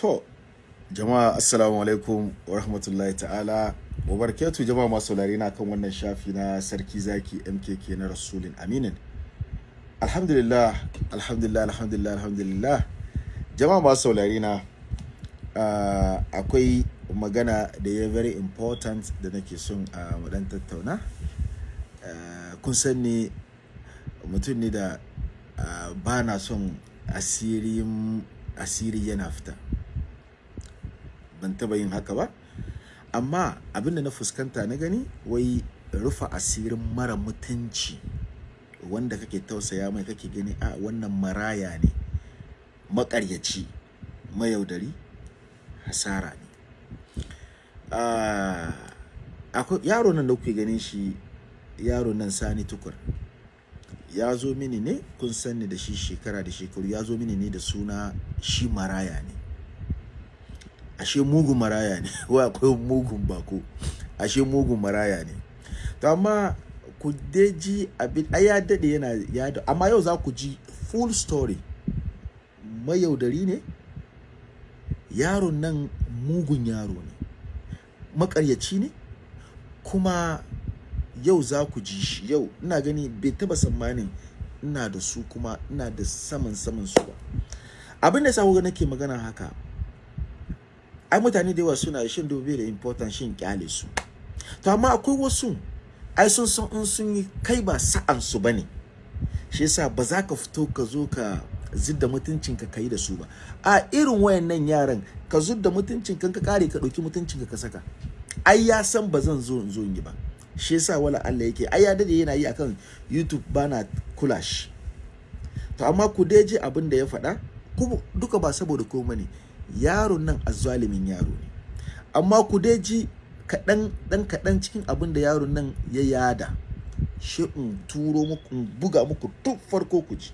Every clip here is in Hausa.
To, jama'a assalamu alaikum wa rahmatullahi ta'ala wa barakatu jama'a masu na kan wannan shafi na sarki zaki MKK na Rasulin Aminin. Alhamdulillah, alhamdulillah, alhamdulillah, alhamdulillah. Jama'a masu saurare na uh, akwai magana da ya very important da nake son a uh, dan tattauna. Uh, kun san ni mutum ne da uh, ba na son asiri yana fita. Ban taba yin haka ba. Amma abin da na fuskanta na gani wai rufa asirin mara mutunci wanda kake tausaya mai kake gani a wannan maraya ne makaryaci mayaudari hasara ne. Akwai yaro nan da kuke ganin shi yaro nan sani tukur. Ya zo mini ne kun sanni da shi shekara da shekaru ya zo mini ne da suna shi maraya ne. Ashe mugun maraya ne. Wai akwai mugun bako. Ashe mugun maraya ne. To amma ku dai ji abin ai ya daɗe yana ya amma yau za ku ji full story. Mayaudari ne? Yaron nan mugun yaro ne. Makaryaci ne? Kuma yau za ku ji shi. Yau ina gani bai taba tsammanin ina da su kuma ina da saman saman su ba. Abin da sa nake magana haka ai mutane da yawa suna shin dobe da important shin ƙyale su. To amma akwai wasu ai sun san in sun yi kai ba sa'an su ba ne. Shi yasa ba za ka fito ka zo ka zidda mutuncin ka kai da su ba. A irin wayannan yaran ka zidda mutuncin ka ka kare ka ɗauki mutuncin ka ka saka. Ai ya san ba zan zo in zo in yi ba. Shi yasa wala Allah yake ai ya daɗe yana yi akan YouTube bana kula shi. To amma ku dai ji abin da ya faɗa. Duka ba saboda komai ne. Yaron nan azzalimin yaro ne. Amma ku dai ji kaɗan ɗan kaɗan cikin abin da yaron nan ya yada shi in turo muku in buga muku duk farko ku ji.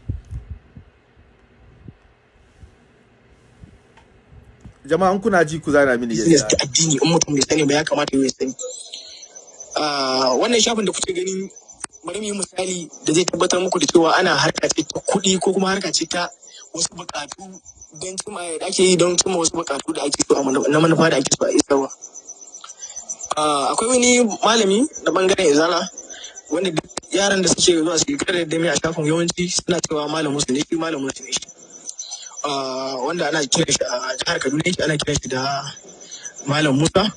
Jama'an kuna ji ku zana mini yadda ta addini in mutum bai sani ba ya kamata ya sani. Wannan shafin da kuke gani bari mu yi misali da zai tabbatar muku da cewa ana harka ce ta kuɗi ko kuma harka ce ta wasu buƙatu don cimma da ake yi don cimma wasu bukatu da ake so na manufa da ake so a isarwa. Akwai wani malami na ɓangaren izala wanda duk yaran da suke zuwa su kare da mai a shafin yawanci suna cewa malam musu ne shi malam musu ne shi. Wanda ana kiran shi a jihar Kaduna yake ana kiran shi da malam Musa.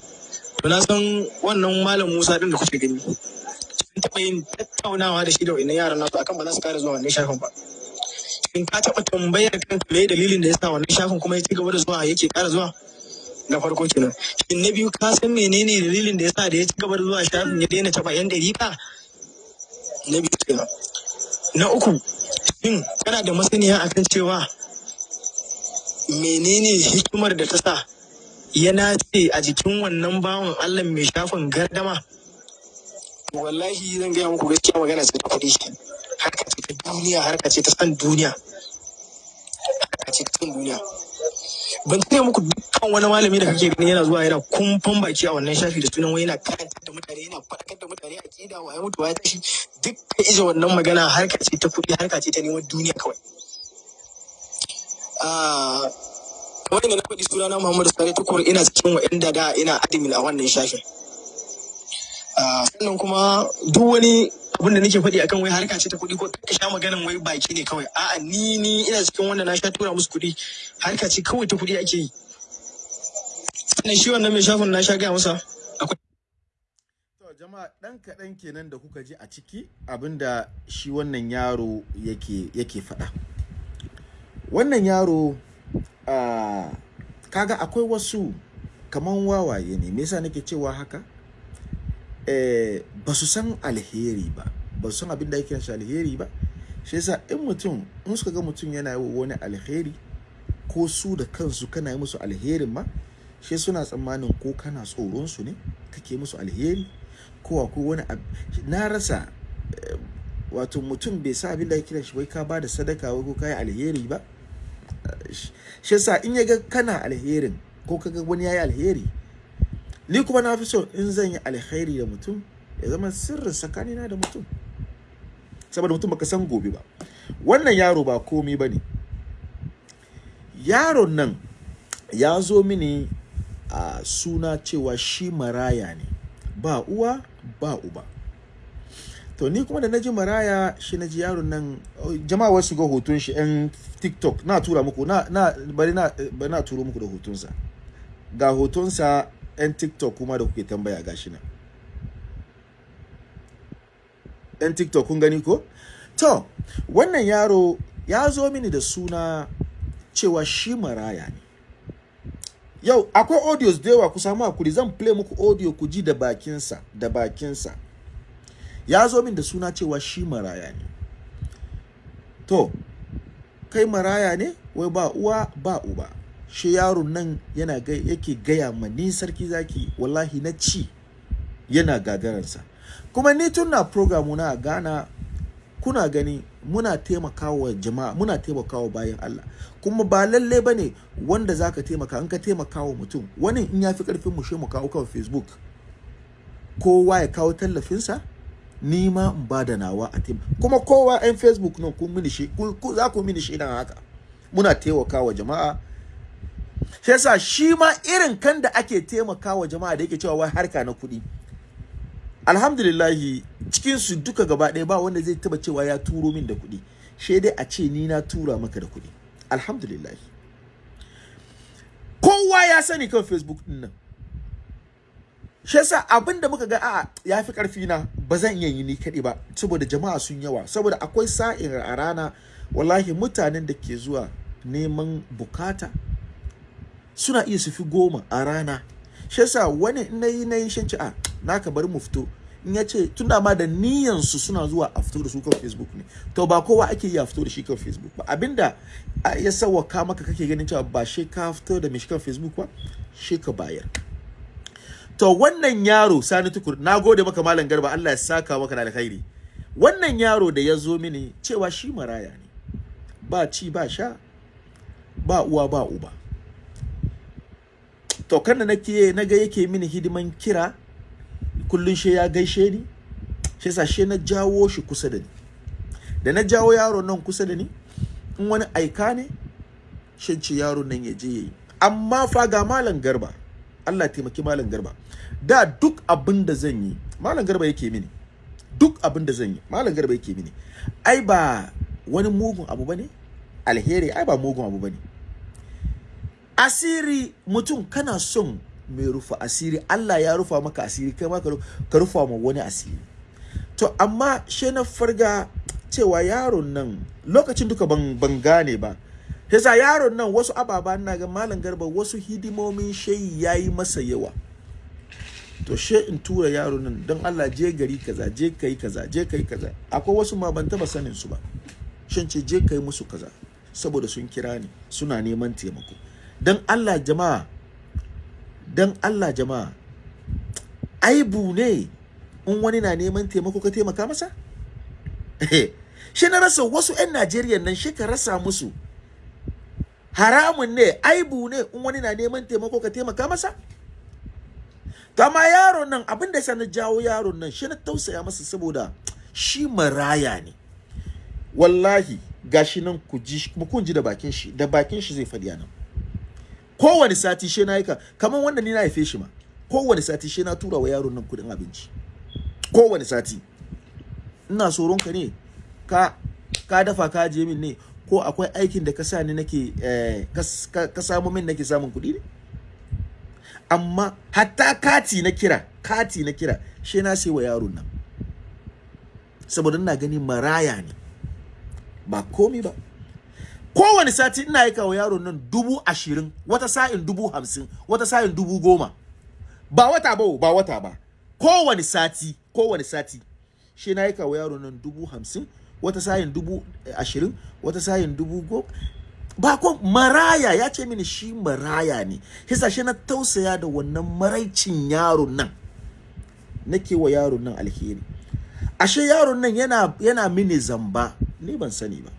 To na san wannan malam Musa din da kuke gani. Sun taɓa yin tattaunawa da shi da wannan yaran nasu akan ba za su kare zuwa wannan shafin ba. In ka taɓa tambayar kanka me dalilin da ya sa wannan shafin kuma ya ci gaba da zuwa yake ƙara zuwa? Na farko kenan. Shin na biyu ka san menene dalilin da ya sa da ya ci gaba da zuwa shafin ya daina taɓa yan dariƙa na biyu kenan. Na uku shin kana da masaniya akan cewa menene hikimar da ta sa ya nace a jikin wannan bawan Allah mai shafin gardama? Wallahi zan gaya muku gaskiya magana ce ta kuɗi harka ce ta duniya harka ce ta san duniya. Harka ce ta san duniya. Ban tsaye muku dukkan wani malami da kake gani yana zuwa yana kumfan baki a wannan shafi da sunan wai yana karantar da mutane yana faɗakar da mutane a kida wa ya mutu ya tashi. Duk ka ije wannan magana harka ce ta kuɗi harka ce ta neman duniya kawai. Kamar yadda na faɗi sunana Muhammadu Sani Tukur ina cikin wa'anda da ina admin a wannan shafin. Sannan kuma duk wani abin da nake faɗi akan wai harka ce ta kuɗi ko ka sha maganan wai baki ne kawai. A'a ni ni ina cikin wanda na sha tura musu kuɗi. Harka ce kawai ta kuɗi ake yi. Sannan shi wannan mai shafin na sha gaya masa jama'a dan kaɗan kenan da kuka ji a ciki abin da shi wannan yaro yake yake faɗa. Wannan yaro uh, kaga akwai wasu kaman wawaye ne. Me yasa nake cewa haka? Ba su san alheri ba. Ba su san abin da yake shi alheri ba. Shi yasa in mutum in suka ga mutum yana yi wani alheri ko su da kansu kana yi musu alherin ma shi suna tsammanin ko kana tsoron su ne kake musu alheri ko akwai wani na rasa eh, wato mutum bai sa abin da yake shi wai ka ba da sadaka wai ko kai alheri ba. Shi yasa in ya ga kana alherin ko kaga wani yayi alheri ni kuma na fi so in zan yi alkhairi da mutum ya zama sirrin tsakanina da mutum. Saboda mutum baka san gobe ba. Wannan yaro ba komai ba ne. Yaron nan ya zo mini a suna cewa shi maraya ne. Ba uwa ba uba. To ni kuma da na ji maraya shi na ji yaron nan jama'a wasu ga hoton shi yan tiktok. Na tura muku na na bari na bari na turo muku da hotonsa. Ga hotonsa yan tiktok kuma da kuke tambaya gashi nan. Yan tiktok kun gani ko? To wannan yaro ya zo mini da suna cewa shi maraya ne. Yau akwai audios da yawa ku samu haƙuri zan play muku audio ku ji da bakinsa da bakinsa. Ya zo min da suna cewa shi maraya ne. To kai maraya ne? Wai ba uwa ba uba. Shi yaron nan yana ga yake gaya ma ni sarki zaki wallahi na ci yana gagararsa kuma ni tun na program na a Ghana kuna gani muna taimakawa jama'a muna taimakawa bayan Allah. Kuma ba lalle ba ne wanda zaka taimaka in ka taimakawa mutum wani in yafi ƙarfin mu mu kawo kan Facebook. Kowa ya kawo tallafinsa ni ma in ba da nawa a tim kuma kowa yan Facebook nan kun mini shi ku za ku mini shi dan haka. Muna taimakawa jama'a shi yasa shi ma irin kan da ake taimakawa jama'a da yake cewa wai harka na kuɗi. Alhamdulillahi cikin su duka gaba ɗaya ba wanda zai taba cewa ya turo min da kuɗi. Shi dai a ce ni na tura maka da kuɗi. Alhamdulillahi. Kowa ya sani kan facebook ɗin nan. Shi yasa abin da muka ga a'a ya fi ƙarfi na ba zan iya yi ni kaɗai ba saboda jama'a sun yawa. Saboda akwai sa'in a rana wallahi mutanen da ke zuwa neman buƙata suna iya su fi goma a rana. Shi yasa wani in na yi na yi shan ci a naka bari mu fito. In ya ce tunda ma da niyan su suna zuwa a fito da su kan Facebook ne. To ba kowa ake yi a fito da shi kan Facebook ba. Abinda ya sawwaka maka kake ganin cewa ba shi ka fito da mishi kan Facebook ba shi ka bayar. To wannan yaro sani tukur na gode maka malam garba Allah ya saka maka da alkhairi. Wannan yaro da ya zo mini cewa shi maraya ne. Ba ci ba sha ba uwa ba uba. To kan da nake na ga yake mini hidiman kira kullun she ya gaishe ni shi yasa she na jawo shi kusa da ni. Da na jawo yaron nan kusa da ni in wani aika ne shin ce yaron nan ya je yayi amma fa ga malam garba Allah taimaki malam garba. Da duk abin da zan yi malam garba yake mini. Duk abin da zan yi malam garba yake mini. Ai ba wani mugun abu ba ne alheri ai ba mugun abu ba ne asiri mutum kana son mai rufa asiri Allah ya rufa maka asiri kai ma ka rufa ma wani asiri. To amma she na farga cewa yaron nan lokacin duka ban, ban gane ba. Yasa yaron nan wasu ababa na ga malam garba wasu hidimomin shayi yayi masa yawa. To she in tura yaron nan don Allah je gari kaza je kai kaza je kai kaza. Akwai wasu ma ban taba sanin su ba. Shin ce je kai musu kaza saboda sun kira ni suna neman taimako. Don Allah jama'a don Allah jama'a aibu ne in wani na neman taimako ka taimaka masa? Shi na rasa wasu 'yan Najeriya nan shi ka rasa musu. Haramun ne aibu ne in wani na neman taimako ka taimaka masa? To amma yaron nan abin da na jawo yaron nan shi na tausaya masa saboda shi maraya ne. Wallahi gashi nan ku ji kun ji da bakin shi da bakin shi zai faɗi nan. Kowane sati she na aika kamar wanda ni na haife shi ma kowane sati she na tura wa yaron nan kuɗin abinci. Kowane sati. Ina tsoron ka ne ka ka dafa ka je min ne ko akwai aikin da ka sa ni nake eh, ka samu min nake samun kuɗi ne? Amma hatta kati na kira kati na kira she na sai wa yaron nan. Saboda ina gani maraya ne. Ba komi ba. Kowane sati ina aika wa yaron nan dubu ashirin wata sa'in dubu hamsin wata sa'in dubu goma. Ba wata ba ba wata ba. Kowane sati kowane sati shi na aika wa yaron nan dubu hamsin wata sa'in dubu ashirin wata sa'in dubu goma. Ba ko maraya ya ce mini shi maraya ne. Hisa shi na tausaya da wannan maraicin yaron nan. Nake wa yaron nan alheri. Ashe yaron nan yana yana mini zamba. Ni ban sani ba.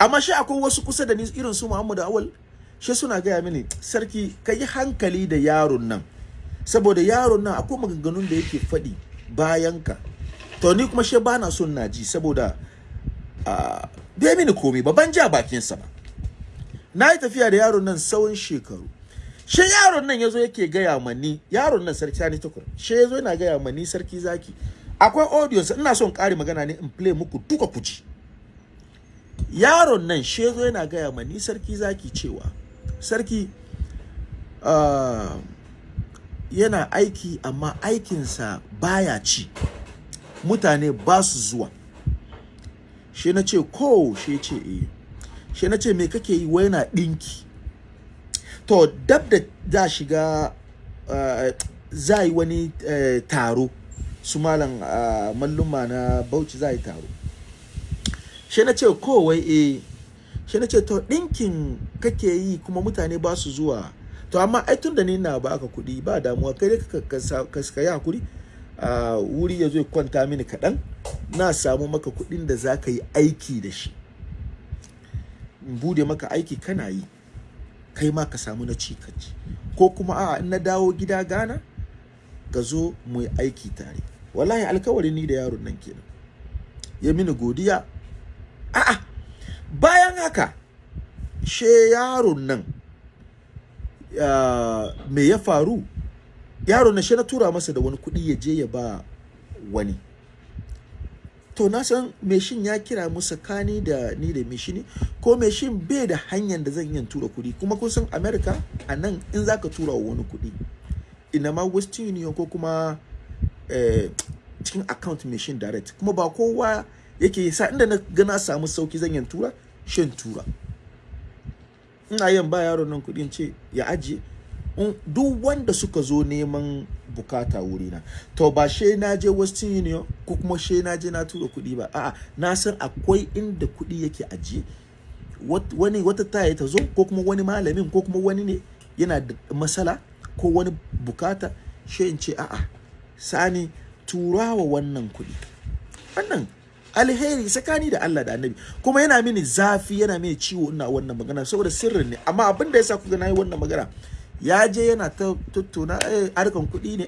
Amma shi akwai wasu kusa da ni irin su Muhammadu Awal shi suna gaya mini sarki ka yi hankali da yaron nan. Saboda yaron nan akwai maganganun da yake faɗi bayan ka. To ni kuma shi bana son na ji saboda bai mini komai ba ban ja bakinsa ba. Na yi tafiya da yaron nan tsawon shekaru. Shi yaron nan ya zo yake gaya mani yaron nan sarki sani tukur shi ya zo yana gaya mani sarki zaki. Akwai audience ina son ƙari magana ne in play muku duka kuji yaron nan shi ya zo yana gaya mani sarki zaki cewa sarki uh, yana aiki amma aikinsa baya ci. Mutane ba su zuwa. Shi na ce ko shi ce eh. Shi na ce me kake yi? Wai na ɗinki. To dab da za shiga uh, za yi wani uh, taro su malam uh, malluma na bauchi za yi taro. Shi na ce ko wai eh. Shi na ce to ɗinkin kake yi kuma mutane ba su zuwa. To amma ai tun da ni na baka kuɗi ba damuwa. Kai ka ka yi haƙuri. A wuri ya zo kwanta mini kaɗan na samu maka kuɗin da za ka yi aiki da shi. In buɗe maka aiki kana yi kai ma ka samu na ci ko kuma a in na dawo gida gana ka zo mu yi aiki tare. Wallahi alkawari ni da yaron nan kenan. Ya mini godiya a'a. Bayan haka she yaron nan me ya faru? Yaron nan she na tura masa da wani kuɗi ya je ya ba wani. To na san meshin ya kira mu tsakani da ni da meshini ko meshin bai da hanyar da zan iya tura kuɗi. Kuma kun san america a nan in zaka tura wa wani kuɗi ina ma western union ko kuma eh, cikin account machine direct. Kuma ba kowa yake sa inda na ga na samu sauƙi zan yin tura shan tura. Ina yin ba yaron nan kuɗin ce ya ajiye. Duk wanda suka zo neman buƙata wurina to ba she na je western union ko kuma she na je na tura kuɗi ba. A'a na san akwai inda kuɗi yake ajiye. Wani wata taya ta zo ko kuma wani malamin ko kuma wani ne yana da matsala ko wani buƙata she in ce a'a sani turawa wannan kuɗi. Wannan alheri tsakani da Allah da annabi. Kuma yana mini zafi yana mini ciwo ina wannan magana saboda sirrin ne. Amma abin da yasa kuga na yi wannan magana ya je yana ta tattauna eh harkan kuɗi ne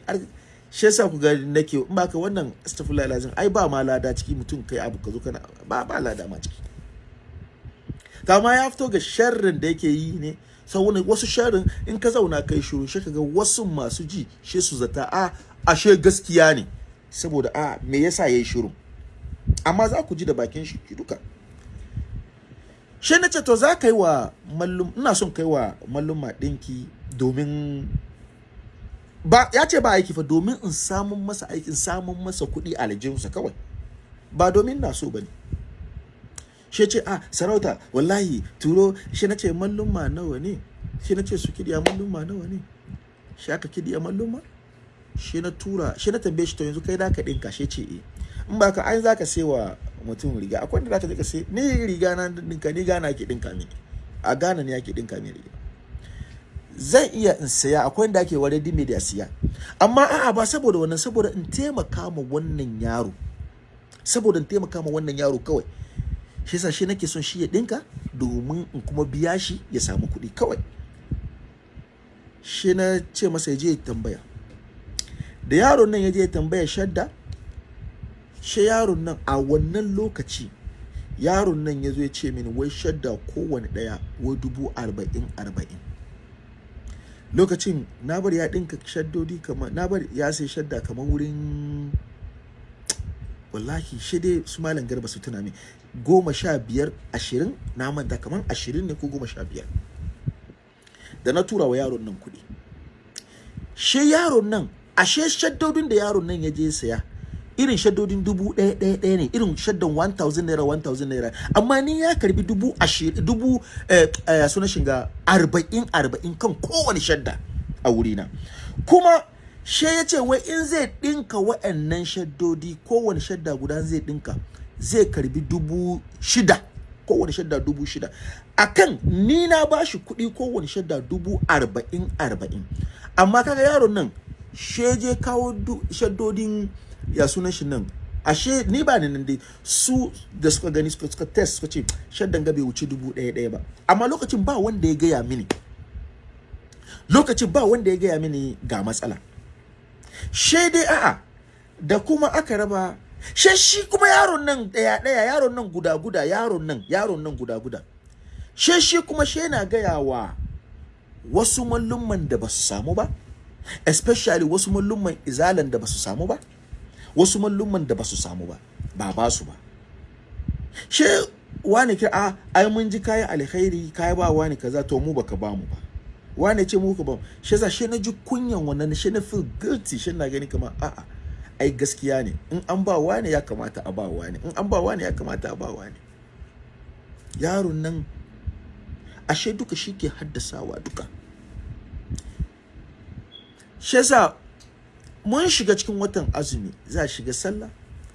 shi yasa ku ga nake in baka wannan astaghfirullah lazim ai ba ma lada ciki mutum kai abu ka zo kana ba ba lada ma ciki. Kama ya fito ga sharrin da yake yi ne saboda wasu sharrin in ka zauna kai shiru shi kaga wasu masu ji shi su zata a ashe gaskiya ne. Saboda a me yasa yayi shiru? Amma za ku ji da bakin shi duka. Shi na ce to za ka yi wa mallum ina son kai wa malluma ɗinki domin ba ya ce ba aiki fa domin in samun masa aikin samun masa kuɗi a aljihunsa kawai. Ba domin na so ba ne shi ce a sarauta wallahi turo. Shi na ce malluma nawa ne? Shi na ce su kidiya malluma nawa ne? Shi aka kidiya malluma? Shi na tura shi na tambaye shi to yanzu kai da ka ɗinka? Shi ce eh. In ba ka an za ka sai wa mutum riga. Akwai da za ka je ka sai ni riga na dinka ni gana ke dinka mini. A gana ne ake dinka mini riga. Zan iya in saya akwai da ake ware dime da siya. Amma a'a ba saboda wannan saboda in taimaka ma wannan yaro. Saboda in taimaka ma wannan yaro kawai. Shi yasa shi nake son shi ya dinka domin in kuma biya shi ya samu kuɗi kawai. Shi na ce masa ya je ya tambaya. Da yaron nan ya je ya tambaya shadda shi yaron nan a wannan lokaci yaron nan ya zo ya ce mini wai shadda kowane ɗaya wai dubu arba'in arba'in. Lokacin na bari ya ɗinka shaddodi kamar na bari ya sai shadda kamar wurin wallahi shi dai su malam garba su tuna min goma sha biyar ashirin na manta kamar ashirin ne ko goma sha biyar. Da na tura wa yaron nan kuɗi. Shi yaron nan ashe shaddodin da yaron nan ya je saya irin shaddodin dubu ɗaya ɗaya ɗaya ne. Irin shaddan 1000 naira 1000 naira. Amma ni ya karɓi dubu ashirin dubu eh, eh, suna shiga arba'in arba'in kan kowane shadda a wurina. Kuma she ya ce wai in zai ɗinka wa'annan shaddodi kowane shadda guda zai ɗinka zai karɓi dubu shida. Kowane shadda dubu shida. Akan ni na ba shi kuɗi kowane shadda dubu arba'in arba'in. Amma kaga yaron nan she je kawo shaddodin ya sunan shi nan. Ashe ni ba ni nan dai. Su da suka gani suka suka test suka ce shaddan ga bai wuce dubu ɗaya ɗaya ba. Amma lokacin ba wanda ya gaya mini. Lokacin ba wanda ya gaya mini ga matsala. She dai a'a da kuma aka raba she shi kuma yaron nan ɗaya ɗaya yaron nan guda guda yaron nan yaron nan guda guda. She shi kuma she na gaya wa wasu mallumman da ba su samu ba especially wasu mallumman izalan da ba su samu ba. Wasu mallumman da ba su samu ba ba ba su ba. She wani kira a ai mun ji kayan alkhairi kai ba wani kaza to mu baka ba mu ba. Wani ce mu ka ba she za she na ji kunyan wannan she na feel guilty she na gani kamar a'a ai gaskiya ne. In an ba wani ya kamata a ba wani in an ba wani ya kamata a ba wani yaron nan ashe duka shi ke haddasawa duka. Shi yasa mun shiga cikin watan azumi za shiga sallah.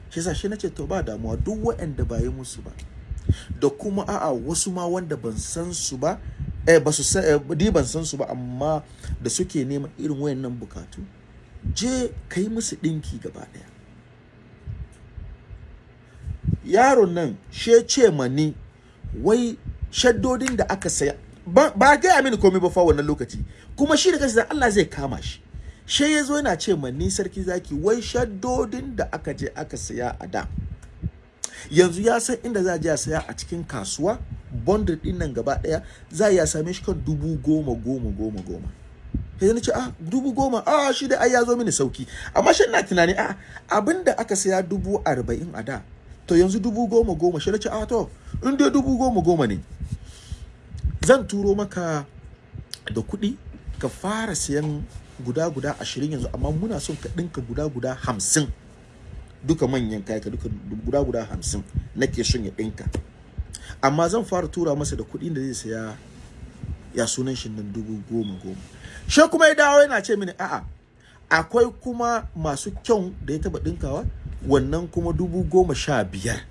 Shi yasa shi nace to ba damuwa duk waɗanda ba yi musu ba da kuma a'a wasu ma wanda ban san su ba eh ba su san eh, ban san su ba amma da suke neman irin wayannan bukatu je ka yi musu ɗinki gaba ɗaya. Yaron nan she ce mani wai shaddodin da aka saya ba, ba gaya mini komai ba fa wannan lokaci kuma shi da kansa Allah zai kama shi. She ya zo yana ce mani sarki zaki wai shaddodin da aka je aka saya a da. Yanzu ya san inda za a je a saya a cikin kasuwa bundle ɗin nan gaba ɗaya za a iya same shi kan dubu goma goma goma goma. Sai na ce ah dubu goma? Ah shi da ai ya zo mini sauƙi. Amma shi ina tunani ah abin da aka saya dubu arba'in a da to yanzu dubu goma goma. Shi na ce ah to in dai dubu goma goma ne zan turo maka da kuɗi ka fara sayan guda guda ashirin yanzu amma muna son ka ɗinka guda guda hamsin. Duka manyan kaya ka duka guda guda hamsin nake son ya ɗinka. Amma zan fara tura masa da kuɗin da zai saya ya sunan shi nan dubu goma goma. Shi kuma ya dawo yana ce mini a'a akwai kuma masu kyau da ya taba ɗinkawa wannan kuma dubu goma sha biyar.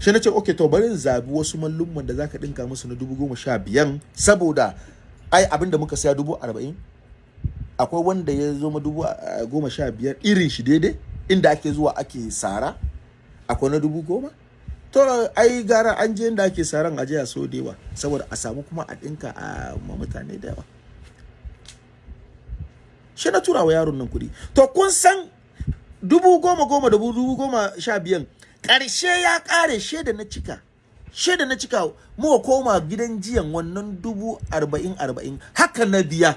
Shi na ce ok to bari zabi wasu mallumman da zaka ɗinka musu na dubu goma sha biyan saboda ai abin da muka saya dubu arba'in akwai wanda ya zo dubu goma sha biyar irin shi daidai inda ake zuwa ake sara. Akwai na dubu goma? To ai gara an je inda ake saran aje a so da yawa saboda a samu kuma a ɗinka a ma mutane da yawa. Shi na tura wa yaron nan kuɗi. To kun san dubu goma goma da dubu goma sha biyan ƙarshe ya ƙare. Shaida na cika shaida na cika muka koma gidan jiyan wannan dubu arba'in arba'in. Haka na biya.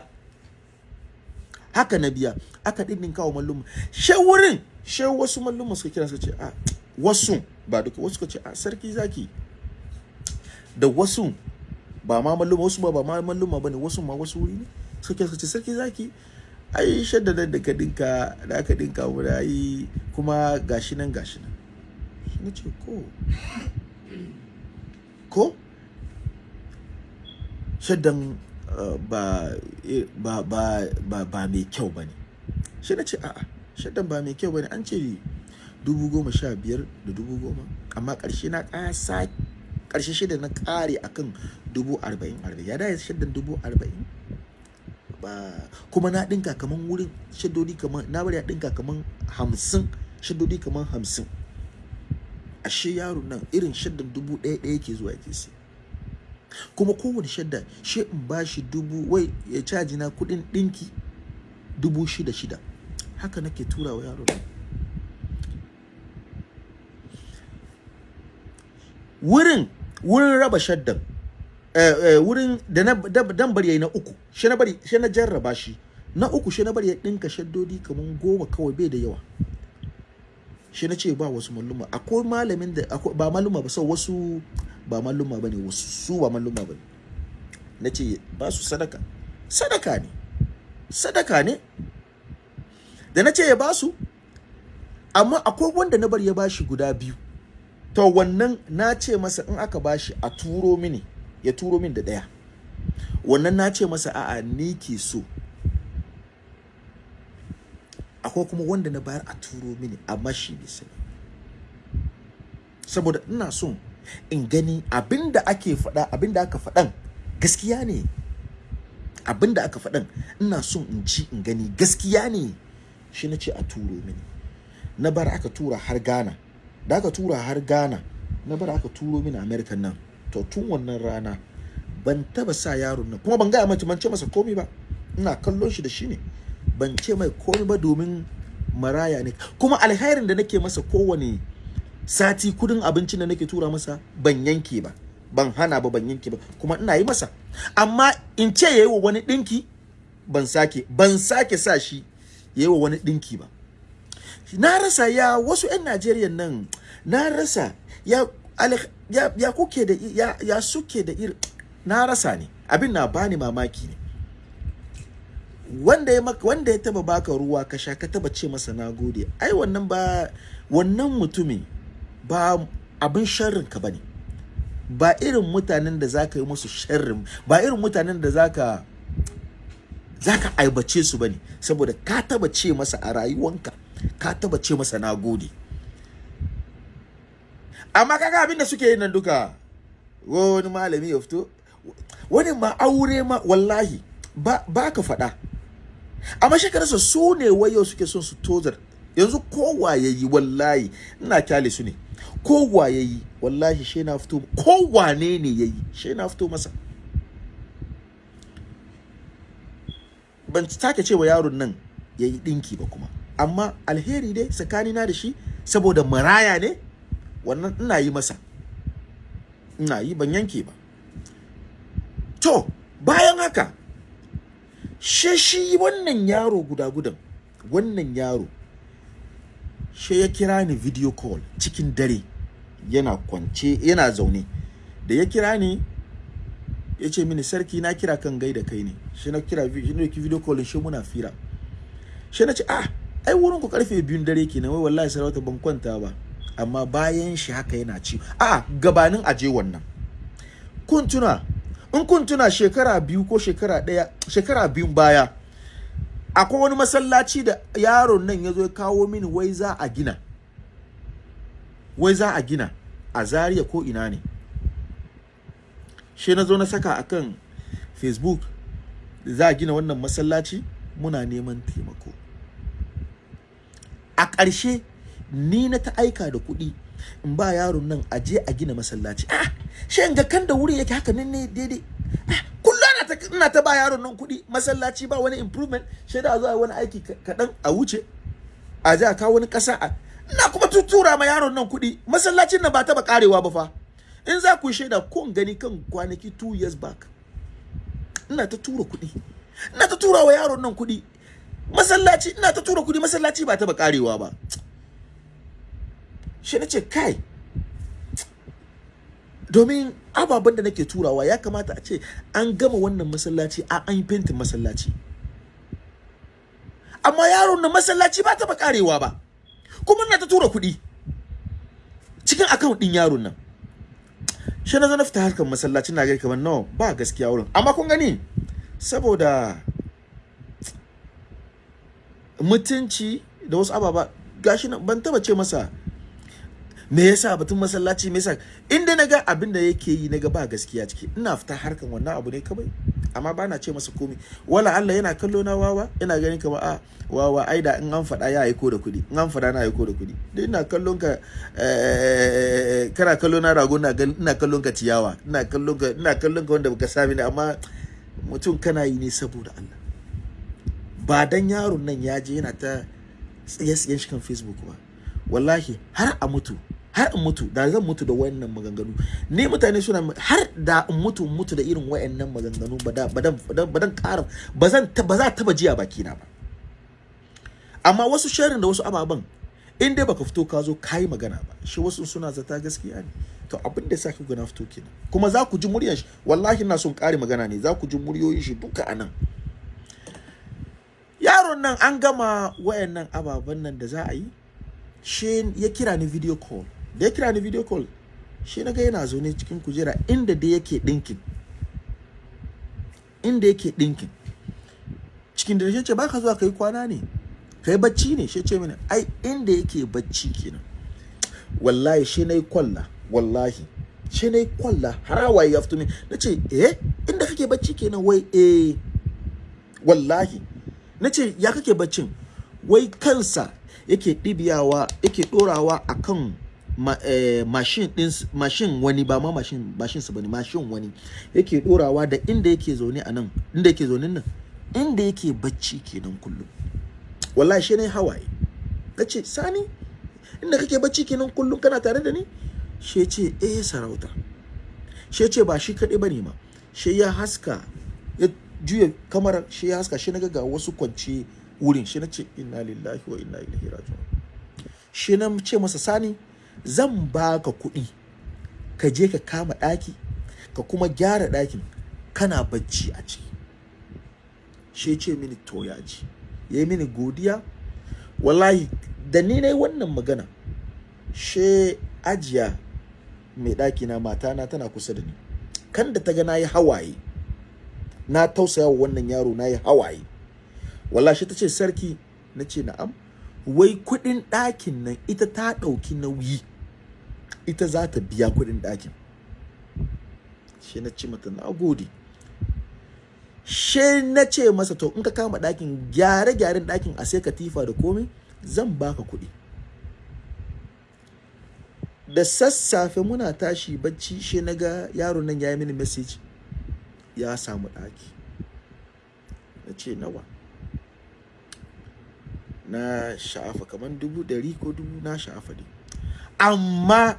Haka na biya. Aka ɗinɗin kawo mallum. She wurin she wasu mallum suka kira suka ce a wasu. Ba duka wasu suka ce a sarki zaki. Da wasu ba ma mallum wasu ba ba ma mallum ba ne wasu ma wasu wuri ne. Suka kira suka ce sarki zaki ai shaddadan da ka dinka da aka dinka yi kuma gashi nan gashi nan. Na ce ko? Ko? Shaddan ba, mai kyau ba ne. Shi na ce a'a shaddan ba mai kyau ba ne. An ce dubu goma sha biyar da dubu goma amma ƙarshe na ƙasa ƙarshe shida na ƙare akan dubu arba'in arba'in. Ya da shaddan dubu arba'in? Ba kuma na ɗinka kaman wurin shaddodi kaman na bari ya ɗinka kaman hamsin shaddodi kaman hamsin. Ashe yaro nan irin shaddan dubu ɗaya ɗaya ke zuwa ke sai kuma kowane shadda shi in ba shi dubu wai ya caji na kuɗin ɗinki dubu shida shida. Haka nake tura wa yaro wurin wurin raba shaddan eh, eh, wurin da na da- dan bari yayi na uku shi na bari shi na jarraba shi. Na uku shi na bari ya dinka shaddodi kaman goma kawai bai da yawa. Shi na ce ba wasu malluma. Akwai malamin da ba malluma ba sau wasu ba malluma ba ne wasu su ba malluma ba ne na ce ba su sadaka. Sadaka ne. Sadaka ne. Da na ce ya ba su amma akwai wanda na bari ya bashi guda biyu. To wannan na ce masa in aka bashi a turo mini ya turo min da ɗaya. Wannan na ce masa a'a ni ke so. Akwai kuma wanda na bayar a turo mini amma shi bai sani. Saboda ina son in gani abin da ake faɗa abin da aka faɗan gaskiya ne. Abinda aka faɗan ina son in ci in gani gaskiya ne. Shi na ce a turo mini. Na bar aka tura har Ghana. Da aka tura har Ghana na bar aka turo mini America nan. To tun wannan rana ban taba sa yaron nan kuma ban gaya mace ban ce masa komai ba. Ina kallon shi da shi ne. Ban ce mai komai ba domin maraya ne. Kuma alherin da nake masa kowane sati kuɗin abincin da nake tura masa ban yanke ba. Ban hana ba ban yanke ba. Kuma ina yi masa. Amma in ce yayi wa wani dinki ban sake ban sake sa shi yayi wa wani dinki ba. Na rasa ya wasu 'yan Najeriya nan na rasa ya ya, ya kuke da ya, ya suke da iri na rasa ne. Abin na bani mamaki ne. Wanda ya maka wanda ya taba baka ruwa ka sha ka taba ce masa nagode ai wannan ba wannan mutumin ba abin sharrin ka ba ne ba irin mutanen da zaka yi musu sharrin ba irin mutanen da zaka zaka aibace su ba ne saboda ka taba ce masa a rayuwanka ka taba ce masa nagode amma kaga abin da suke yin nan duka wani malami ya fito wani ma aure ma wallahi ba, ba ka faɗa. Amma shekararsa su ne wayo suke son su tozar. Yanzu kowa ya yi wallahi ina ƙyale su ne. Kowa ya yi wallahi shi na fito kowane ne ya yi shi na fito masa. Ban take cewa yaron nan ya yi ɗinki ba kuma. Amma alheri dai tsakanina da shi saboda maraya ne wannan ina yi masa. Ina yi ban yanke ba. To bayan haka she shi wannan yaro guda gudan wannan yaro she ya kira ni video call cikin dare yana kwance yana zaune. Da ya kira ni ya ce mini sarki na kira kan gaida kai ne. Shi na kira video call shi muna fira. Shi na ce ah ai wurin ku ƙarfe biyun dare kenan wai wallahi sarauta ban kwanta ba. Amma bayan shi haka yana ci. A gabanin aje wannan. Kun tuna in kun tuna shekara biyu ko shekara ɗaya shekara biyun baya akwai wani masallaci da yaron nan ya zo ya kawo mini wai za a gina. Wai za a gina a Zaria ko ina ne. Shi na zo na saka akan facebook za a gina wannan masallaci muna neman taimako. A ƙarshe ni na ta aika da kuɗi in ba yaron nan a je a gina masallaci. Ah shi ga kan da wuri yake haka nan ne daidai. Ah kullum ina ta ba yaron nan kuɗi. Masallaci ba wani improvement. Shi da zo wani aiki kaɗan a wuce. A je a kawo wani ƙasa a ina kuma tutura ma yaron nan kuɗi. Masallacin nan ba taɓa ƙarewa ba fa. In za ku shaida ko gani kan kwanaki two years back ina ta tura kuɗi. Ina ta tura wa yaron nan kuɗi. Masallaci ina ta tura kuɗi. Masallaci ba taɓa ƙarewa ba. Shi na ce kai domin ababen da nake turawa ya kamata a ce an gama wannan masallaci a an yi masallaci. Amma yaron na masallaci ba taɓa karewa ba kuma na ta tura kuɗi cikin akaunt ɗin yaron nan. Shi na zo na fita harkar masallaci na gari kamar nawa ba gaskiya wurin. Amma kun gani saboda mutunci da wasu ababa gashi ban taba ce masa me yasa batun masallaci? Me yasa? Inda na ga abin da yake yi na ga ba gaskiya ciki. Ina fita harkan wannan abu ne kawai. Amma ba na ce masa komai. Wala Allah yana kallo na wawa ina ganin kamar a wawa ai da in an faɗa ya aiko da kuɗi. In an faɗa na aiko da kuɗi. Duk ina kallon ka kana kallo na rago ina kallon ka ciyawa. Ina kallon ka ina kallon ka wanda baka sami ne. Amma mutum kana yi ne saboda Allah. Ba dan yaron nan ya je yana ta tsiye-tsiyen shi kan Facebook ba. Wallahi har a mutu har in mutu da zan mutu da wayannan maganganu. Ni mutane suna har da in mutu mutu da irin wayannan maganganu ba da badan badan ƙara ba zan ba za taba jiya baki na ba. Amma wasu sharin da wasu ababan in dai baka fito ka zo kai magana ba shi wasu suna zata gaskiya ne. To abin da saka na fito kenan. Kuma za ku ji muryar shi. Wallahi ina son ƙari magana ne. Za ku ji muryoyin shi duka a nan yaron nan an gama wayannan ababen nan da za a yi shi ya kira ni video call. Da ya kira ni video call shi na ga yana zaune cikin kujera inda da yake ɗinkin. Inda yake ɗinkin. Cikin da ce ba ka zuwa ka yi kwana ne? Ka yi bacci ne? Shi ce mini ai inda yake bacci kenan. Wallahi shi na yi kwalla wallahi. Shi na yi kwalla har hawaye ya fito min. Na ce eh inda kake bacci kenan? Wai eh wallahi. Na ce ya kake baccin? Wai kansa yake ɗibiyawa yake ɗorawa a kan ma, eh, mashin ɗin mashin wani ba ma mashin sa ba ne mashin wani yake ɗorawa da inda yake zaune a nan inda yake zaune nan inda yake bacci kenan kullum. Wallahi shi ne hawaye. Na ce sani inda kake bacci kenan kullum kana tare da ni? Shi ce eh sarauta. Shi ce ba shi kaɗai ba ne ma. Shi ya haska ya juya kamar shi ya haska shi na ga wasu kwance wurin. Shi na ce inna lillahi wa inna ilaihi raji'un. Shi na ce masa sani zan baka kuɗi ka je ka kama ɗaki ka kuma gyara ɗakin. Kana bacci a ciki. Shi ce mini to ya ji. Ya yi mini godiya. Wallahi da ni na yi wannan magana she ajiya mai ɗaki na matana tana kusa da ni. Kan da ta ga na yi hawaye na tausaya wa wannan yaro na yi hawaye. Wallahi ta ce sarki na ce na'am. Wai kuɗin ɗakin nan ita ta ɗauki nauyi. Ita za ta biya kuɗin ɗakin. Shi na ce mata na gode. She na ce masa to in ka kama ɗakin gyare-gyaren ɗakin a sai katifa da komai zan baka kuɗi. Da sassafe muna tashi bacci she na ga yaron nan ya yi mini message ya samu ɗaki. Na ce nawa? Na sha'afa kamar dubu ɗari ko dubu na sha'afa ne. Amma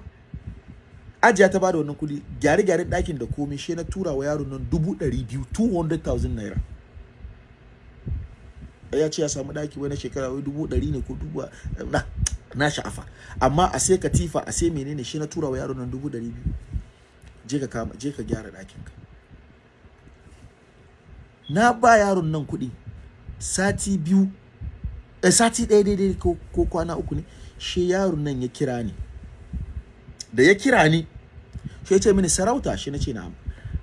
ajiya ta ba da wannan kuɗi gyare-gyare ɗakin da komai she na tura wa yaron nan dubu ɗari biyu 200,000 naira. Ya ce ya samu ɗaki wani shekara wai dubu ɗari ne ko dubu na na sha'afa. Amma a sai katifa a sai menene shi na tura wa yaron nan dubu ɗari biyu. Je ka kama je ka gyara ɗakin ka na ba yaron nan kuɗi sati biyu sati ɗaya daidai ko, kwana uku ne shi yaron nan ya kira ni. Da ya kira ni shi ya ce mini sarauta shi na ce na'am.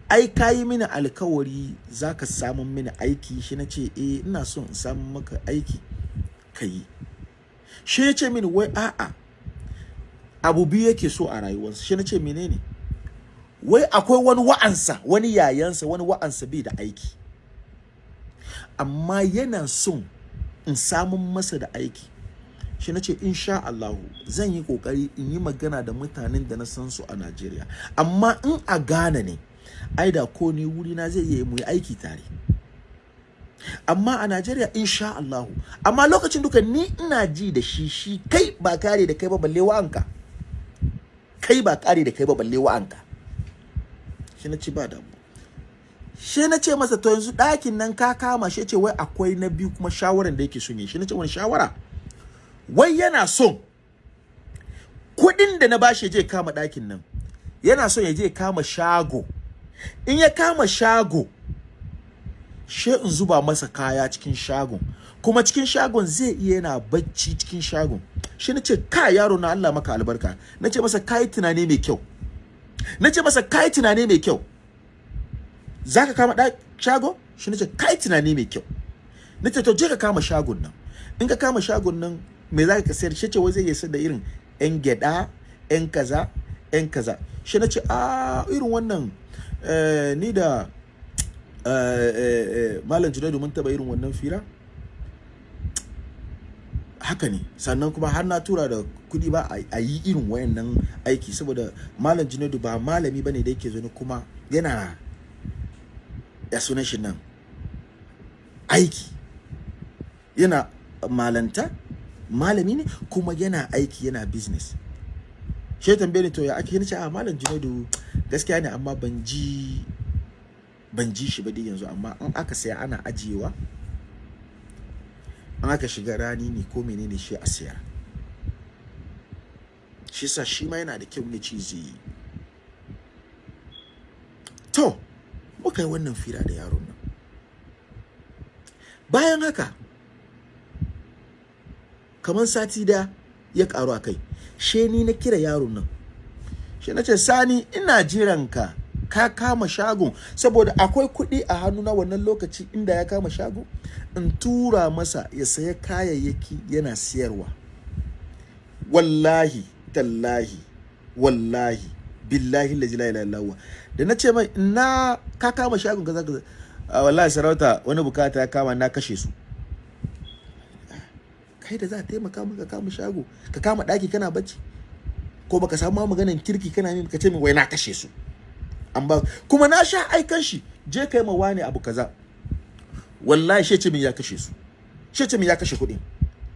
Ai ka yi mini alkawari za ka samun mini aiki shi na ce eh ina son in samun maka aiki ka yi. Shi ya ce mini wai a'a abu biyu yake so a rayuwarsa. Shi na ce menene? Wai akwai wani wa'ansa wani yayansa wani wa'ansa bai da aiki. Amma yana son in samun masa da aiki. Shi na ce insha Allahu zan yi ƙoƙari in yi magana da mutanen da na san su a Najeriya. Amma in a Ghana ne ai da ko ni wuri na zai yi mu aiki tare. Amma a Najeriya insha Allahu. Amma lokacin duka ni ina ji da shi shi kai ba kare da kai ba balle wa'anka. Kai ba kare da kai ba balle wa'anka. Shi na ci ba damu shi na ce masa to yanzu ɗakin nan ka kama shi. Ce wai akwai na biyu kuma shawaran da yake son yi. Shi na ce wani shawara? Wai yana son kuɗin da na bashi je kama ɗakin nan. Yana son ya je kama shago. In ya kama shago she in zuba masa kaya cikin shagon. Kuma cikin shagon zai iya yana bacci cikin shagon. Shi na ce ka yaro na Allah maka albarka. Na ce masa kai tunani mai kyau. Na ce masa kai tunani mai kyau. Za ka kama ɗa shago? Shi na ce kai tunani mai kyau. Na ce to je ka kama shagon nan. In ka kama shagon nan me za ka sayar? Shi ce wai zai sayar da irin yan gyada yan kaza yan kaza. Shi na ce a irin wannan eh, ni da eh, eh, malam junaidu mun taba irin wannan fira. Haka ne. Sannan kuma har na tura da kuɗi ba a yi irin wayannan aiki saboda malam junaidu ba malami ba ne da yake zo kuma yana ya sunan shi nan? Aiki. Yana malanta malami ne kuma yana aiki yana business. Shi tambaye ni to ya ake? Nace a malam Junaidu gaskiya ne amma ban ji ban ji shi ba dai yanzu amma in aka saya ana ajiyewa. An aka shiga rani ne ko menene shi a sayar shi sa shi ma yana da kyau ne ci zai yi. To muka yi wannan fira da yaron nan. Bayan haka kamar sati da ya karu a kai she ni na kira yaron nan. She na ce sani ina jiran ka. Ka kama shagon saboda akwai kuɗi a hannu na wannan lokaci inda ya kama shago. In tura masa ya saya kayayyaki yana siyarwa. Wallahi tallahi wallahi billahi la ilaha illallah da na ce mai na ka kama shagon kaza kaza. "Ah, wallahi sarauta wani buƙata ya kama na kashe su. Kai da za a taimaka maka kama shago ka kama ɗaki kana bacci? Ko baka samu ma maganan kirki kana min ka ce min wai na kashe su? An ba kuma na sha aikan shi je kai ma wani abu kaza. Wallahi shi ce min ya kashe su. Shi ce min ya kashe kuɗin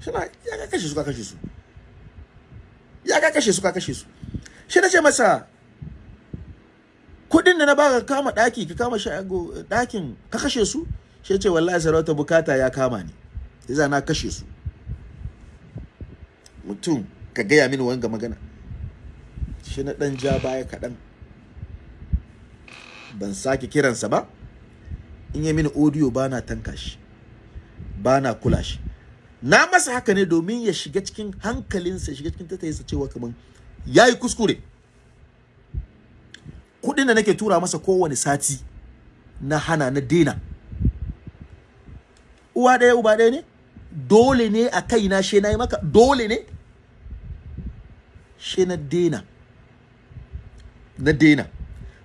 shi na ya ka kashe su ka kashe su. Ya ka kashe su ka kashe su. Shi na ce masa kuɗin da na baka kama daki ka kama shago ɗakin ka kashe su? Shi ce wallahi sarauta buƙata ya kama ni. Yasa na kashe su. Mutum ka gaya mini wanga magana. Shi na dan ja baya kaɗan. Ban sake kiransa ba. In yi mini audio ba na tanka shi. Ba na kula shi. Na masa haka ne domin ya shiga cikin hankalinsa shiga cikin tattayinsa cewa kaman ya yi kuskure. Kuɗin da nake tura masa kowane sati na hana na dena. Uwa ɗaya uba ɗaya ne? Dole ne a kaina she na yi maka? Dole ne? She na dena. Na dena.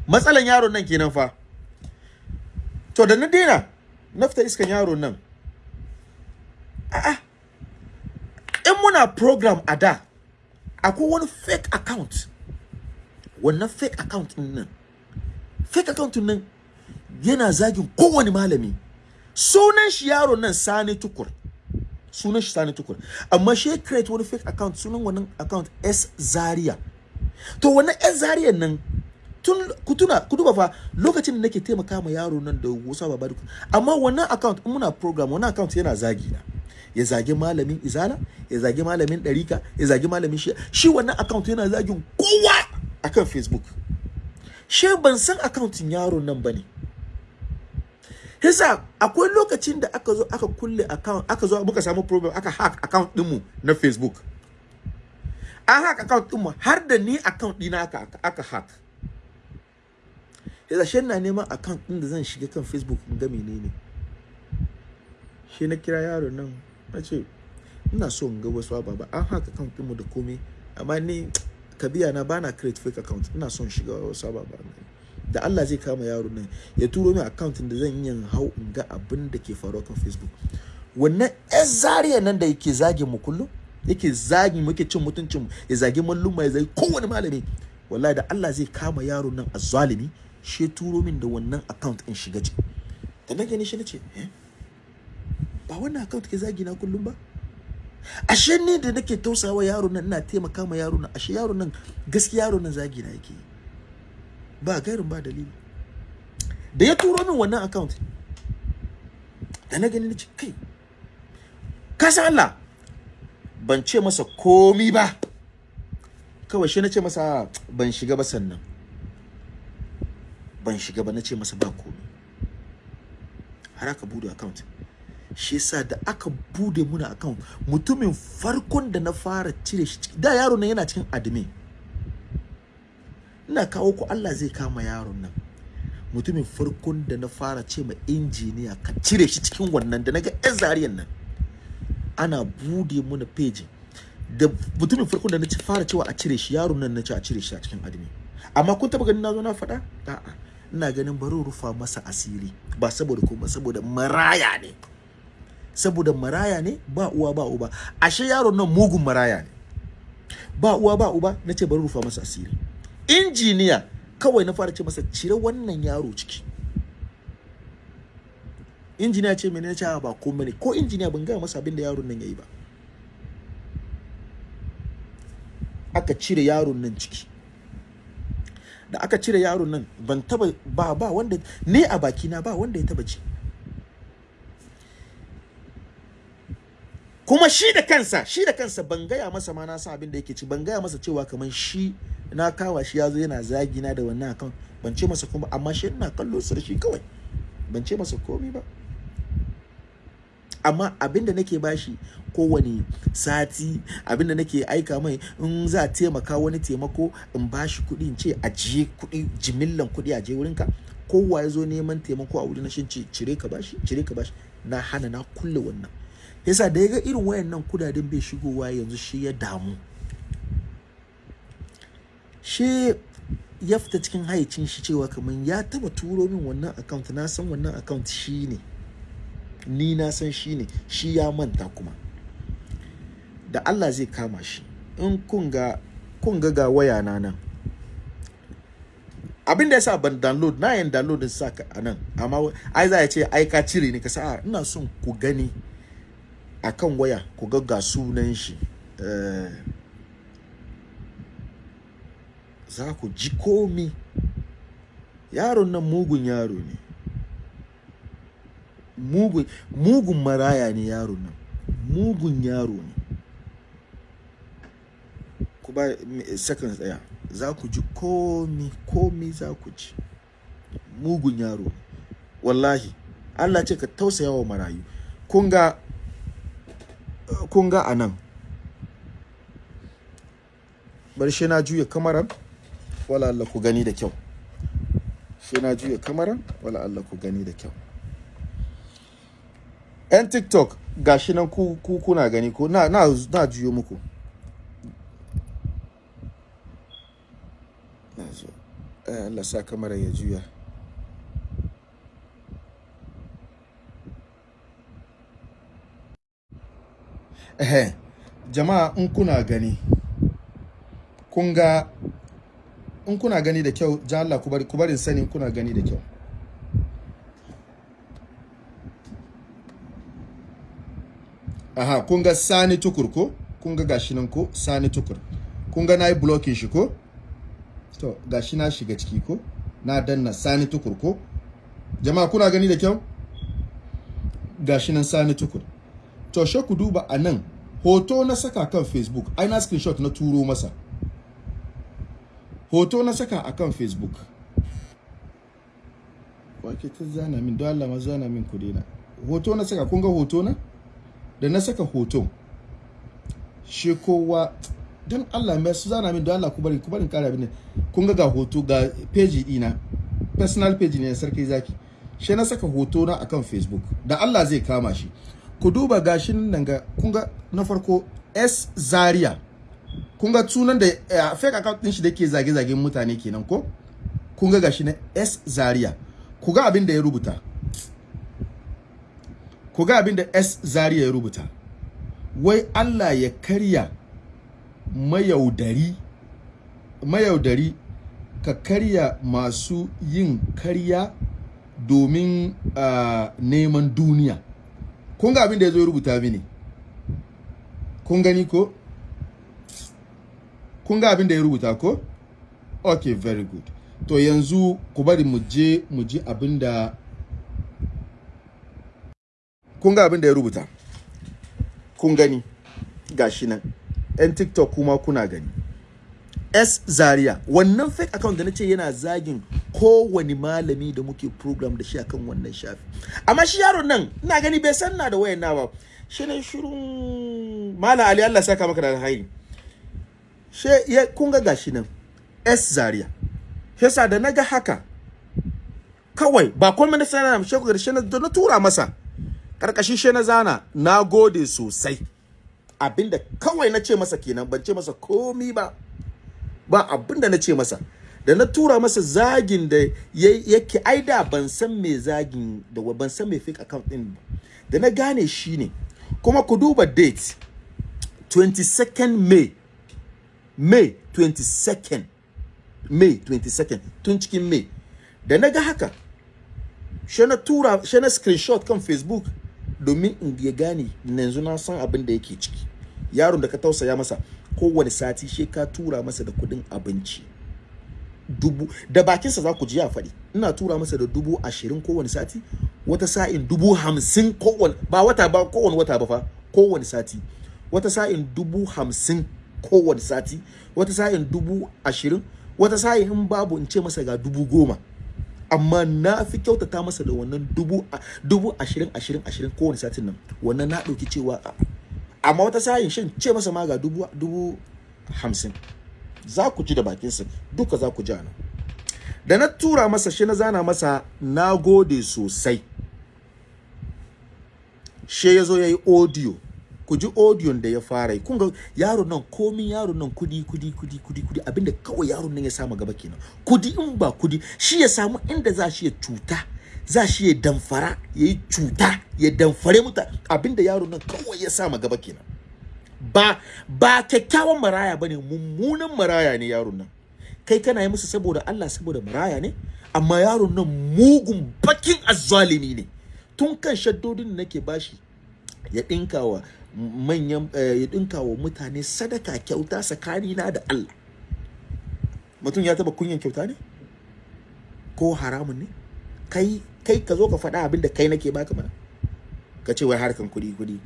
Matsalan yaron nan kenan fa. To da na dena na fita iskan yaron nan. A'a. In muna program a da akwai wani fake account. Wannan fake account ɗin nan fake account ɗin nan yana zagin kowane malami. Sunan shi yaron nan sani tukur. Sunan shi sani tukur. Amma shi create wani fake account sunan wannan account s zaria. To wannan s zaria nan tun ku tuna ku duba fa lokacin da nake taimaka ma yaro nan da wasu baba duk amma wannan account in muna program wannan account yana zagi na. Ya zagi malamin izala ya zagi malamin ɗarika ya zagi malamin shi shi wannan account yana zagin kowa akan facebook shi ban san accountin yaron nan ba ne Hisa akwai lokacin da aka zo aka kulle account aka zo muka samu problem aka hack account dinmu na Facebook. An hack account dinmu har da ni account dina aka aka hack. Hisa shi na neman account din da zan shiga kan Facebook in ga menene. Shi na kira yaro nan na ce ina so in ga wasu ababa an hack account dinmu da komai amma ni kabiya na bana create fake account. Ina son shiga wasu ababa da Allah zai kama yaro nan ya turo min account da zan yi hau in ga abin da ke faruwa kan Facebook. Wannan yan zariya nan da yake zagin mu kullum yake zagin muke cin mutuncin mu ya zagi malluma ya zagi kowane malami. Wallahi da Allah zai kama yaro nan a zalimi shi turo min da wannan account in shiga ciki. Da na gani shi nace eh ba wannan account ke zagi na kullum ba? Ashe ni da nake tausawa yaro nan ina taimaka ma yaro nan. Ashe yaro nan gaskiya yaro nan zagi na yake ba gairin ba dalili. Da ya turo min wannan account da na gani nace kai ka san Allah? Ban ce masa komi ba. Kawai shi na ce masa ban shiga ba sannan. Ban shiga ba na ce masa ba komi. Har aka buɗe account. Shi yasa da aka buɗe muna account mutumin farkon da na fara cire shi da yaro nan yana cikin admin. Ina kawo ku Allah zai kama yaron nan. Mutumin farkon da na fara ce ma injiniya ka cire shi cikin wannan da na ga yan zariyan nan. Ana buɗe muna page. Da mutumin farkon da na ci fara cewa a cire shi yaron nan na ce a cire shi a cikin admin. Amma kun taba ganin na zo na faɗa? A'a. Ina ganin bari rufa masa asiri. Ba saboda kuma saboda maraya ne. Saboda maraya ne ba uwa ba uba. Ashe yaron nan mugun maraya ne. Ba uwa ba uba na ce bari rufa masa asiri. Injiniya kawai na fara ce masa cire wannan yaro ciki. Injiniya ce mene ce ba komai ne. Ko injiniya ban gaya masa abin da yaron nan yayi ba. Aka cire yaron nan ciki. Da aka cire yaron nan ban taba ba ba wanda ne a bakina ba wanda ya taba ji kuma shi da kansa shi da kansa ban gaya masa ma na san abin da yake ci ban gaya masa cewa kamar shi na kawa shi ya zo yana zagi na da wannan akan ban ce masa kuma amma shi ina kallo su shi kawai. Ban ce masa komi ba. Amma abin da nake bashi kowane sati abin da nake aika mai in za taimaka wani taimako in bashi kuɗi in ce ajiye kuɗi jimillan kuɗi ajiye wurinka. Kowa ya zo neman taimako a wurin shin ce cire ka bashi cire ka bashi na hana na kulle wannan. Yasa da ya ga irin wayannan kuɗaɗen bai shigowa yanzu shi ya damu. Shi ya fita cikin haicin shi cewa kamar ya taba turo min wannan account na san wannan account shi ne. Ni na san shi ne shi ya manta kuma. Da Allah zai kama shi. In kun ga kun ga ga waya na nan. Abin da yasa ban download na yin download din saka a nan. Amma ai za ya ce ai ka cire ni ka sa. Ina son ku gani. Akan waya ku ga ga sunan shi. Uh, za ku ji komi. Yaron nan mugun yaro ne. Mugun mugun maraya ne yaron nan. Mugun yaro ne. Ku ba seconds ɗaya za ku ji komi komi za ku ji. Mugun yaro wallahi Allah ce ka tausaya wa marayu. Kun ga kun ga a nan bar shi na juya kamaran wala Allah ku gani da kyau. Shi na juya kamaran wala Allah ku gani da kyau. Yan tiktok gashi nan ku, ku kuna gani ko? Na, juyo muku. Eh, Allah sa kamara ya juya. Eh jama'a in kuna gani kun ga in kuna gani da kyau ja Allah ku barin sani kuna gani da kyau. Aha kun ga sani tukur ko? Kun ga gashi nan ko? Sani tukur. Kun ga na yi blocking shi ko? To gashi na shiga ciki ko? Na danna sani tukur ko? Jama'a kuna gani da kyau? Gashi nan sani tukur. To she ku duba a nan hoto na saka kan facebook. Ai na screenshot na turo masa. Hoto na saka akan facebook. Wake ta zana min don Allah ma zana min kuɗi na. Hoto na saka kun ga hoto na? Da na saka hoto shi kowa don Allah mai su zana min don Allah ku bari ku bari kara bin kun ga ga hoto ga page dina personal page ne sarki zaki. Shi na saka hoto na akan facebook. Da Allah zai kama shi. Ku duba gashin nan ga kun ga na farko S Zaria. Kun ga sunan da uh, fake account din shi da ke zage-zagen mutane kenan ko? Kun ga gashi na S Zaria. Ku ga abin da ya rubuta. Ku ga abin da S Zaria ya rubuta. Wai Allah ya karya mayaudari mayaudari ka karya masu yin karya domin uh, neman duniya. Kun ga abin da ya zo rubuta mini? Kun gani ko? Kun ga abin da ya rubuta ko? Okay very good. To yanzu ku bari mu je mu ji abin da kun ga abin da ya rubuta. Kun gani? Gashi nan. Yan tiktok kuma kuna gani. S Zaria. Wannan fake account da nace yana zagin kowane malami da muke program da shi akan wannan shafi. Amma shi yaron nan ina gani bai san na da wayan na ba. Shi ne shirun Malam Ali Allah saka maka da alheri she ya kun ga gashi nan S Zaria. Yasa da na ga haka kawai ba komai na sanar shi ku shi na tura masa ƙarƙashin shi na zana na gode sosai. Abinda kawai na ce masa kenan ban ce masa komi ba. Ba abin da na ce masa. Da na tura masa zagin da yake aida ban san me zagin da ban san me fake account din da na gane shi ne. Kuma ku duba date 22nd May. May 22nd May 22nd tun cikin May. Da na ga haka shi na tura shi na screenshot kan Facebook domin in ya gane yanzu na san abin da yake ciki. Yaron da ka tausaya masa kowane sati shi ka tura masa da kuɗin abinci. Dubu da bakinsa za ku ji ya faɗi. Ina tura masa da dubu ashirin kowane sati wata sa'in dubu hamsin kowane ba wata ba kowane wata ba fa kowane sati. Wata sa'in dubu hamsin kowane sati wata sa'in dubu ashirin wata sa'in in babu in ce masa ga dubu goma. Amma na fi kyautata masa da wannan dubu dubu ashirin ashirin ashirin kowane satin nan. Wannan na ɗauki cewa amma wata sa'in shin ce masa ma ga dubu dubu hamsin. Za ku ji da bakinsa duka za ku ji nan. Da na tura masa shi na zana masa na gode sosai. She ya zo ya yi audio. Ku ji audio da ya fara kun ga yaron nan komin yaron nan kuɗi kuɗi kuɗi kuɗi kuɗi. Abinda kawai yaron nan ya samu gaba kenan. Kudi in ba kuɗi shi ya samu inda za shi ya cuta. Za shi ya damfara ya yi cuta ya damfare muta abin da yaron nan kawai ya samu gaba kenan. Ba ba kyakkyawan maraya ba ne mummunan maraya ne yaron nan. Kai kana yi musu saboda Allah saboda maraya ne amma yaron nan mugun bakin azzalimi ne. Tun kan shaddodin da nake bashi ya dinka wa manyan ya dinka wa mutane sadaka kyauta tsakanina da Allah. Mutum ya taba kunyan kyauta ne? Ko haramun ne? Kai kai ka zo ka faɗa abin da kai nake baka mana. Ka ce wai harkan kuɗi kuɗi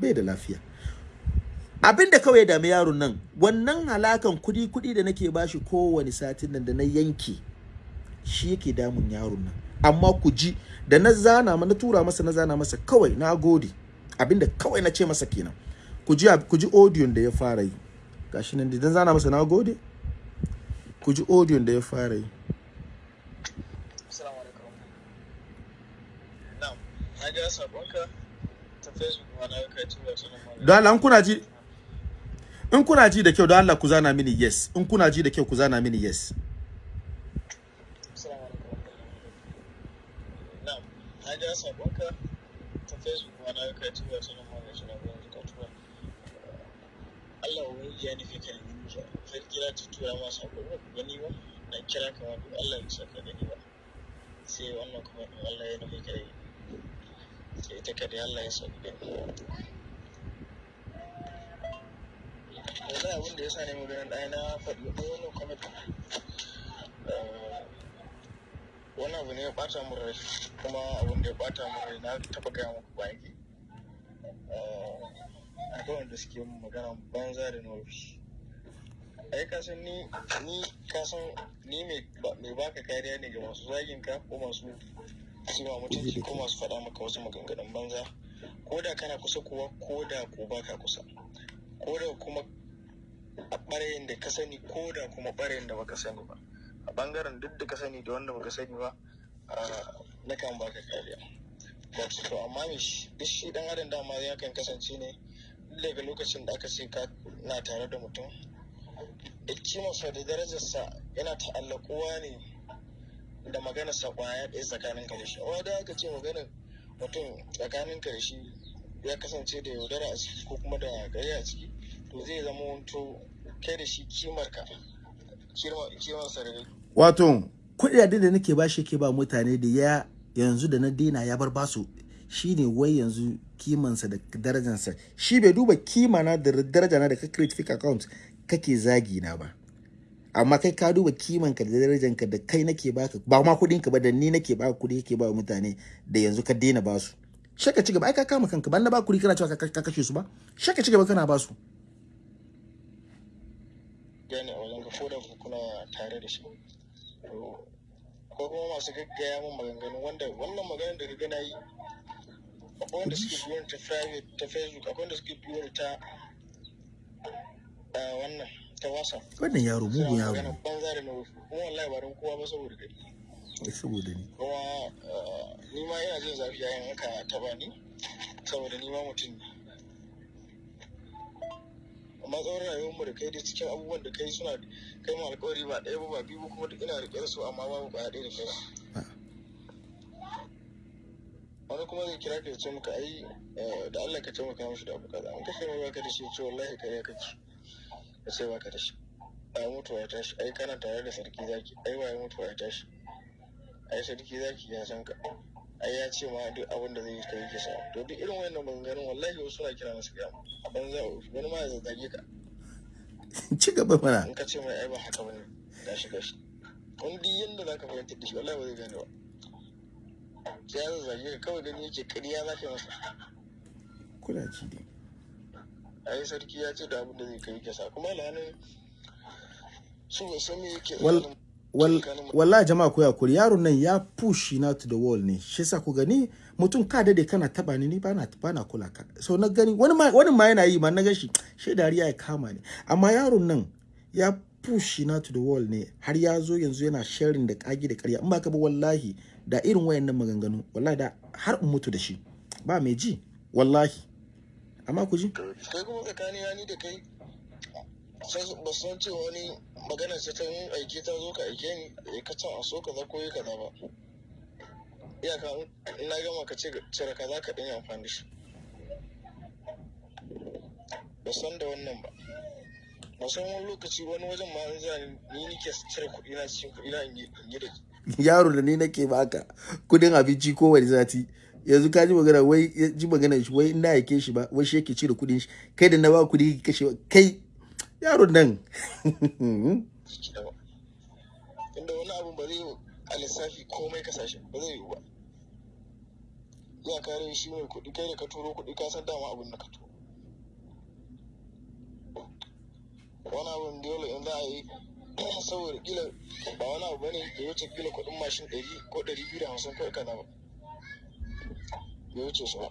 bai da lafiya. Abin da kawai dami yaron nan wannan halakan kuɗi kuɗi da nake bashi kowane satin nan da na yanke shi yake damun yaron nan. Amma ku ji da na zana na tura masa na zana masa kawai na gode. Abinda kawai na ce masa kenan. Ku ji ku ji audio da ya fara yi. Gashi nan da zana masa na gode. Ku ji audio da ya fara yi Assalamu alaikum. Na'am, na ga sabonka ta Facebook ma na tura don Allah kuna ji in kuna ji da kyau don Allah ku zana mini yes in kuna ji da kyau ku zana mini yes ga sabonka ta Facebook ma na kai gurin ka. Allah ubangiji ya nufi ka ne musa. Sarki na ta tura ma sako ba ku gani ba. Na kira ka ma duk Allah ya saka gani ba. Sai wannan kuma Allah ya nufi ka yi. Sai ita ka da Allah ya gani. yanzu abin da ya sa ne maganin ɗaya na faɗi ko wani kwamiti wani abu ne ya ɓata mu rai kuma abin da ya ɓata mu rai na taɓa gaya muku bayan ki akwai wanda suke magana banza da nufi ai ka san ni ni ka san ni mai baka kariya ne ga masu zagin ka ko masu sima mutunci ko masu faɗa maka wasu maganganun banza. Ko da kana kusa kuwa ko da ko baka kusa. Ko da kuma a ɓarayin da ka sani ko da kuma ɓarayin da baka sani ba. A ɓangaren duk da ka sani da wanda baka sani ba na kan baka kariya. To amma duk shi dan adam dama ya kan kasance ne daga lokacin da aka ce ka na tare da mutum kimarsa da darajarsa yana ta'allakuwa ne da maganar sa ƙwaya ɗaya tsakanin ka da shi. Amma da aka ce maganar mutum tsakanin ka da shi ya kasance da yaudara a ciki ko kuma da gari a ciki to zai zama wanto kai da shi kimar ka kimar sa da wato kuɗaɗen da nake ba shi ke ba mutane da ya yanzu da na daina ya bar ba su shine wai yanzu kimansa da darajansa shi bai duba kima na da daraja na da ka create fake account kake zagi na ba. Amma kai ka duba kimanka da darajanka da kai nake baka ba ma kuɗin ka ba da ni nake baka kuɗi kake ba mutane da yanzu ka daina ba su shaka ci gaba ai ka kama kanka ban na ba kuɗi kana cewa ka kashe su ba. Shaka ci gaba kana ba su gane a wajen ka ko da kuna tare da shi. Ko kuma masu gaggaya min maganganu wanda wannan maganar da kaga na yi akwai wanda suke biyo ta private ta facebook akwai wanda suke biyo ta wannan. Wannan yaro mugun yaro rufu kuma wallahi ba don kowa ba saboda kai saboda ni. Kuma ni ma ina jin zafi yayin haka saboda ni ma mutum ne. Amma tsawon rayuwar mu da kai da cikin abubuwan da kai suna kai mu alkawari ba ɗaya ba ba biyu kuma duk ina riƙe da su amma babu ba ɗaya da kai ba. Wani kuma zai kira ka ya ce maka ai da Allah ka taimaka mishi da abu kaza. An kashe mai baka da shi ce wallahi kare kake. Ka ce baka da shi. Ai mutuwa ya tashi. Ai kana tare da sarki zaki. Ai waye mutuwa ya tashi? Ai sarki zaki ya san ka. Ai ya ce ma duk abin da zai yi kai kisa to duk irin wannan maganganun wallahi wasu suna kira masu gaya a banza wani ma ya zazzage ka. Ci gaba mana. In ka ce mai ai ba haka ba ne gashi gashi wani duk yanda zaka fahimtar da shi wallahi ba zai gane ba. Sai ya zazzage ka kawai gani yake ƙarya za ka yi masa. Kuna ci dai. Ai sarki ya ce da abin da zai kai kisa kuma lanin su ba san me yake wal wal wallahi jama'a ku yakuri yaron nan ya push na to the wall ne. Shi yasa ku gani mutum ka daɗe kana taba ni ni bana bana kula ka. So na gani wani ma wani ma yana yi ma na gashi shi dariya ya kama ni. Amma yaron nan ya push na to the wall ne. Har ya zo yanzu yana sharing da kagi da ƙarya. In ba ka ba wallahi da irin wayannan maganganu wallahi da har in mutu da shi. Ba mai ji wallahi. Amma ku ji. Kai kuma tsakanin ni da kai ba san cewa wani magana ce ta yin aike ta zo ka aike ni ka can a so kaza ko yi kaza ba. Iyaka na gama ka ce cire kaza ka ɗin amfani shi. Ba san da wannan ba. Ba san wani lokaci wani wajen ma an zani ni nike cire kuɗi na cikin kuɗi na in yi da yaro da ni nake baka kuɗin abinci kowane sati. Yanzu ka ji magana wai ji magana shi wai ina yake shi ba wai shi yake cire kuɗin shi. Kai da na ba kuɗi kashe kai yaron nan. Inda wani abu ba zai a lissafi komai ƙasashe ba zai yiwu ba. Ya kare shi mai kuɗi kai da ka turo kuɗi ka san dama abin da ka turo. Wani abin dole in za a yi saboda kila ba wani abu ba ne da wuce kila kuɗin mashin ɗari ko ɗari biyu da hamsin kawai kaza ba. Bai wuce su ba.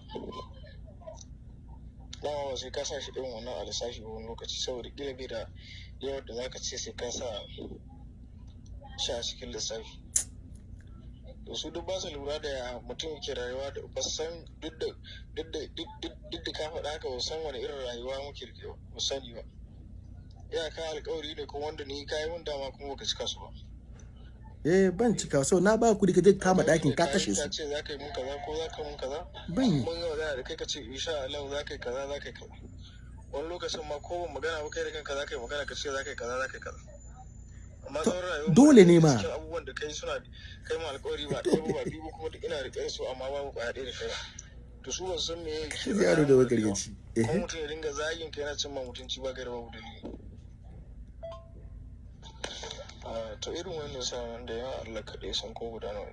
Dama ba sai ka sa shi irin wannan a lissafi wani lokaci saboda kila bai da yawan da zaka ce sai ka sa shi a cikin lissafi. To su duk ba su lura da ya mutum ke rayuwa da ba san duk da duk da ka faɗa haka ba san wani irin rayuwa muke da ba sani ba. Iyaka alkawari ne kuma wanda ni kayi mun dama kuma baka cika su ba. Eh ban cika. So na ba ku ka je kama ɗakin ka kashe su. ce za ka yi mun kaza ko za ka mun kaza? Ban yi. Mun da kai ka ce insha Allah za ka yi kaza za ka yi kaza. Wani lokacin ma ko ban magana ba kai da kanka za ka yi magana ka ce za ka yi kaza za ka yi kaza. Amma sauran rayuwar dole ne ma. abubuwan da kai suna kai alkawari ba ɗaya ba biyu kuma duk ina riƙe su amma babu ƙwaya ɗaya da kai to su ba su san me yake yaro da kuma mutum ya dinga zagin ka yana cin ma mutunci ba gaira babu dalili. To irin wannan sanan da yawa Allah kaɗai san ko guda nawa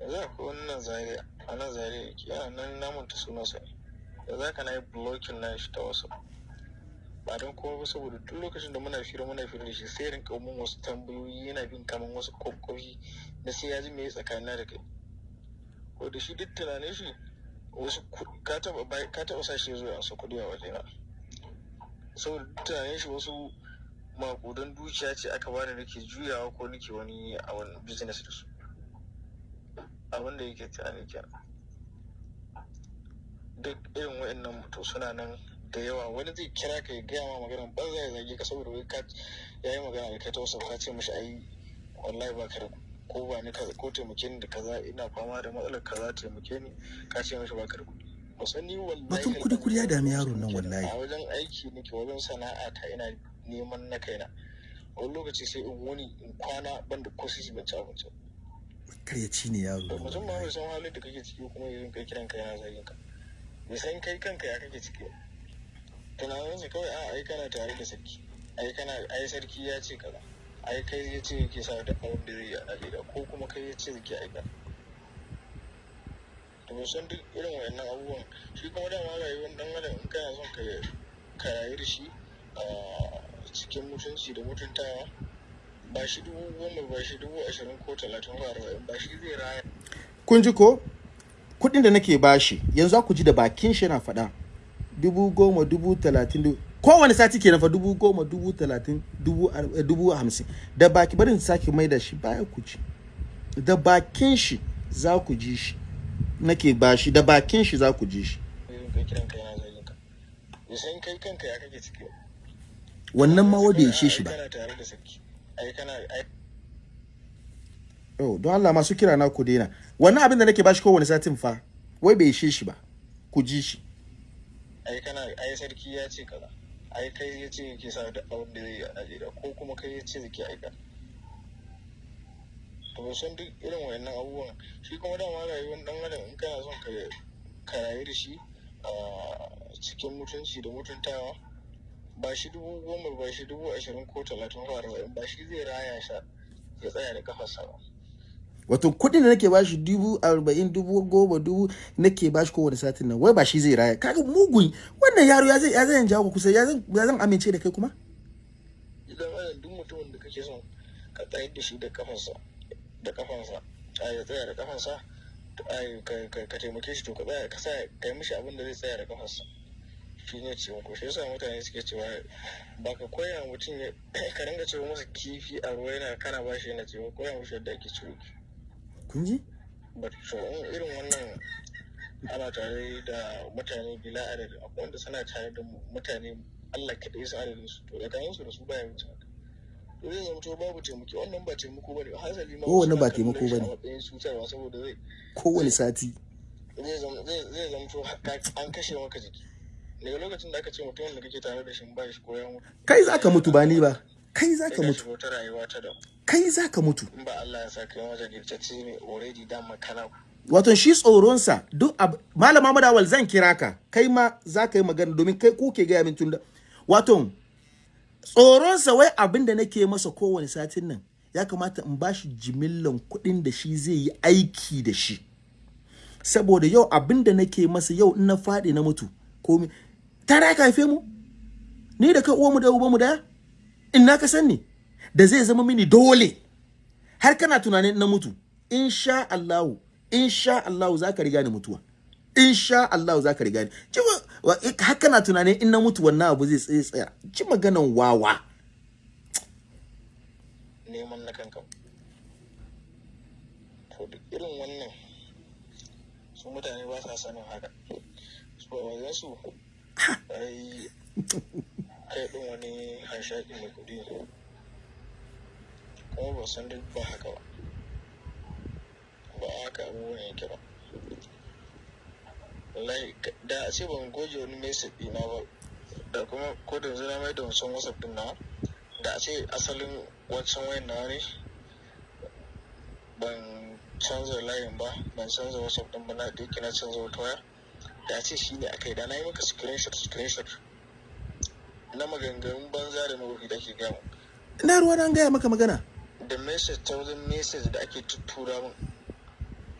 yanzu akwai wannan zare a nan zare yake yana nan namun ta sunansa. Da za ka na yi blocking na shi ta wasu ba don kuma ba saboda duk lokacin da muna fira muna fira da shi sai rinka mun wasu tambayoyi yana bin kaman wasu kwakwafi na sai ya ji me tsakanina da kai. Ko da shi duk tunanin shi wasu ka taba sa shi zuwa ansa kuɗi a wajena. Saboda duk tunanin shi wasu makudan dukiya ce aka bani nake juyawa ko nake wani a wani business da su. Abin da yake tunani kenan. Duk irin wa'annan to suna nan da yawa. Wani zai kira ka ya gaya ma maganar banza ya zage ka saboda wai ka ya yi magana da kai ta wasu ka ce mishi ai wallahi ba ka ko ba ni ko taimake ni da kaza ina fama da matsalar kaza taimake ni. Ka ce mishi ba ka da kuɗi. Musan ni wallahi Batun kuɗi kuɗi ya dami yaron nan wallahi. a wajen aiki nake wajen sana'a ta ina neman na kaina. Wani lokaci sai in wuni in kwana banda ko sisi ban ci abinci karyaci ne yaro. To mutum ma bai san halin da kake ciki kuma yanzu kai kiran ka yana zagin ka. Bai san kai kanka ya kake ciki ba. Tunaninsa kawai a ai kana tare da sarki. Ai kana ai sarki ya ce kaza. Ai kai ya ce yake sa da abin da zai yi a Najeriya ko kuma kai ya ce zai aika to bai san duk irin wayannan abubuwan. Shi kuma dama rayuwar dan adam in kana son ka rayu da shi a cikin mutunci da mutuntawa ba shi dubu goma ba shi dubu ashirin ko talatin ko arba'in ba shi zai raya kun ji ko kuɗin da nake bashi yanzu za ku ji da bakin shi yana faɗa dubu goma dubu talatin dubu kowane sati ke fa dubu goma dubu talatin dubu eh, hamsin da baki bari in sake mai da shi baya ku ci da bakin shi za ku ji shi nake bashi da bakin shi za ku ji shi bai san kai kanka ya kake ciki ba wannan ma wa bai ishe shi ba. Oh don Allah masu kira na ku daina. Wannan abin da nake bashi kowane satin fa wai bai ishe shi ba. Ku ji shi. Ai kana ai sarki ya ce kaza. Ai kai ya ce yake sa da abin da zai yi a Najeriya ko kuma kai ya ce zai aika. To san duk irin wayannan abubuwan. Shi kuma dama rayuwar dan adam in kana son ka ka rayu da shi a cikin mutunci da mutuntawa ba shi dubu goma ba shi dubu ashirin ko talatin ko arba'in ba shi zai raya sha ya tsaya da kafarsa ba. Wato kuɗin da nake bashi dubu arba'in dubu goma dubu nake bashi kowane satin nan wai ba shi zai raya. Kaga mugun wannan yaro ya zai ya zai jawo ku kusa ya zan amince da kai kuma? Idan adam duk mutumin da kake son ka tsayar da shi da kafansa da kafansa a ya tsaya da kafansa ka ka- ka taimake shi to ka tsaya ka sa kai mishi abin da zai tsaya da kafansa shi ne taimako shi yasa mutane suke cewa ba ka koya mutum ya ka ringa cewa masa kifi a ruwa yana kana ba shi yana cewa koya mishi yadda ake kifi. Kun ji? So in irin wannan ana tare da mutane bila adadi akwai wanda suna tare da mutane Allah kaɗai su adadin su. To tsakanin su da su baya wuce to zai zama to babu taimako. Wannan ba taimako ba ne. Hasali ma suna ba taimako ba ne. saboda zai kowane sati. zai zama to an kashe maka jiki. Daga lokacin da aka ce mutumin da kake tare da shi ba shi ko ya mutu kai zaka mutu ba ni ba. Kai zaka ka mutu. wata rayuwa ta da kai zaka mutu. In ba Allah ya ne already dama kana wato shi tsoronsa duk ab malama madawal zan kira ka. Kai ma za ka yi magana domin kai ku ke gaya min tun da wato tsoronsa wai abin da nake masa kowane satin nan ya kamata in bashi jimillan kuɗin da shi zai yi aiki da shi. Saboda yau abin da nake masa yau in na faɗi na mutu komi tare ka haife mu? Ni da kai uwanmu da ubanmu ɗaya in na ka sani da zai zama mini dole. Har kana tunanin na mutu insha Allahu insha Allahu za ka riga ni mutuwa. Insha Allahu za ka riga ni. Har kana tunanin in na mutu wannan abu zai tsaye tsaya. Ci maganan wawa. Neman na kanka. To duk irin wannan su mutane ba sa sanin haka. Su ba wajen su kai din wani hanshaki mai kuɗi kuma ba san duk ba haka ba. Ba haka abubuwan yake ba. Da a ce ban goge wani message ɗina ba da kuma ko da mai da wancan whatsapp ɗin na da a ce asalin wancan wayan na ne ban canza layin ba ban canza whatsapp ɗin ba na yake na canza wata waya. Da a ce shi ne akai da na yi maka screenshot screenshot na maganganun banza da na wuri da ke gama ina ruwa na gaya maka magana? Da message ta wajen message da ake tuttura min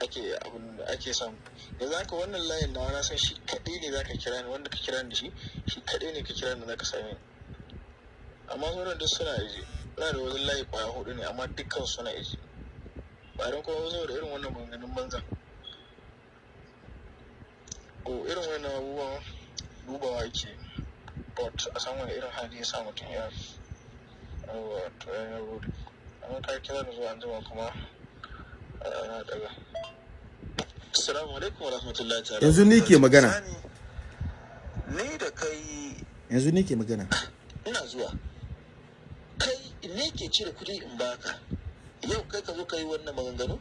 ake abin da ake samu. Yanzu haka wannan layin na na san shi kaɗai ne zaka kira ni wanda ka kira ni da shi shi kaɗai ne ka kira ni zaka same ni. Amma sauran duk suna iji ina da wajen layi ƙwaya huɗu ne amma dukkan suna iji ba don kuma saboda irin wannan maganganun banza. Ko irin wannan abubuwan dubawa ake but a san wani irin hali ya sa mutum ya yawa to ya yi rudi amma ka kira da zuwa anjima kuma na daga. Assalamu alaikum wa rahmatullahi ta'ala yanzu ni ke magana. Ni da kai yanzu ni ke magana. Ina zuwa. Kai ne ke cire kuɗi in baka. Yau kai ka zo ka yi wannan maganganu?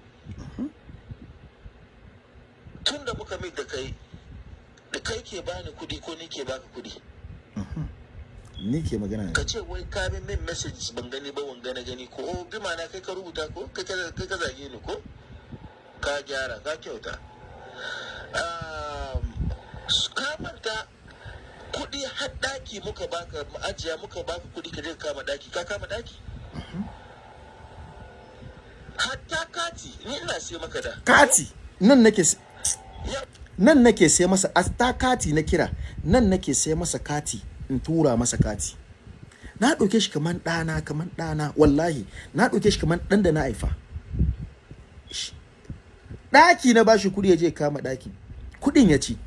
Tun da muka mai da kai da kai ke bani kuɗi ko ni ke baka kuɗi ni ke magana ka ce wai ka min min message ban gani ba wanga na gani ko oh bi na kai ka rubuta ko? Kai ka ka zage ni ko? Ka gyara ka kyauta. Ka manta kuɗi har ɗaki muka baka ajiya muka baka kuɗi ka je ka kama ɗaki ka kama ɗaki hatta kati ni ina sai maka da. Kati? Nan nake nan nake sai masa asta kati na kira nan nake sai masa kati in tura masa kati. Na ɗauke shi kaman ɗana kaman ɗana wallahi. Na ɗauke shi kaman ɗan da na haifa. Ɗaki na bashi kuɗi ya je kama ɗaki. Kuɗin ya ci.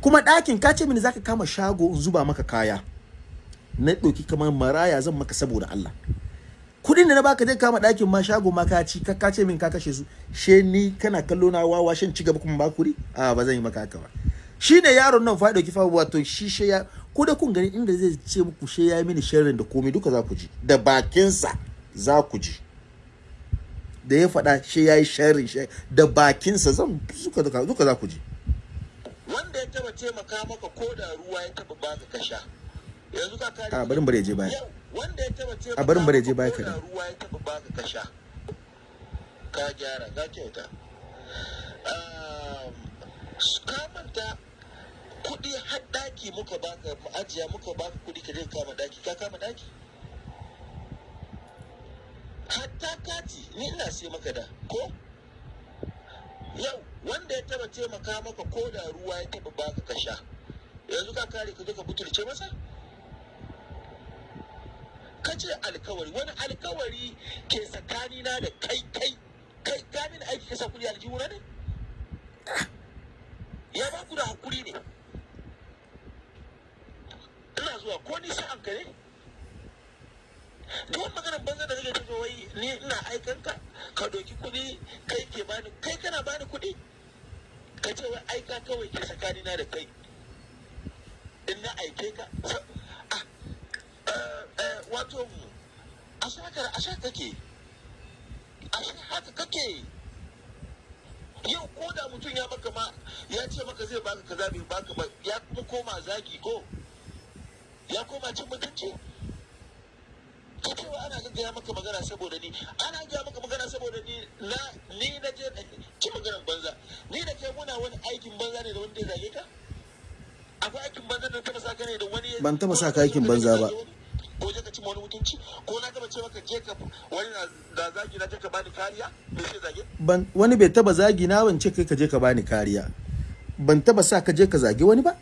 Kuma ɗakin ka ce mini zaka kama shago in zuba maka kaya. Na ɗauki kaman maraya zan maka saboda Allah. Kuɗin da na baka zai kama ɗakin ma shago ma ka ci ka ce min ka kashe su. She ni kana kallo na wawa shin ci gaba kuma ba kuɗi a ba zan yi maka haka ba. Shi ne yaron nan fa ɗauki fa wato shi she ya ko da kun gani inda zai ce muku she ya mini sharrin da komai duka za ku ji. Da bakinsa za ku ji. Da ya faɗa she ya yi she da bakinsa zan duka duka duka za ku ji. Wanda ya taba taimaka maka ko da ruwa ya taba baka ka sha a barin bare je baya. Yau wanda ya taba taimaka A barin bare je baya maka ko da kaɗan. ruwa ya taba baka ka sha ka gyara ka kyauta. Ka manta kuɗi har ɗaki muka baka ajiya muka baka kuɗi ka je ka kama ɗaki ka kama ɗaki? Hatta kati ni ina sai maka da ko? Yau wanda ya taba taimaka maka ko da ruwa ya taba baka ka sha yanzu ka kare ka zo ka butulce masa? Ka ce alkawari wani alkawari ke tsakanina da kai kai kai ka mini aiki ka sa kuɗi aljihuna ne? Ya ba ku da haƙuri ne? Ina zuwa ko ni sa'an ka ne? Duk wani maganar banza da kake tafiya wai ni ina aikan ka ka doki kuɗi kai ke bani kai kana bani kuɗi? Ka ce wai aika kawai ke tsakanina da kai. In na aike ka wato a shakar a shaka kake a haka kake. Yau ko da mutum ya maka ma ya ce maka zai baka kaza bai baka ba ya kuma koma zagi ko? Ya koma cin mutunci? Ka ce wa ana gaggaya maka magana saboda ni ana gaya maka magana saboda ni na ni na je ci maganar banza. Ni da kai muna wani aikin banza ne da wanda ya zage ka? Akwai aikin banza da taba saka ne da wani Ban taba saka aikin banza ba. Ko je ka ci wani mutunci ko na taba ce maka je ka wani da zagi na je ka bani kariya? Me sai zage? Ban wani bai taba zagi na ban ce kai ka je ka bani kariya. Ban taba sa ka je ka zagi wani ba.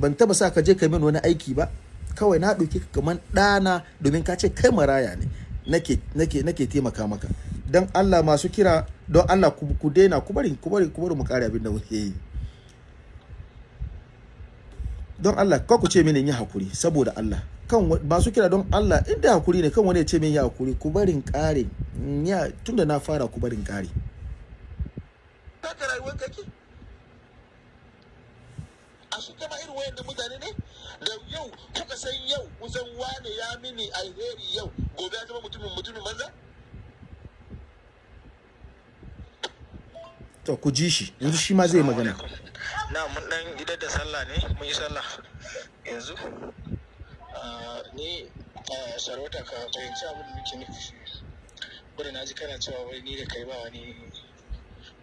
Ban taba sa ka je ka min wani aiki ba. Kawai na ɗauki ka kaman ɗana domin ka ce kai maraya ne nake nake nake taimaka maka. Dan Allah masu kira don Allah ku, daina ku bari ku bari ku bari mu kare abin da muke yi. Don Allah ka ku ce mini in yi haƙuri saboda Allah. Kan masu kira don Allah inda haƙuri ne kan wani ya ce min yi haƙuri ku barin kare in ya tunda na fara ku barin kare rayuwar kake a su kama irin wayan da mutane ne da yau kuka san yau kusan wane ya mini alheri yau gobe ya zama mutumin mutumin banza? To ku ji shi yanzu shi ma zai magana. Na mun dan idar da sallah ne mun yi sallah. Yanzu? Ni ah, sarauta ka fahimci abin da nake nufi wadda na ji kana cewa wai ni da kai ba wani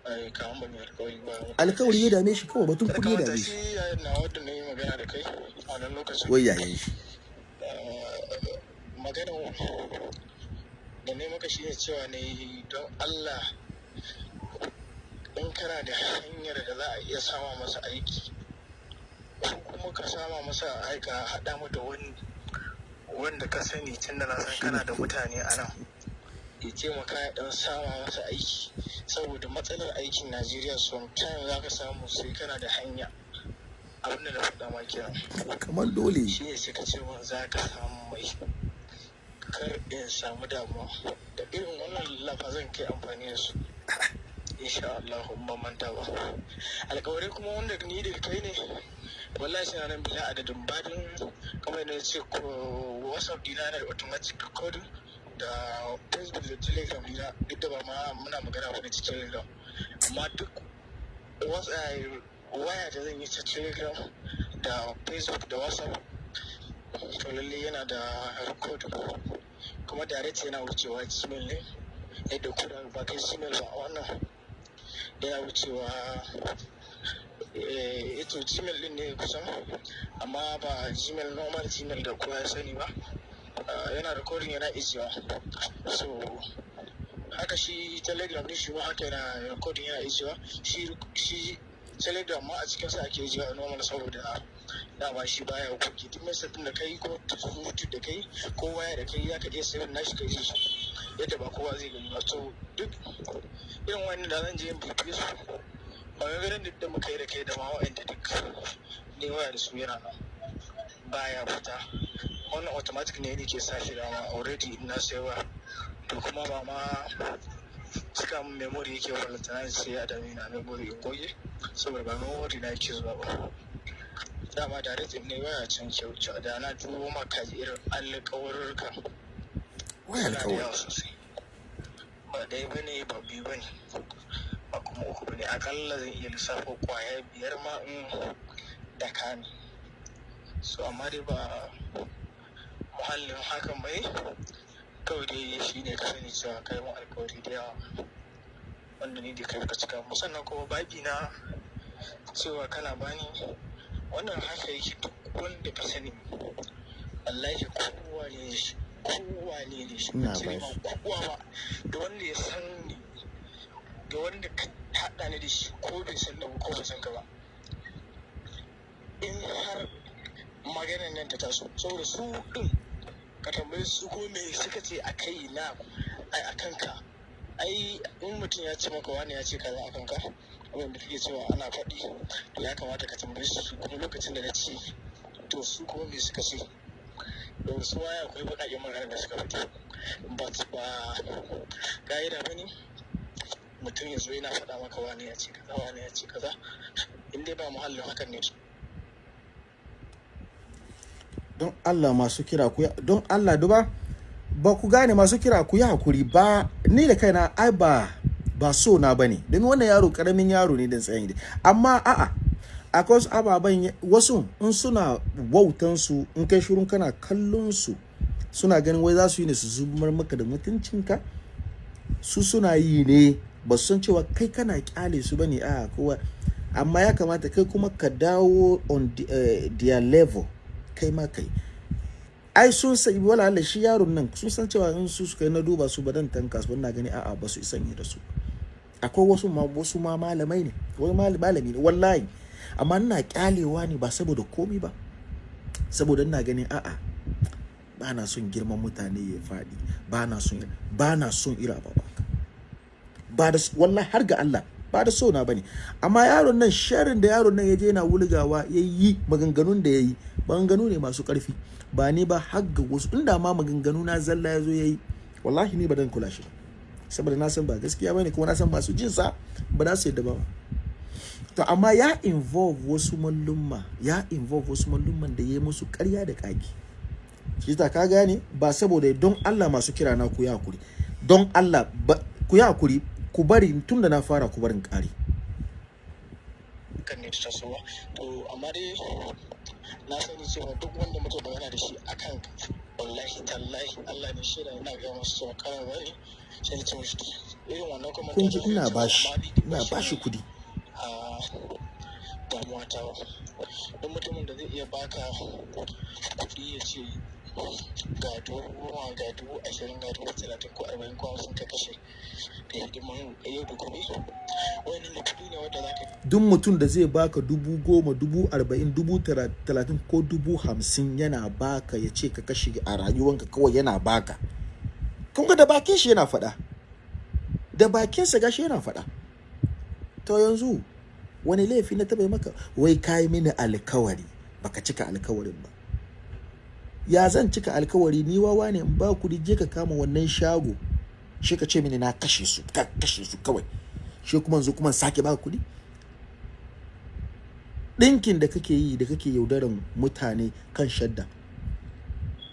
ai, kaman ba mai alkawari ba. Alkawari ya dame shi kawai batun kuɗi ya dame shi. Shi na wadda na yi magana da kai a nan lokacin. Wai yayin shi? Magana da ne maka shine cewa ne don Allah in kana da hanyar da za a iya sama masa aiki kuma ka sama masa aika haɗa mu da wani wanda ka sani tun da na san kana da mutane a nan. Ya taimaka ya ɗan sama masa aiki. Saboda matsalar aikin Najeriya sometimes za ka samu sai kana da hanya. Abin da na faɗa ma kenan kamar dole. Shi ne suka ce min za ka samu mai. Kar in samu damuwa. Da irin wannan lafazan kai amfani da su. insha Allah ban manta ba. Alkawarai kuma wanda ni da kai ne wallahi suna nan bila adadin badin kamar yadda ce ko whatsapp dina da automatic recording da facebook da telegram dina duk da ba ma muna magana ba da cikin telegram. Amma duk waya da zan yi ta telegram da facebook da whatsapp to lalle yana da record kuma direct yana wucewa gmail ne yadda kuna ba kai gmail ba a wannan. Yana wucewa eh ito gmail din ne kusan amma ba gmail normal gmail da kowa ya sani ba. Ah, yana recording yana ijiwa so haka shi telegram ne shi ma haka yana recording yana ijiwa shi telegram ma a cikin sa ake ijiwa normal saboda dama shi baya kuke duk message din da kai ko surutu da kai ko waya da kai zaka iya sayan nashi kai shi. Yadda ba kowa zai gani ba. So duk irin wani da zan je in bibiye su maganganun da muka yi da kai da ma wa'anda duk ne waya da su yana nan baya fita. Wannan automatic ne ne ke sa shi dama already na sayawa to kuma ba ma cika min memory yake walantana sai ya dame na memory in goge saboda ba memory na yake zuwa ba. Dama da rikin ne waya can kyauta da na dubo maka irin alƙawarurka wai suna da yawa alkawari sosai ba ɗaya ba ne ba biyu ba ne ba kuma uku ba ne akalla zan iya lissafo ƙwaya biyar ma in da kani so amma ba muhallin hakan bai kawai dai shi ne ka sani alkawari da yawa wanda ni da kai ka cika mu sannan kuma babi na cewa kana bani wannan haka yake duk wanda ka sani. Wallahi kowa ne shi kowa ne ne shi ba kowa ba da wanda ya san ni da wanda ka haɗa ni da shi ko bai san da ko bai san ka ba. In har maganar nan ta taso saboda su din ka tambaye su ko me suka ce a kai na ai a kanka ai in mutum ya ce maka wani ya ce kaza a kanka abin da kake cewa ana faɗi to ya kamata ka tambaye su kuma lokacin da na ce to su kuma me suka ce? Da su waya akwai baƙaƙen magana da suka faɗi but ba ka'ida ba ne. Mutum ya zo yana faɗa maka wani ya ce kaza wani ya ce kaza. In dai ba muhallin hakan ne. Don Allah masu kira ku don Allah duba ba ku gane masu kira ku yi haƙuri ba. Ni da kaina ai ba ba so na ba ne domin wannan yaro ƙaramin yaro ne dan tsayin amma a'a akwai ababen wasu in suna wautan su in kai shirun kana kallon su suna ganin wai za su yi ne su zubar maka da mutuncinka. Su suna yi ne ba san cewa kai kana ƙyale su ba ne a kowa. Amma ya kamata kai kuma ka dawo on the, eh, their level kai ma kai. Ai sun sai wala shi yaron nan sun san cewa in su suka na duba su ba dan tanka su na gani a'a ba su isan yi da su. Akwai wasu ma wasu ma malamai ne wani mal- malami ne wallahi. Amma ina kyalewa ne ba saboda komi ba. Saboda ina ganin a'a ba na son girman mutane ya faɗi. Ba na son ba na son ira ba ba ba da wallahi har ga Allah ba da so na ba ne amma yaron nan sharin da yaron nan ya je yana wulgawa ya yi maganganun da ya yi maganganu ne masu ƙarfi. Ba ni ba har ga wasu inda ma maganganu na zalla ya zo ya yi wallahi ni ba dan kula shi ba. Saboda na san ba gaskiya ba ne kuma na san masu jin sa ba za su yadda ba to amma ya involve wasu mallumma ya involve wasu mallumman da ya yi musu ƙarya da ƙage. Shi ta ka gane ba saboda don Allah masu kira na ku ya haƙuri don Allah ku ya haƙuri ku bari tun da na fara ku barin ƙari. Kan ne ta tasowa to amma dai na sani cewa duk wanda muke magana da shi akan wallahi tallahi Allah ne shaida ina ga masu kawai wani sai mishi to irin wannan kuma kun ji ina bashi ina bashi kuɗi a damuwa ta ba. Don mutumin da zai iya baka kuɗi ya ce ga dubu goma ga dubu ashirin ga dubu talatin ko arba'in ko hamsin ka kashe da hidiman yau da gobe. Wannan da kuɗi ne wanda za ka duk mutum da zai baka dubu goma dubu arba'in dubu talatin ko dubu hamsin yana baka ya ce ka kashe a rayuwanka kawai yana baka. Kun ga da bakin shi yana faɗa. Da bakinsa gashi yana faɗa. To yanzu wani laifi na taɓa maka? Wai kayi mini alkawari. Baka cika alkawarin ba. Ya zan cika alkawari? Ni wawa ne in ba kuɗi je ka kama wannan shago. Shi ka ce mini na kashe su ka kashe su kawai. Shi kuma yanzu kuma sake ba kuɗi? Ɗinkin da kake yi da kake yaudaran mutane kan shadda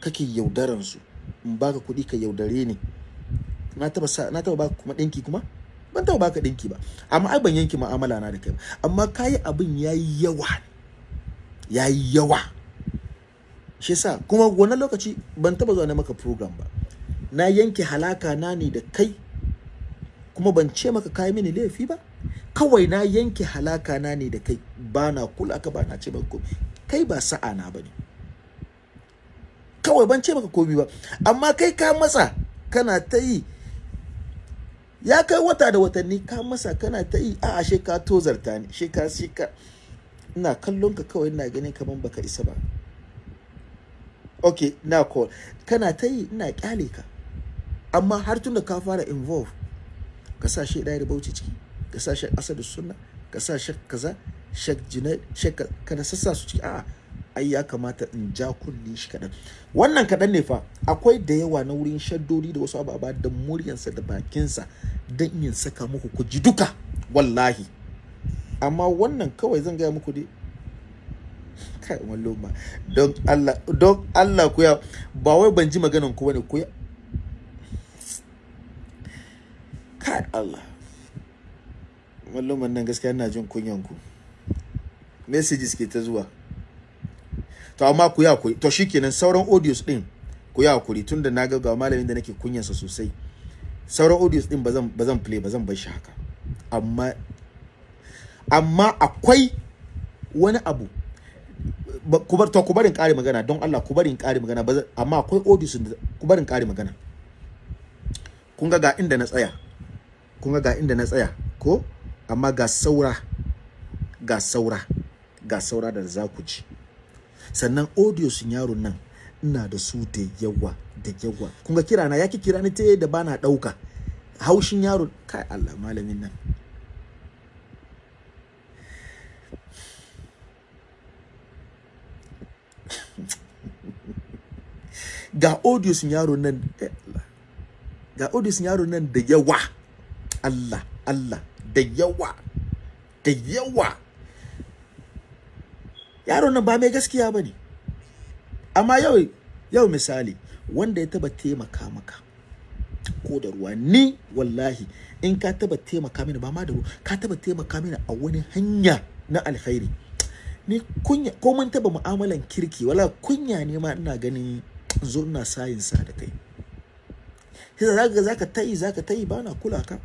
kake yaudaran su in baka kuɗi ka yaudare ni. Na taba na taba kuma ɗinki kuma? Ban taba baka ɗinki ba. Amma ai ban yanke mu'amala na da kai ba. Amma kayi abin yayi yawa. Yayi yawa. Shi yasa kuma wannan lokaci ban taba zuwa na maka program ba. Na yanke halaka na ne da kai kuma ban ce maka kayi mini laifi ba. Kawai na yanke halaka na ne da kai. Ba na kula ka ba na ce maka kai ba sa'a na ba ne kawai ban ce maka komai ba. Amma kai ka matsa kana ta yi ya kai wata da watanni ka masa kana ta yi a ashe ka tozarta ni she ka shi ka. Ina kallon ka kawai ina ganin kaman baka isa ba. Okay na call. Kana ta yi ina ƙyale ka. Amma har tun da ka fara involve ka sa shi da bauchi ciki ka sa shek asadu sunna ka sa shek kaza shek jinai shek ka- kana sassa su ciki. A'a ai ya kamata in ja kunni shi kaɗan. Wannan kaɗan ne fa akwai da yawa na wurin shaddodi da wasu ababa da muryansa da bakinsa don yin saka muku ku ji duka wallahi. Amma wannan kawai zan gaya muku dai. Kai malluma don Allah don Allah ku ya ba wai ban ji maganan ku ba ne ku ya. Kai Allah. Malluman nan gaskiya ina jin kunyan ku. Messages ke ta zuwa. To amma ku ya kuri to shikenan sauran audios din ku ya kuri tunda na ga malamin da nake kunyansa sosai. Sauran audios din bazan bazan play bazan bar shi haka. Amma amma akwai wani abu. Ku bar to ku barin kare magana. Don Allah ku barin kare magana. Amma akwai audios da ku barin kare magana. Kun ga ga inda na tsaya. Kun ga ga inda na tsaya. Ko? Amma ga saura ga saura ga saura da za ku ji. Sannan audio sun yaron nan ina da su da yawa da yawa. Kun ga kira na yaki kira ni ta da bana ɗauka haushin yaro kai Allah malamin nan. Ga audio sun yaro nan eh ga audio sun yaro nan da yawa. Allah Allah da yawa da yawa. Yaron nan ba mai gaskiya ba ne. Amma yau yau misali wanda ya taba taimaka maka ko da ruwa ni wallahi in ka taba taimaka mini ba ma da ruwa ka taba taimaka mini a wani hanya na alkhairi. Ni kunya ko mun taba mu'amalan kirki wala kunya ne ma ina ganin zo ina sayin sa da kai. Sai zaka zaka tayi zaka tayi ba na kula ka.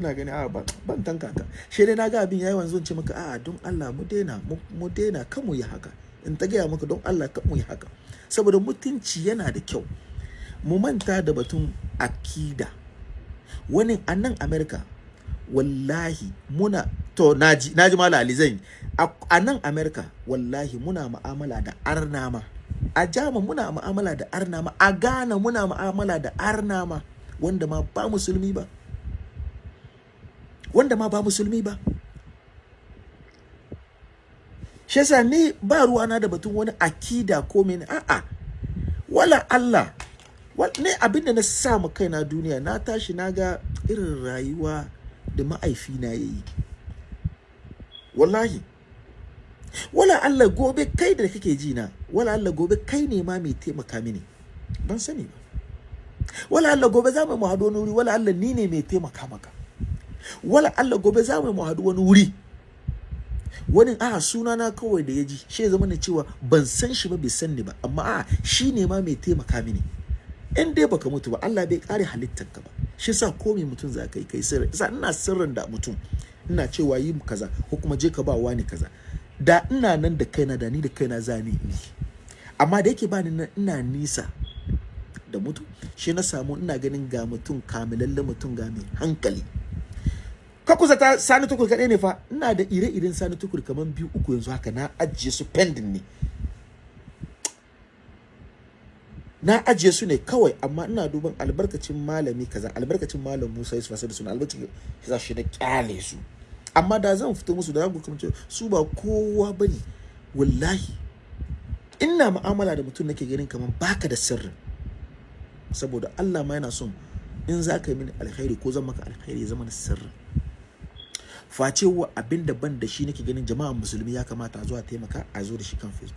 Ina gani a ban ban tanka ka. Shi dai na ga abin yayi wanzu ce maka a don Allah mu daina mu daina kan mu yi haka. In ta gaya maka don Allah kan mu yi haka. Saboda mutunci yana da kyau. Mu manta da batun akida. Wani a nan America wallahi muna to na ji na ji mala ali zan a nan America wallahi muna mu'amala da arnama a jama muna mu'amala da arnama a Ghana muna mu'amala da arnama wanda ma ba musulmi ba. Wanda ma ba musulmi ba. Shi yasa ni ba ruwana da batun wani akida ko mene. A'a wala Allah ne abin da na sa mu kaina duniya na tashi na ga irin rayuwa da ma'aifina ya yi. Wallahi. Wala Allah gobe kai da kake ji na wala Allah gobe kai ne ma mai taimaka mini. Ban sani ba. Wala Allah gobe za mu wani wuri wala Allah ni ne mai taimaka maka. Wala Allah gobe za mu haɗu wani wuri. Wani a suna na kawai da ya ji. Shi zama na cewa ban san shi ba bai san ni ba. Amma a shi ne ma mai taimaka mini. In dai baka mutu ba Allah bai kare halittar ka ba. Shi sa ko me mutum za ka yi kai sirri. Sa ina sirrin da mutum. Ina cewa yi kaza ko kuma je ka ba wani kaza. Da ina nan da kaina da ni da kaina za ni yi. Amma da yake ba ni nan ina nisa da mutum shi na samu ina ganin ga mutum kamilalle mutum ga mai hankali. Ka kusa ta sani tukur kaɗai ne fa. Ina da ire-iren sani tukur kamar biyu uku yanzu haka na ajiye su pending ne. Na ajiye su ne kawai amma ina duban albarkacin malami kaza albarkacin malam Musa Yusuf Asadu suna albarkacin za shi da ƙyale su. Amma da zan fito musu da zan kuma su ba kowa ba ne wallahi. Ina mu'amala da mutum nake ganin kamar baka da sirri. Saboda Allah ma yana son in za ka yi mini alkhairi ko zan maka alkhairi zama sirri. Face wa abin da ban da shi nake ganin jama'an musulmi ya kamata a zo a taimaka a zo da shi kan facebook.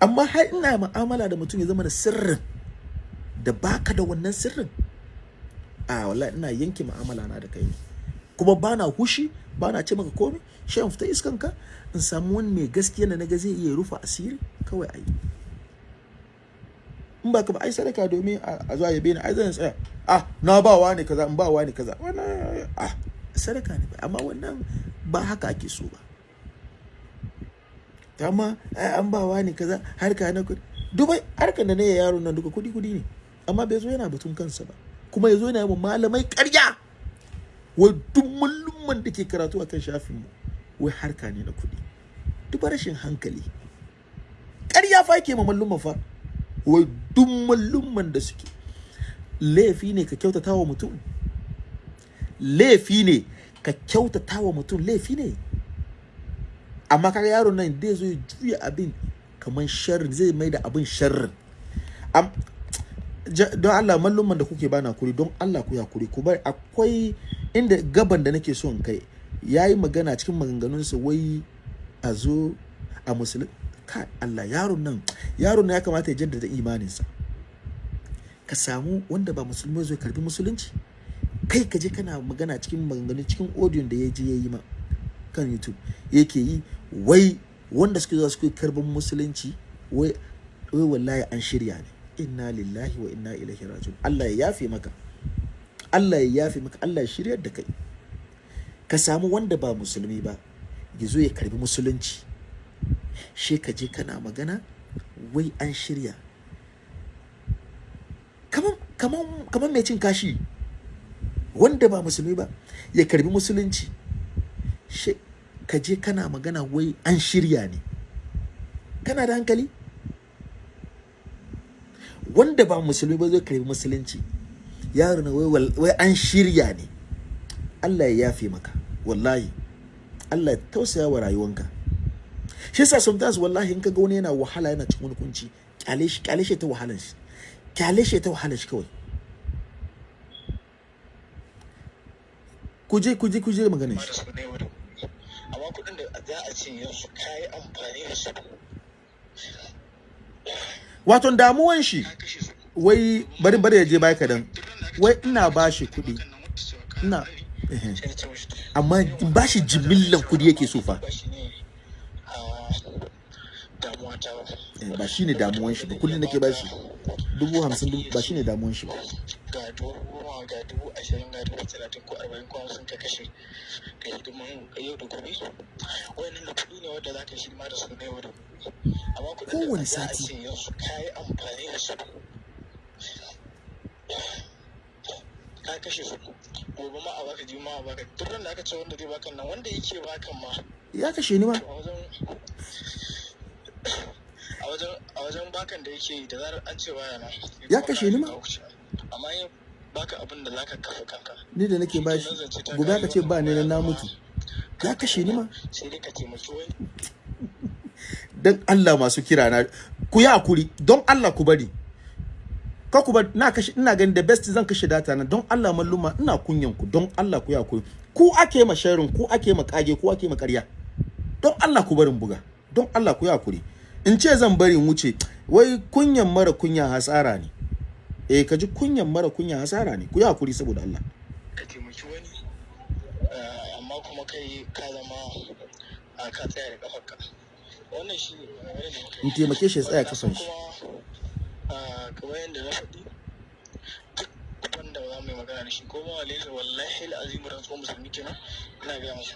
Amma har ina mu'amala da mutum ya zama da sirrin da baka da wannan sirrin a wallahi ina yanke mu'amala na da kai kuma bana hushi bana ce maka komai shi fita iskan ka in samu wani mai gaskiya da na ga zai iya rufa asiri kawai ayi in ba ka ba ai sadaka domin a zuwa yabe ni ai zan tsaya. Ah na ba wa ne kaza in ba wa ne kaza. Wannan ah sadaka ne amma wannan ba haka ake so ba. Amma an ba wa ne kaza harka na kuɗi dubai harkar da ne yaro nan duka kuɗi kuɗi ne. Amma bai zo yana batun kansa ba. Kuma ya zo yana yi malamai karya wai duk mallumman da ke karatu akan shafin mu wai harka ne na kuɗi duk rashin hankali. Karya fa ke ma mallumman fa. Wai duk mallumman da suke. Laifi ne ka kyautata wa mutum. Laifi ne. Ka kyautata wa mutum laifi ne. Amma kaga yaron nan zai zo ya juya abin kamar sharri zai mai da abin sharri don Allah mallumman da kuke bana kuri don Allah ku ya kuri ku bar akwai inda gaban da nake so in kai. Yayi magana cikin maganganunsa wai a zo a musulun ka Allah yaron nan yaron nan ya kamata ya jaddada imaninsa. Ka samu wanda ba musulmi zai karɓi musulunci. Kai ka je kana magana cikin maganganu cikin audio da ya je ya yi ma kan YouTube yake yi wai wanda suke zuwa suke karɓan musulunci wai wai wallahi an shirya ne. Inna lillahi wa inna ilaihi rajiun. Allah ya yafe maka. Allah ya yafe maka. Allah ya shiryar da kai. Ka samu wanda ba musulmi ba ya zo ya karɓi musulunci. She ka je kana magana wai an shirya. Kaman kaman kaman mai cin kashi. Wanda ba musulmi ba ya karɓi musulunci. She ka je kana magana wai an shirya ne. Kana da hankali? Wanda ba musulmi ba zai karɓi musulunci. Yaro na wai wai an shirya ne. Allah ya yafe maka wallahi. Allah ya tausaya wa rayuwanka. Shi yasa sometimes wallahi in kaga wani yana wahala yana cikin kunci ƙyale shi ƙyale shi ta wahalan shi. Kyale shi ta wahalan shi kawai. Kuje kuje kuje maganin shi. Amma kuɗin da za a ce yanzu ka yi amfani da su wato damuwan shi wai bari bari ya je baya kadan wai ina ba shi kuɗi. Ina amma in ba shi jimillan kuɗi yake so fa. Ba shi ne a damuwa ta ba Eh, ba shine damuwan shi ba. Kullum nake ba shi dubu hamsin ba shine damuwan shi ba. Ga dubu goma ga dubu ashirin ga dubu talatin ko arba'in ko hamsin ka kashe ka hidiman yau da gobe wannan da kuɗi ne wanda za ka hidima da su na yau da gobe. Amma kuɗin da za a ce yanzu ka yi amfani da su. Ka kashe su. Gobe ma a baka ji ma a baka. Duk da aka ce wanda zai baka nan wanda yake bakan ma. Ya kashe ni ma. A wajen bakan da yake yi da zarar an ce baya na Ya kashe ni ma? amma yin baka abin da zaka kafa kanka. Ni da nake bashi gobe aka ce ba ni nan na mutu ya kashe ni ma? sai dai ka taimaki wani. Dan Allah masu kira na ku yi haƙuri don Allah ku bari. Ka ku bari na kashe ina ganin da best zan kashe data na. Don Allah malluma ina kunyan ku. Don Allah ku yi haƙuri. Ku ake ma sharing ku ake ma kage ku ake ma ƙarya. Don Allah ku barin buga. Don Allah ku yi haƙuri. In ce zan bari wuce wai kunyan mara kunya hasara ne. Eh ka ji kunyan mara kunya hasara ne. Ku yi haƙuri saboda Allah. Ka taimaki wani eh, amma kuma kai ka zama a ka tsaya da kafarka wannan shi ne in taimake shi ya tsaya kafan shi. Kamar yadda na faɗi duk wanda ba za mu yi magana da shi ko ma wale wallahi al'azim rantsuwa musulmi kenan ina gaya masa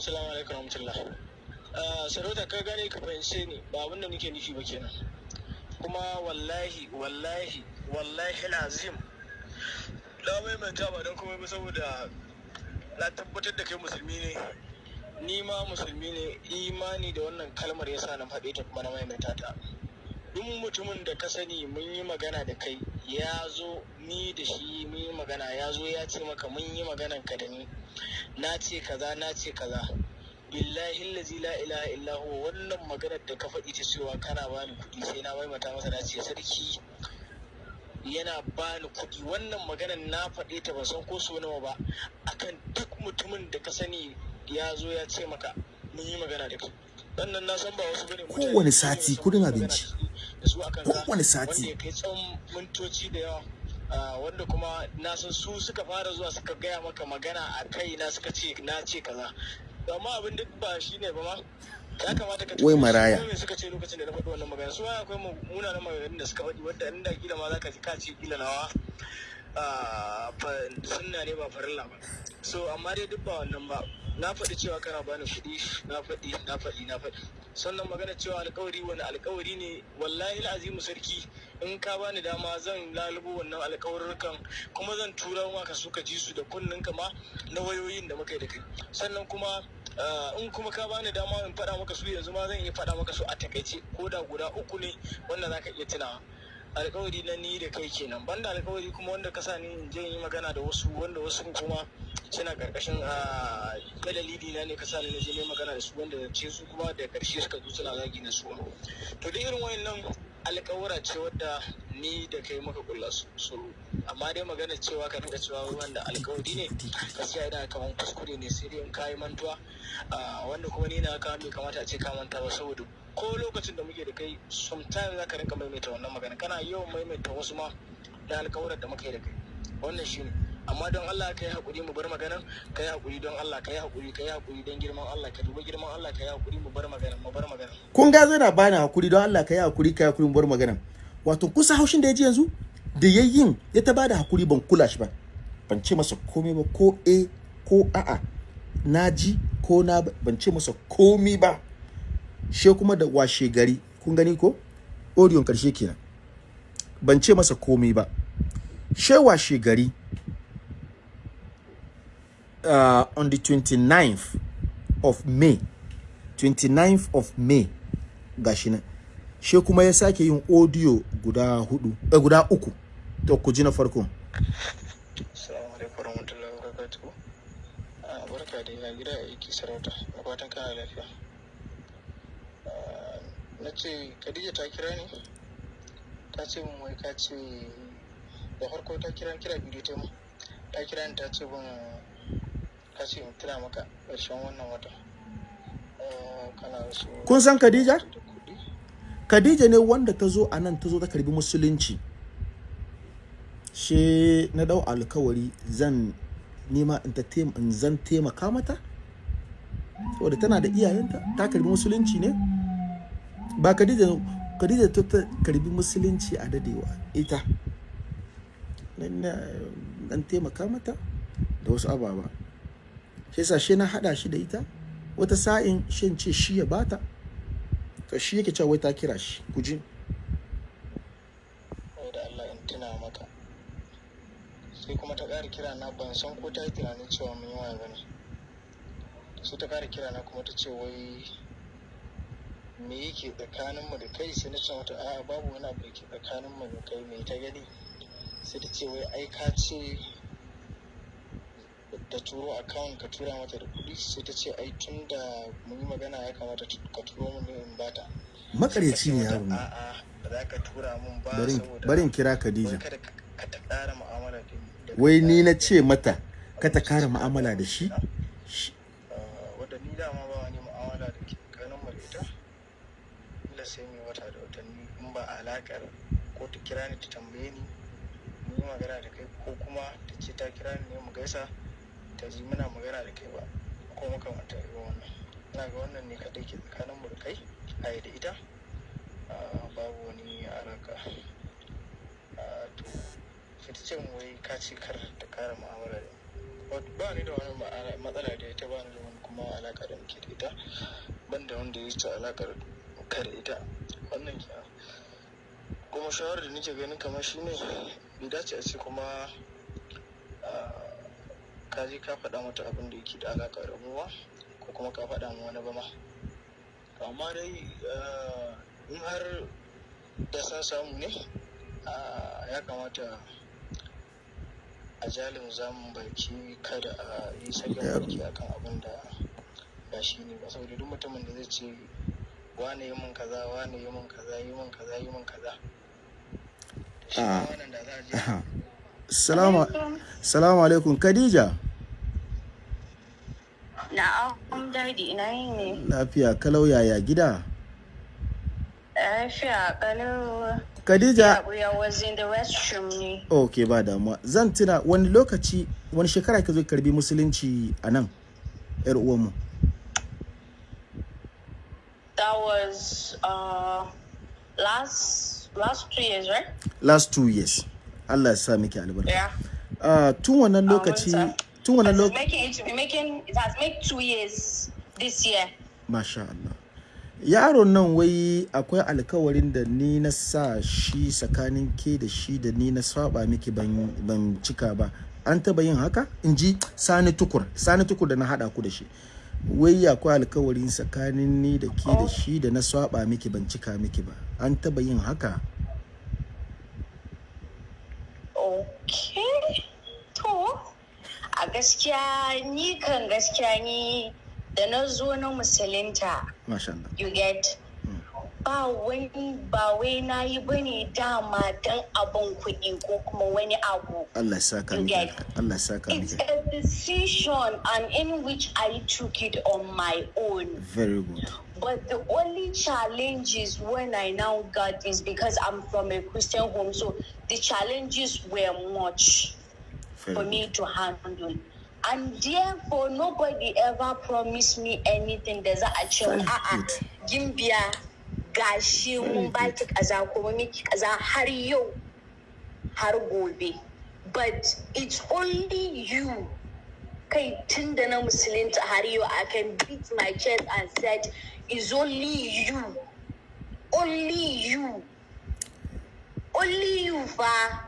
salamu alaikum sarauta ka gane ka fahimce ni ba abin da nake nufi ba kenan. Kuma wallahi wallahi wallahi al'azim na maimaita ba don komai ba saboda na tabbatar da kai musulmi ne. Ni ma musulmi ne. Imani da wannan kalmar yasa na faɗe ta kuma na maimaita ta. Duk mutumin da ka sani mun yi magana da kai ya zo ni da shi mun yi magana. Ya zo ya ce maka mun yi maganan ka da ni. Na ce kaza na ce kaza. Billahi allazi la ilaha illa huwa. Wannan maganar da ka faɗi ta cewa kana bani kuɗi sai na maimaita masa na ce sarki yana bani kuɗi. Wannan maganar na faɗe ta ban san ko so nawa ba. Akan duk mutumin da ka sani ya zo ya ce maka mun yi magana da kai. Wannan na san ba wasu ba ne Kowane sati kuɗin abinci. Kowane sati. wanda ya kai tsawon mintoci da yawa. Ah, wanda kuma na san su suka fara zuwa suka gaya maka magana a kai na suka ce na ce kaza. Amma abin duk ba shi ne ba ma. Ya kamata ka Wai maraya. me suka ce lokacin da na faɗi wannan magana? Su akwai mu- munanan maganganun da suka faɗi wanda inda kila ma za ka ji ka ce kila nawa. Sunna ne ba farilla ba. So amma dai duk ba wannan ba. Na faɗi cewa kana bani kuɗi na faɗi na faɗi na faɗi. Sannan magana cewa alkawari wani alkawari ne? Wallahi azimu sarki in ka bani dama zan lalubo wannan alkawarurrukan kuma zan tura su ka ji su da kunnen ka ma na wayoyin da muka yi da kai. Sannan kuma ah, in kuma ka bani dama in faɗa maka su yanzu ma zan iya faɗa maka su a taƙaice. Ko da guda uku ne wanda za ka iya tunawa. Alkawari na ni da kai kenan. Banda alkawari kuma wanda ka sa ni in je yi magana da wasu wanda wasu kuma suna ƙarƙashin a dalili na ne ka sa ni na je ne magana da su wanda ce su kuma da ƙarshe suka zo suna zagi na su to da irin wayannan alkawura ce wadda ni da kai muka kulla su amma dai magana cewa ka dinga cewa wanda alkawari ne gaskiya ina kaman kuskure ne sai dai in kayi mantuwa. Ah, wanda kuma ni na ka bai kamata a ce ka manta ba saboda ko lokacin da muke da kai sometimes za ka rinka maimaita wannan magana kana yawan maimaita wasu ma da alkawuran da muka yi da kai. Wannan shine amma don Allah ka yi haƙuri mu bar maganan ka yi haƙuri don Allah ka yi haƙuri ka yi haƙuri don girman Allah ka duba girman Allah ka yi haƙuri mu bar maganan mu bar maganan kun ga zai na bani haƙuri don Allah ka yi haƙuri ka yi haƙuri mu bar magana wato kusa haushin da ya ji yanzu da ya yin ya ta ba da haƙuri ban kula shi ba. Ban ce masa komai ba ko eh ko a'a. Na ji ko na ban ce masa komai ba. She kuma da washe gari. Kun gani ko? Audio ƙarshe kenan. Ban ce masa komai ba. She washe gari uh, on the 29th of May. 29th of May. Gashi nan. She kuma ya sake yin audio guda huɗu eh, guda uku. To ku ji na farko. Assalamu alaikum warahmatullahi wabarakatuh. Ah, barka da gida aiki sarauta. Fatan kana lafiya. Na ce Khadija ta kira ni. Ta ce mun wai ka ce da farko ta kira kira bidiyo ta mu. Ta kira ni ta ce mun ka ce in tuna maka ƙarshen wannan wata. So kun san Khadija. Khadija ne wanda ta zo a nan ta zo ta karɓi musulunci she na ɗau alkawari zan nema in ta in zan taimaka mata saboda tana da iyayenta ta karɓi musulunci ne ba Khadija Khadija ta ta karɓi musulunci a dadewa. Ita nan na dan taimaka mata da wasu ababa. Shi yasa shi na hada shi da ita. Wata sa'in shin ce shi ya bata to shi yake cewa wai ta kira shi. Ku ji. Wai da Allah in tuna maka. Sai kuma ta ƙara kira na ban san ko ta yi tunanin cewa mun yi waya ba ne sai ta ƙara kira na kuma ta ce wai me yake tsakanin mu da kai? Sai na ce mata a'a babu wani abu da ke tsakanin mu da kai me ta gani? Sai ta ce wai ai ka ce da turo account ka tura mata da kuɗi? Sai ta ce ai tun da mun yi magana ya kamata ka turo mun ne in bata makaryaci ne yaro ne a'a ba za ka tura mun ba barin barin kira Khadija. ta wai ni na ce mata ka ta kara mu'amala da shi? Ah, wadda ni dama ba wani mu'amala da ke tsakanin mu da ita ila sai mai wata da watanni in ba alaƙar ko ta kira ni ta tambaye ni mun yi magana da kai ko kuma ta ce ta kira ni ne mu gaisa ta ji muna magana da kai ba. Ko makamantar irin wannan. Ina ga wannan ne kaɗai ke tsakanin mu da kai a da ita babu wani alaƙa. Ah, to sai ta ce mu wai ka ce kar ta ƙara mu'amala da ba ni da wani matsala da ita ba ni da wani kuma alaka da muke da ita. Ban da wanda ya ci alakar ka da ita. Wannan ke kuma shawarar da nake ganin kamar shi ne bai dace a ce kuma ka je ka faɗa mata abin da yake da alaka da mu ba ko kuma ka faɗa mu wani ba ma. Amma dai in har da san samu ne ya kamata a jalin zamun baki kada a yi sakin baki akan abin da ba shi ne ba. Saboda duk mutumin da zai ce wane yi min kaza wane yi min kaza yi min kaza yi min kaza shi ma Ah. wannan da za a je Aha. Salamu alaikum Khadija. Na'am daɗi ina yi ne. lafiya kalau yaya gida? Lafiya kalau Khadija ok ba damuwa. Zan tuna wani lokaci wani shekara ka zo ka karɓi musulunci a nan yar uwanmu. That was uh last last two years, right? last two years. Allah ya sa miki albarka. Yeah. Ah, tun wannan lokaci tun wannan lokaci making it be making it has made two years this year. masha Allah. Yaron nan wai akwai alkawarin da ni na sa shi tsakanin ke da shi da ni na saba miki ban ban cika ba. An taba yin haka? In ji sani tukur. Sani tukur da na hada ku da shi. Wai akwai alkawarin tsakanin ni da ke da shi da na saba miki ban cika miki ba. An taba yin haka? Okay. To, a gaskiya ni kan gaskiya ni da na zo na Allah. you get? Ba wani ba wai na yi ba ne dama don abin kuɗi ko kuma wani abu. Allah saka alka- Allah saka it's miki a decision and in which I took it on my own. Very good. But the only challenges when I now got is because I'm from a Christian home so the challenges were much for me to handle. And therefore, nobody ever promised me anything. Za a a'a ah, ah. good. gimbiya gashi mun baki kaza miki kaza har yau har gobe. But it's only you. Kai tun da na musulunta har yau I can beat my chest and said it's only you. Only you. Only you fa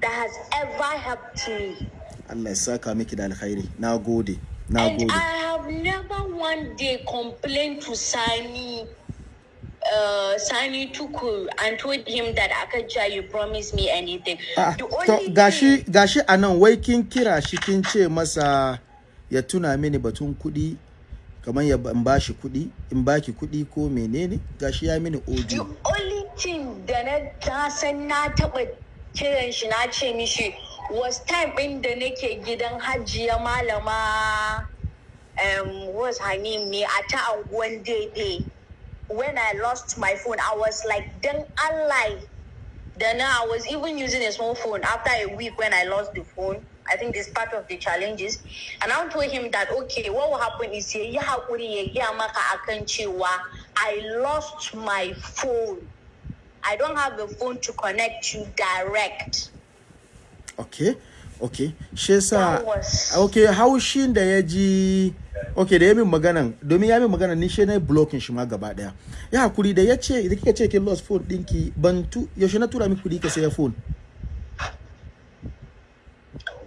that has ever helped me. Allah ya saka miki da alkhairi. Na gode na And gode. I have never one day complained to Sani, uh, Sani Tukur and told him that Akaja, you promised me anything. Ah, the to only gashi thing, gashi a nan wai kin kira shi kin ce masa ya tuna mini batun kuɗi. Kamar ya in bashi kuɗi in baki kuɗi ko menene gashi ya mini the audio only thing da na ta san na taɓa kiran shi na ce mishi was time ɗin da nake gidan hajiya malama um, what's her name ne a ta anguwan daidai when I lost my phone I was like dan Allah Then I was even using a small phone. After a week when I lost the phone, I think this part of the challenges. And I told him that okay, what will happen is ya yi haƙuri ya gaya maka akan cewa I lost my phone. I don't have a phone to connect you direct. okay okay shi yasa okay haushin da ya ji okay da ya min maganan domin ya min magana ni shi na blocking shi ma gaba ɗaya ya haƙuri da ya ce da kika ce kin lost phone dinki ban tu yaushe na tura miki kuɗi ka saya phone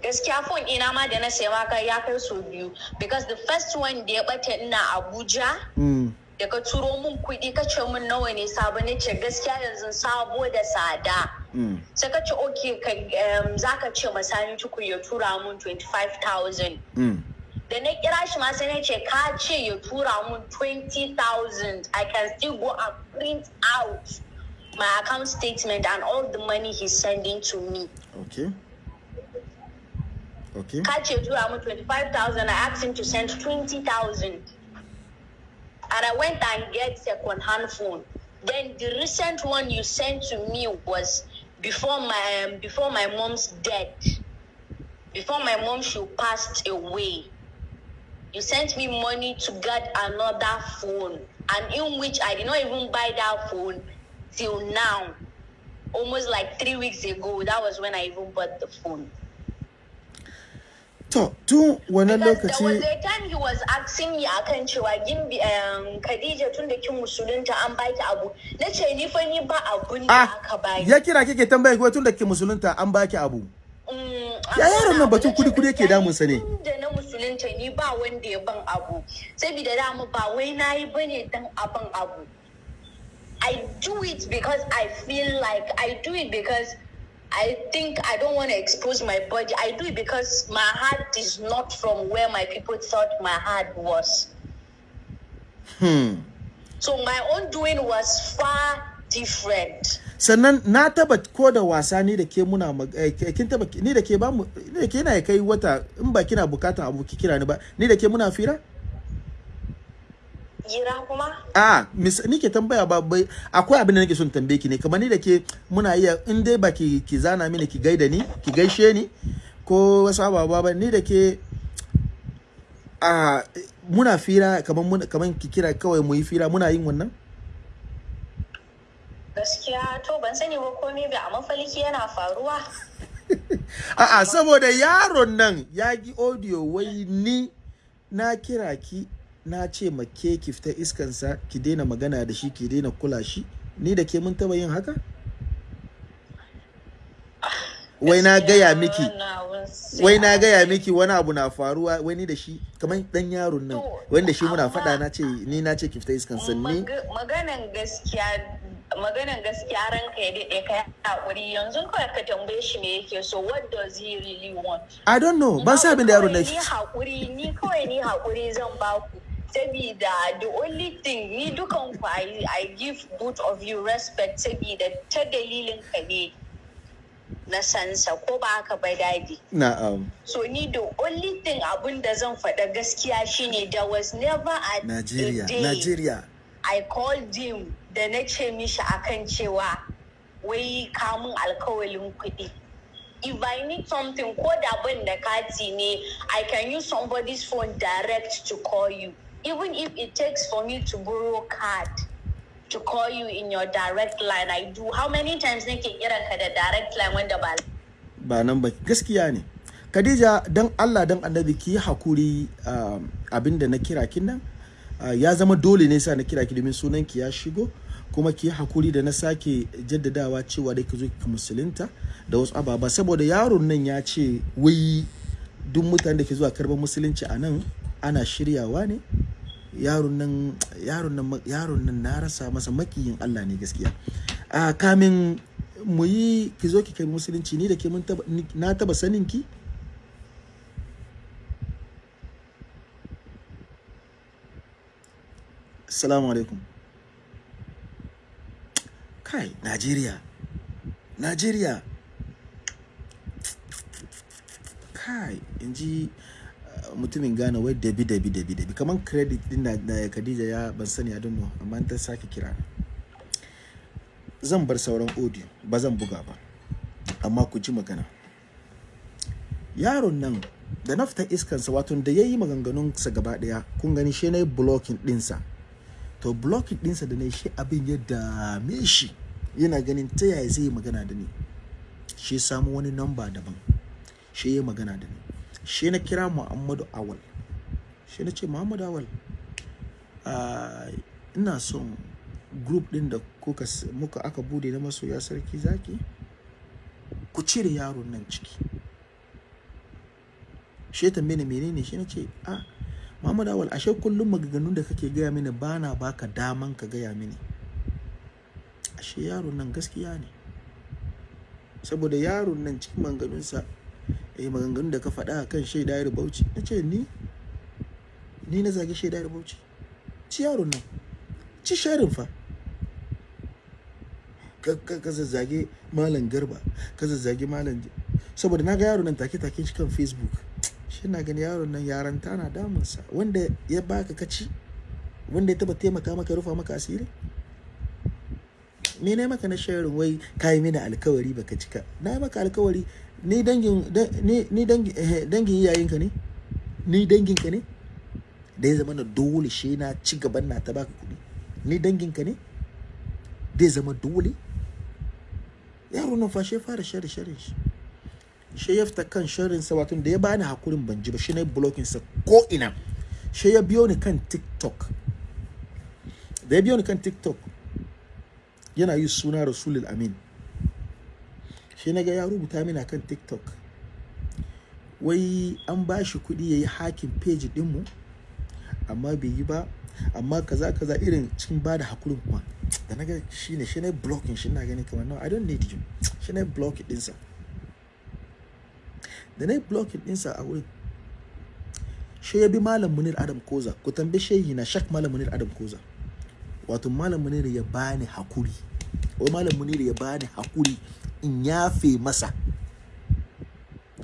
gaskiya phone ina ma da na saya maka ya kai so biyu because the first one da ya bata ina Abuja mm. da ka turo min kuɗi ka ce min nawa ne sabo ne ce gaskiya yanzu sabo da tsada Mm. sai ka ce um, za ka ce masani tuku ya tura min 25,000 Mm. da na kira shi ma sai na ce ka ce ya tura min 20,000 I can still go and print out my account statement and all the money he's sending to me okay okay ka ce tura min 25,000 I asked him to send 20,000 and I went and get second hand phone. Then the recent one you sent to me was before my um, before my mom's death. Before my mom she passed away. You sent me money to get another phone, and in which I did not even buy that phone till now. Almost like three weeks ago, that was when I even bought the phone. To tun wannan Because lokaci a time he was asking me akan cewa gimbi um, Khadija tun da kin musulunta an baki abu. Na ce ni fa ni ba abun da ah aka baki. ya kira kike tambaye ko tun da ke musulunta an baki abu Mm, Ya yaron nan abu. batun Na ce kudi-kudi yake gaskiya damunsa ne. Tun da na musulunta ni ba wanda ya ban abu. Saboda dama ba wai na yi ba ne dan abin abu. I do it because I feel like I do it because I think I don't want to expose my body. I do it because my heart is not from where my people thought my heart was. hmm. So my own doing was far different. sannan na taba ko da wasa ni da ke muna eh, kin taba ni da ke ba mu ni da ke yana kai wata in ba kina bukatan abu ki kira ni ba ni da ke muna fira Gira kuma? a mis ni ke tambaya ba bai akwai abin da nake son tambaye ki ne kamar ni da ke muna iya in dai ba ki ki zana mini ki gaida ni ki gaishe ni ko wasu ababa ba ni da ke a muna fira kamar kamar ki kira kawai mu yi fira muna yin wannan Gaskiya to ban sani ba komai ba a mafalki yana faruwa. A'a saboda yaron nan ya gi audio wai ni na kira ki na ce ma ke ki fita iskansa ki daina magana da shi ki daina kula shi. Ni da ke mun taba yin haka? Wai na gaya miki wai na gaya miki wani abu na faruwa wai ni da shi kamar dan yaron nan To, wanda shi muna faɗa na ce ni na ce ki fita iskansa ni Mag- Maganan gaskiya maganan gaskiya ranka ya daɗe ka haƙuri. Yanzu kawai ka tambaye shi me yake so what does he really want? I don't know ban sa abin da yaron nan ni haƙuri ni kawai ni haƙuri zan baku sabida the only thing ni dukan ku I, I give both of you respect sabida ta dalilin ka ne na sansa ko ba haka ba daɗi na'am so ni the only thing abun da zan faɗa gaskiya shine there was never a, Najeriya a day Najeriya I called him da na ce mishi akan cewa wai kamun alkawalin kuɗi. If I need something ko da ban da kati ne, I can use somebody's phone direct to call you. Even if it takes for me to borrow card to call you in your direct line, I do. How many times nake kiran ka da direct line wanda ba ba nan ba gaskiya ne Khadija dan Allah dan Annabi ki haƙuri um, abin da na kira kin nan uh, ya zama dole ne sa na kira ki domin sunan ki ya shigo kuma ki haƙuri da na sake jaddadawa cewa dai ki zo ki musulunta da wasu ababa saboda yaron nan ya ce wai duk mutanen da ke zuwa karɓan musulunci a nan ana shiryawa ne. Yaron nan na rasa masa makiyin Allah ne gaskiya. A kamin mu yi ki zo ki kai musulunci ni da ke na taba sanin ki. Assalamu alaikum. Kai Najeriya Najeriya. Kai in ji uh, mutumin Ghana wai dabi dabi dabi dabi. Kaman credit din da Khadija ya ban sani don't know amma ta sake kira zan bar sauran audio ba zan buga ba. Amma ku ji magana. Yaron nan da na fita iskansa wato da ya yi maganganunsa gaba ɗaya kun gani shi yi blocking dinsa to blocking dinsa da yi shi abin ya dame shi. Yana ganin ta yaya zai magana da ni. Shi samu wani namba daban. Shi ya magana da ni. Shi na kira muhammadu awal. Shi na ce muhammadu awal ah, ina son group din da kuka muka aka buɗe na masoya sarki zaki ku cire yaron nan ciki. Shi tambaye ni menene? Shi na ce a Muhammad Awal ashe kullum maganganun da kake gaya mini bana baka daman ka gaya mini. Ashe yaron nan gaskiya ne. Saboda yaron nan cikin maganganunsa eh maganganun da ka faɗa kan shaida ya bauchi. Na ce ni ni na zagi shaida ya bauchi. Ci yaron nan. Ci sharin fa. Ka ka ka zazzage malam garba ka zazzage malam saboda na ga yaron nan take take shi kan facebook. Shi na gani yaron nan yaranta na damunsa. Wanda ya baka kaci wanda ya taba taimaka maka rufa maka asiri? Me ne maka na sharing wai kai mini alkawari baka cika? Na yi maka alkawari ni dangin da- ni dangin eh, dangin iyayenka ne? Ni danginka ne? Da ya zama na dole shi na ci gaban na ta baka kuɗi. Ni danginka ne? Da ya zama dole? Yaro nan fa shi ya fara share share shi. Shi ya fita kan sharinsa wato da ya bani hakurin ban ji ba shi na blocking sa ko ina shi ya biyo ni kan tiktok. Da ya biyo ni kan tiktok yana yi suna rasulul amin. Shi na ga ya rubuta mini kan tiktok. Wai an ba shi kuɗi ya yi hakin page ɗinmu amma bai yi ba. Amma kaza kaza irin cikin ba da hakurin kuma. Da na ga shi ne shi na blocking shi na ganin kamar no i don't need you. Shi na blocking ɗinsa. Da na yi blocking ɗinsa a wurin shi ya bi malam munir adam koza. Ku tambaye shehi na shak malam munir adam koza. Wato malam munir ya bani haƙuri. Wai malam munir ya bani haƙuri. In yafe masa.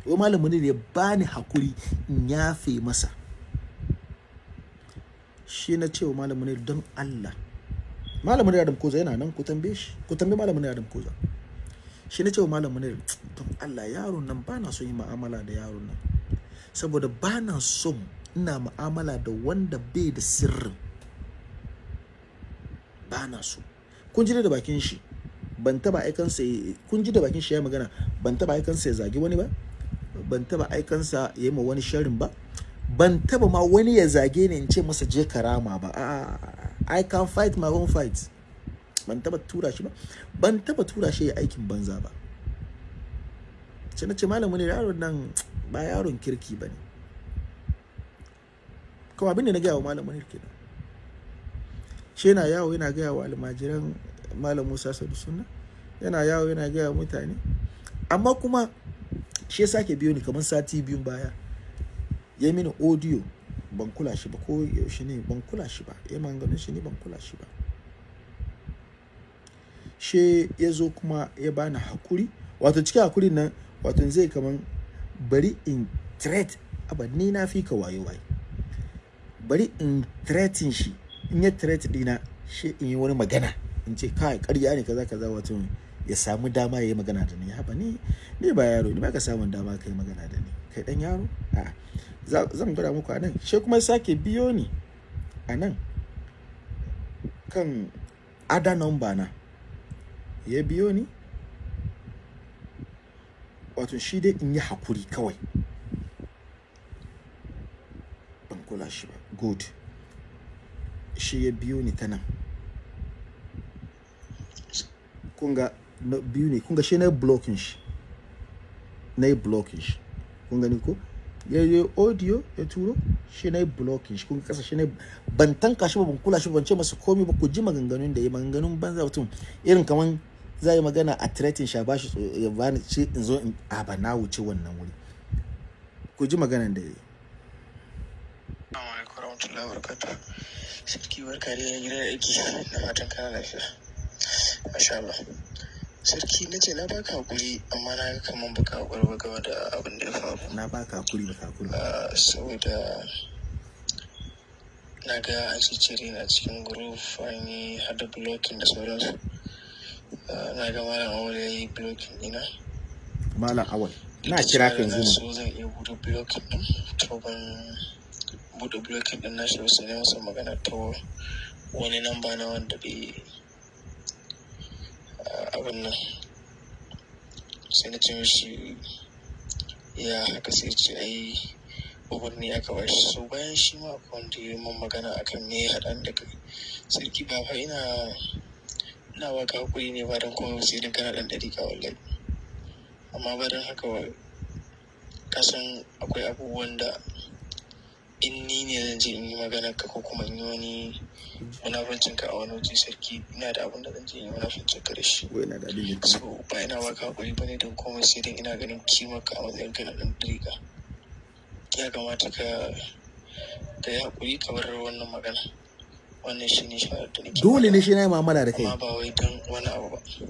Wai malam munir ya bani haƙuri in yafe masa. Shi na cewa malam munir don Allah. Malam munir adam koza yana nan ku tambaye shi. Ku tambaye malam munir adam koza. Shi na cewa malam munir don Allah yaron nan ba na son yi mu'amala da yaron nan. Saboda ba na son ina mu'amala da wanda bai da sirrin ba na so. Kun ji da bakin shi. Ban taba aikansa kun ji da bakin shi ya magana ban taba aikansa ya zagi wani ba ban taba aikansa ya yi ma wani sharin ba ban taba ma wani ya zage ni in ce masa je karama ba. A I can fight my own fight ban taba tura shi ba ban taba tura shi ya aikin banza ba. Sai na ce malamu ne yaron nan ba yaron kirki ba ne. Kawai abin da na gaya wa malamu ne kenan. Shi yana yawo yana gaya wa almajiran malam musa sadu sunna yana yawo yana gaya mutane. Amma kuma shi ya sake biyo ni kamar sati biyun baya. Ya mini audio ban kula shi ba ko yaushe ne ban kula shi ba. Ya manganin shi ne ban kula shi ba. She ya zo kuma ya bani haƙuri. Wato cikin hakurin nan wato zai kaman bari in threat aba ni na fi ka wayo waye bari in threatin shi. In ya threat dina shi in yi wani magana. In ce kai ƙarya ne kaza kaza wato ya samu dama ya yi magana da ni. Haba ni ni ba yaro ni ba ka samun dama ka yi magana da ni. Kai dan yaro? A za- zan gwada muku a shi kuma sake biyo ni a nan kan ada number na. Ya biyo ni wato shi dai in yi haƙuri kawai. Ban kula shi ba. Good. Shi ya biyo ni ta nan. Kunga na biyu ne kunga shi na blocking shi. Na blocking shi. Kun gani ko ya yi audio ya turo shi na blocking shi. Kun kasa shi na ban tanka shi ba ban kula shi ba ban ce masa komai ba ku ji maganganun da ya maganganun banza mutum irin kaman za yi magana a threatin shi a bashi tso- ya bani ce in zo in a ba na wuce wannan wuri. Ku ji maganan da ya yi. Assalamu alaikum warahmatullahi wabarakatuh. Sarki barka da gidan aiki. Na fatan kana lafiya. Masha Allah. Sarki na ce na baka haƙuri amma na ga kaman baka haƙuri ba game da abin da ya faru. na baka haƙuri baka haƙuri. Ah, saboda na ga an cire na cikin group an yi hada blocking da sauransu. Ah, na ga malam Awul ya yi blocking ɗina. malam awal na kira ka yanzu na so zan iya buɗe blocking ɗin to ban buɗe blocking ɗin nashi ba sai na masa magana ta wani namba na wanda bai abin nan. Sai ya haka sai ce ai umarni aka ba shi. So bayan shi ma akwai wanda ya min magana akan me ya haɗa da kai. Sarki ba fa ina ina baka haƙuri ne ba don kuma sai dan kana ɗan ɗariƙa wallahi. Amma ba don haka kasan akwai abubuwan da in ni ne zan je in yi magana ka ko kuma in yi wani munafancin ka a wani waje sarki ina da abin da zan je in yi munafancin ka da shi. So ba ina baka haƙuri ba ne don komai sai dai ina ganin kimar ka a matsayin ka na ɗan ɗariƙa ya kamata ka ka yi haƙuri ka bar wannan magana. Wannan shi ne shawarar da nake dole ne shi na yi mu'amala da kai. Amma ba wai don wani abu ba. Shi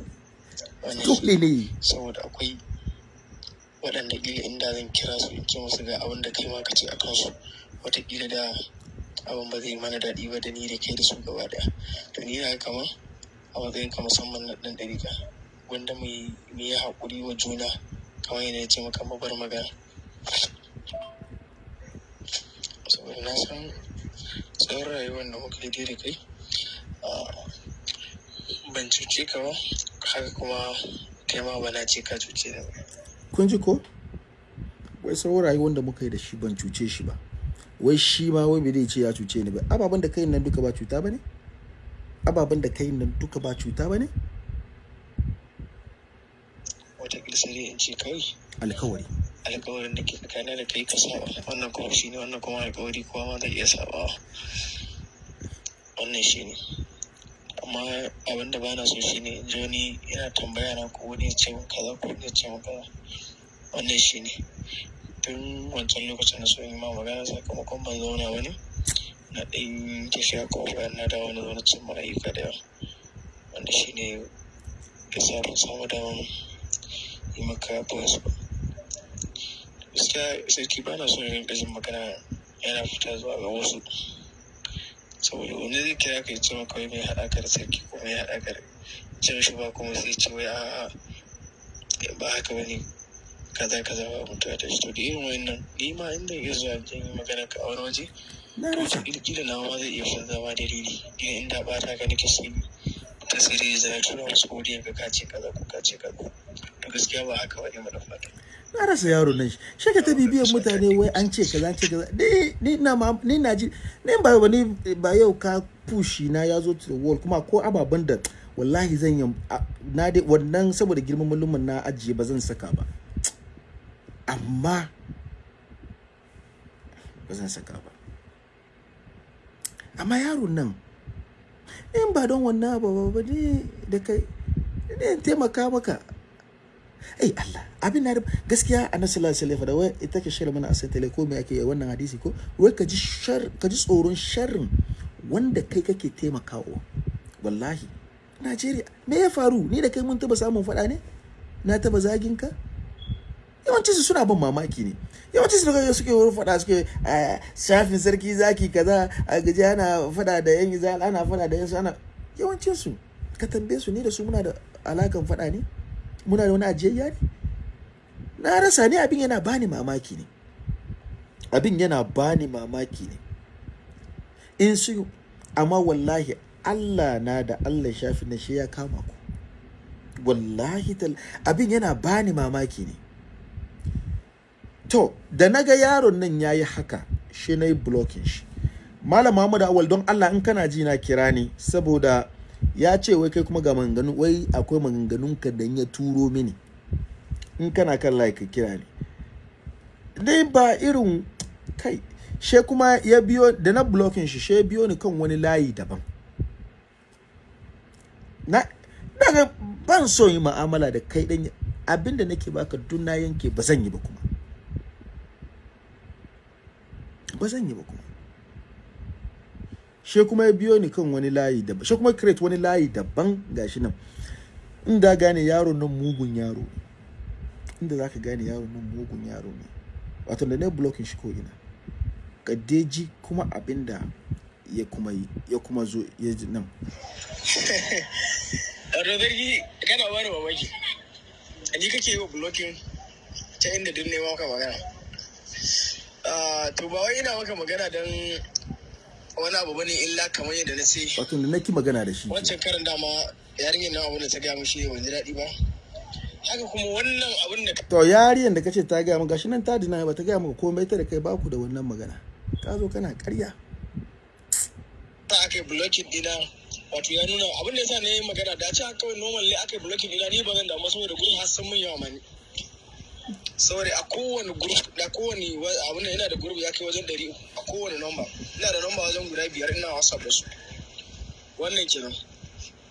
dole ne. Saboda akwai waɗanda ƙila inda zan kira su in ce musu ga abin da kai ma ka ce a kansu. Wataƙila da abin ba zai mana daɗi ba da ni da kai da su gaba ɗaya. To ni na kama a matsayin ka musamman na ɗan ɗariƙa wanda mu yi haƙuri wa juna kamar yadda ya ce maka mabar magana. Saboda na san tsawon rayuwar da muka yi da kai ban cuce ka ba haka kuma kai ma ba na ce ka cuce da kun ji ko? Wai sauran rayuwar da muka yi da shi ban cuce shi ba. Wai shi ma wai bai zai ce ya cuce ni ba. Ababen da kai nan duka ba cuta ba ne? Ababen da kai nan duka ba cuta ba ne? Wataƙila sai dai in ce kawai alkawari. Alkawarin da ke tsakanin da kai ka saba wannan kuma shi ne wannan kuma alkawari kowa ma zai iya sabawa wannan shi ne. Amma abin da bana so shi ne in ji wani yana tambaya na ko wani ya ce min kaza ko wani ya ce min kaza. Wannan shi ne. Tun wancan lokacin na so in yi ma magana sakamakon ban zauna ba ne na ɗan tafiya ko bayan na dawo na na cin ayyuka da yawa. Wanda shi ne ya sa ban samu daman yi maka voice ba. Gaskiya sarki ba na so yin rinka jin magana yana fita zuwa ga wasu. Saboda wani zai kira ka ya ce maka wai mai haɗa ka da sarki ko mai haɗa ka da ce shi ba kuma sai ce wai a'a ba haka ba ne. Kaza kaza ba mutuwa ta shi to da irin wayannan ni ma inda iya zuwa jin yi magana ka a wani waje na to wata na ma zai iya fin zama dalili. Idan inda ba ta ka nake sai ta dai zai tura wasu odiyan ka kace kaza ko kace kaza. To gaskiya ba haka ba ne mana fata. Na rasa yaro nan. Shi ka ta bibiyan mutane wai an ce kaza an ce kaza. Ni na ma ni na ji ni ba ba ni ba yau ka pushi na ya zo to wall kuma ko ababen da wallahi zan yi na dai wannan saboda girman mallumin na ajiye ba zan saka ba. Amma ba zan saka ba. Amma yaron nan in ba don wannan abu ba ne da kai ne taimaka maka. Ai Allah abin na gaskiya annabi sallallahu alaihi wasallam da wai ita ke shirya mana asai tele ko me ake yi wannan hadisi ko wai ka ji shar ka ji tsoron sharrin wanda kai kake taimakawa. Wallahi Najeriya me ya faru? Ni da kai mun taba samun fada ne? Na taba zagin ka? Yawanci su suna ban mamaki ne. Yawanci su daga suke wurin fada suke "Ah, shafin sarki zaki kaza a gaji ana fada da yan izal ana fada da yan su ana yawancin su ka tambaye su ni da su muna da alakan fada ne? Muna da wani ajiyayya ne? Na rasa ne abin yana bani mamaki ne. Abin yana bani mamaki ne. In su amma wallahi Allah na da Allah shafi na shi ya kama ku. Wallahi abin yana bani mamaki ne. To da na ga yaron nan yayi haka shi na yi blocking shi. Malam Muhammad Awal don Allah in kana ji na kira ni saboda ya ce wai kai kuma ga maganganu wai akwai maganganun ka da ya turo mini. In kana kan like kira ni. Dai ba irin kai she kuma ya biyo da na blocking shi she biyo ni kan wani layi daban. Na daga ban so yi ma'amala da kai dan abin da nake baka duk na yanke ba zan yi ba kuma. Ba zan yi ba kuma. She kuma ya biyo ni kan wani layi daban she kuma create wani layi daban gashi nan. Inda gane yaro nan mugun yaro ne. Inda zaka gane yaro nan mugun yaro ne. Wato da na blocking shi ko ina. Kadeji kuma abin da ya kuma yi ya kuma zo ya ji nan. Zargi kana bani mamaki. Ni kake yi blocking ta inda duk nema maka magana. To ba wai ina maka magana don wani abu ba ne illa kamar yadda na ce. Wato da naki magana da shi wancan karin dama yarinyar nan abin da ta gaya min shi ban ji daɗi ba. Haka kuma wannan abin da to yariyan da kace ta gaya maka gashi nan ta dina ba ta gaya maka komai ta da kai baku da wannan magana. Ka zo kana ƙarya. Ta aka yi blocking dina. Wato ya nuna abin da yasa na yi magana da ce kawai normal ne aka yi blocking dina ni ba zan damu saboda gurin har sun mun yawa mani. Saboda a kowane group da kowane wa- abin da yana da group ya kai wajen uku. A kowane number. Ina da number wajen guda biyar ina whatsapp da su. Wannan kenan.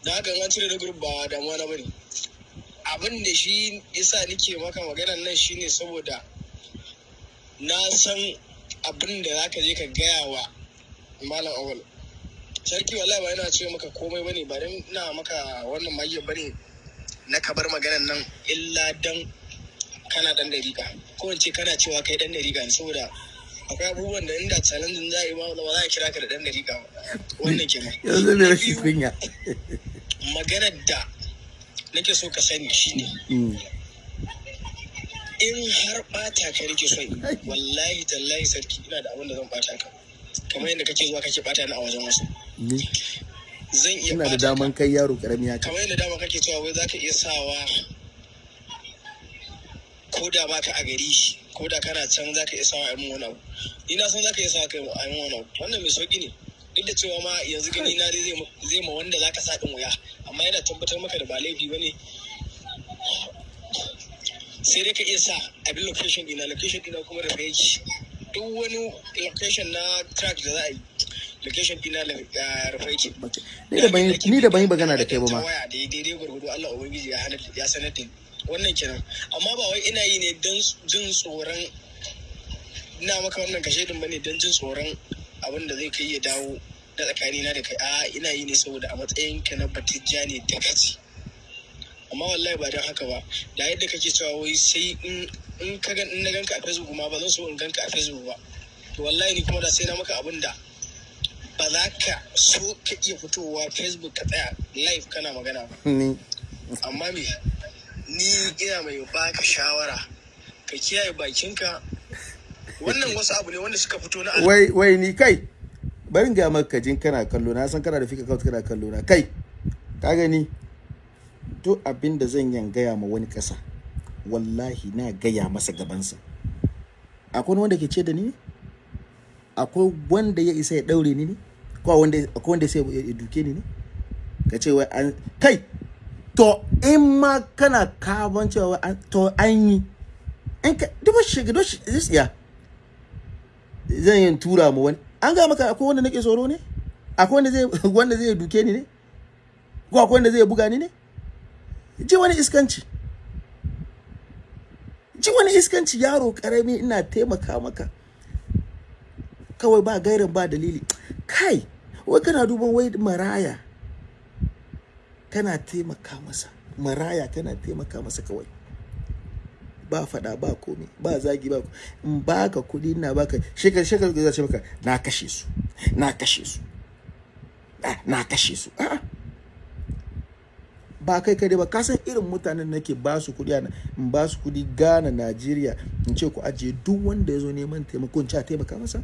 Da haka an cire da group ba damuwa na ba ne. Abin da shi yasa nike maka maganan nan shine saboda na san abin da zaka je ka gaya wa malam awal. Sarki wallahi ba yana ce maka komai ba ne ba dan ina maka wannan magiyar ba ne na ka bar maganan nan illa dan kana dan dariƙa ko in ce kana cewa kai dan dariƙa ne saboda akwai abubuwan da inda challenge za a yi ba ba za a kira ka da dan dariƙa ba. Wannan kenan yanzu mai rashin kunya. maganar da nake so ka sani shine Mm. in har bata ka nake so wallahi tallahi sarki ina da abin da zan bata ka. Kamar yadda kake zuwa kake bata ni a wajen wasu. Ni zan iya ina da daman kai yaro ƙarami haka. Kamar yadda dama kake cewa wai zaka iya sawa ko da baka a gari ko da kana can zaka iya sawa a yi wani abu. Ni na san zaka iya sawa kai a yi wani abu. Wannan mai sauƙi ne. Duk da cewa ma yanzu gani na dai zai ma- wanda zaka sa din wuya amma yana tabbatar maka da ba laifi ba ne sai dai ka iya sa abin location dina location dina kuma da yake duk wani location na track da za a yi location dina da rufe yake. Ni da ban yi- magana da kai ba ma. Daidai gwargwado Allah ubangiji ya sanar da. Wannan kenan. Amma ba wai ina yi ne don jin tsoron ina maka wannan kashe din ba ne don jin tsoron abin da zai kai ya dawo na tsakani na da kai. A ina yi ne saboda a matsayin ka na batijja ne da kaci amma wallahi ba don haka ba. Da yadda kake cewa wai sai in ka gan in na ganka a facebook ma ba zan so in ganka a facebook ba. To wallahi ni kuma da sai na maka abin da ba za ka so ka iya fitowa facebook ka tsaya live kana magana ba. Amma me? Ni ina mai baka shawara ka kiyaye bakinka. Wannan wasu abu ne wanda suka fito na wai wai ni kai barin ga maka jin kana kallo. Na san kana da fika kawai kana kallo na. Kai ka gani? Duk abin da zan yan gaya ma wani kasa wallahi na gaya masa gabansa. Akwai wanda ke ce da ni akwai wanda ya isa ya daure ni ne? Ko wanda akwai wanda sai ya duke ni ne? Ka ce wai an kai to in ma kana kaban cewa to an yi in ka duba shiga shi ya. Zan yin tura mu wani. An ga maka akwai wanda nake tsoro ne? Akwai wanda zai wanda zai duke ni ne? Ko akwai wanda zai buga ni ne? Ji wani iskanci. Ji wani iskanci yaro ƙarami ina taimaka maka. Kawai ba gairin ba dalili. Kai wai kana duban wai maraya. Kana taimaka masa maraya kana taimaka masa kawai. Ba fada ba komi ba zagi ba in baka kuɗi ina baka shekar shekar da ce maka na kashe su na kashe su ah, na kashe su. Ba kai kai ba ka san irin mutanen nake ba su kuɗi a in ba su kuɗi Ghana Najeriya in ce ku ajiye duk wanda ya zo neman taimako in ce a taimaka masa.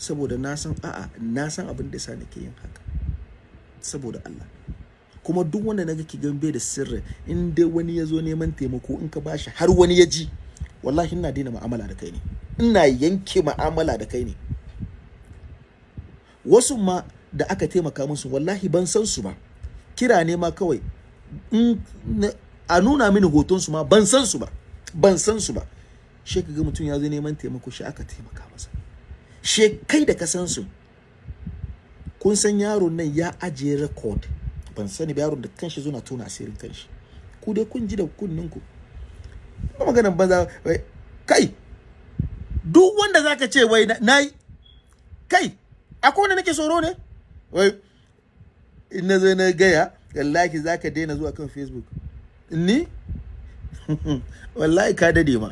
Saboda na san a'a na san abin da yasa nake yin haka. Saboda Allah. Kuma duk wanda na ga ki gambe da sirri in dai wani ya zo neman taimako in ka bashi har wani ya ji wallahi ina daina mu'amala da kai ne. Ina yanke mu'amala da kai ne. Wasu ma da aka taimaka musu wallahi ban san su ba. Kira ne ma kawai a nuna mini hoton su ma ban san su ba. Ban san su ba. She ga mutum ya zo neman taimako shi aka taimaka masa. She kai da ka san su kun san yaron nan ya ajiye record. Ban sani ba yaron da kanshi zo na tona asirin kanshi. Ku dai kun ji da kunnin ku. Ba maganan banza kai! Duk wanda zaka ce wai na- na yi kai! Akwai wanda nake tsoro ne? Wai in na zo na gaya wallahi zaka daina zuwa kan facebook. Ni? Wallahi ka daɗe ma.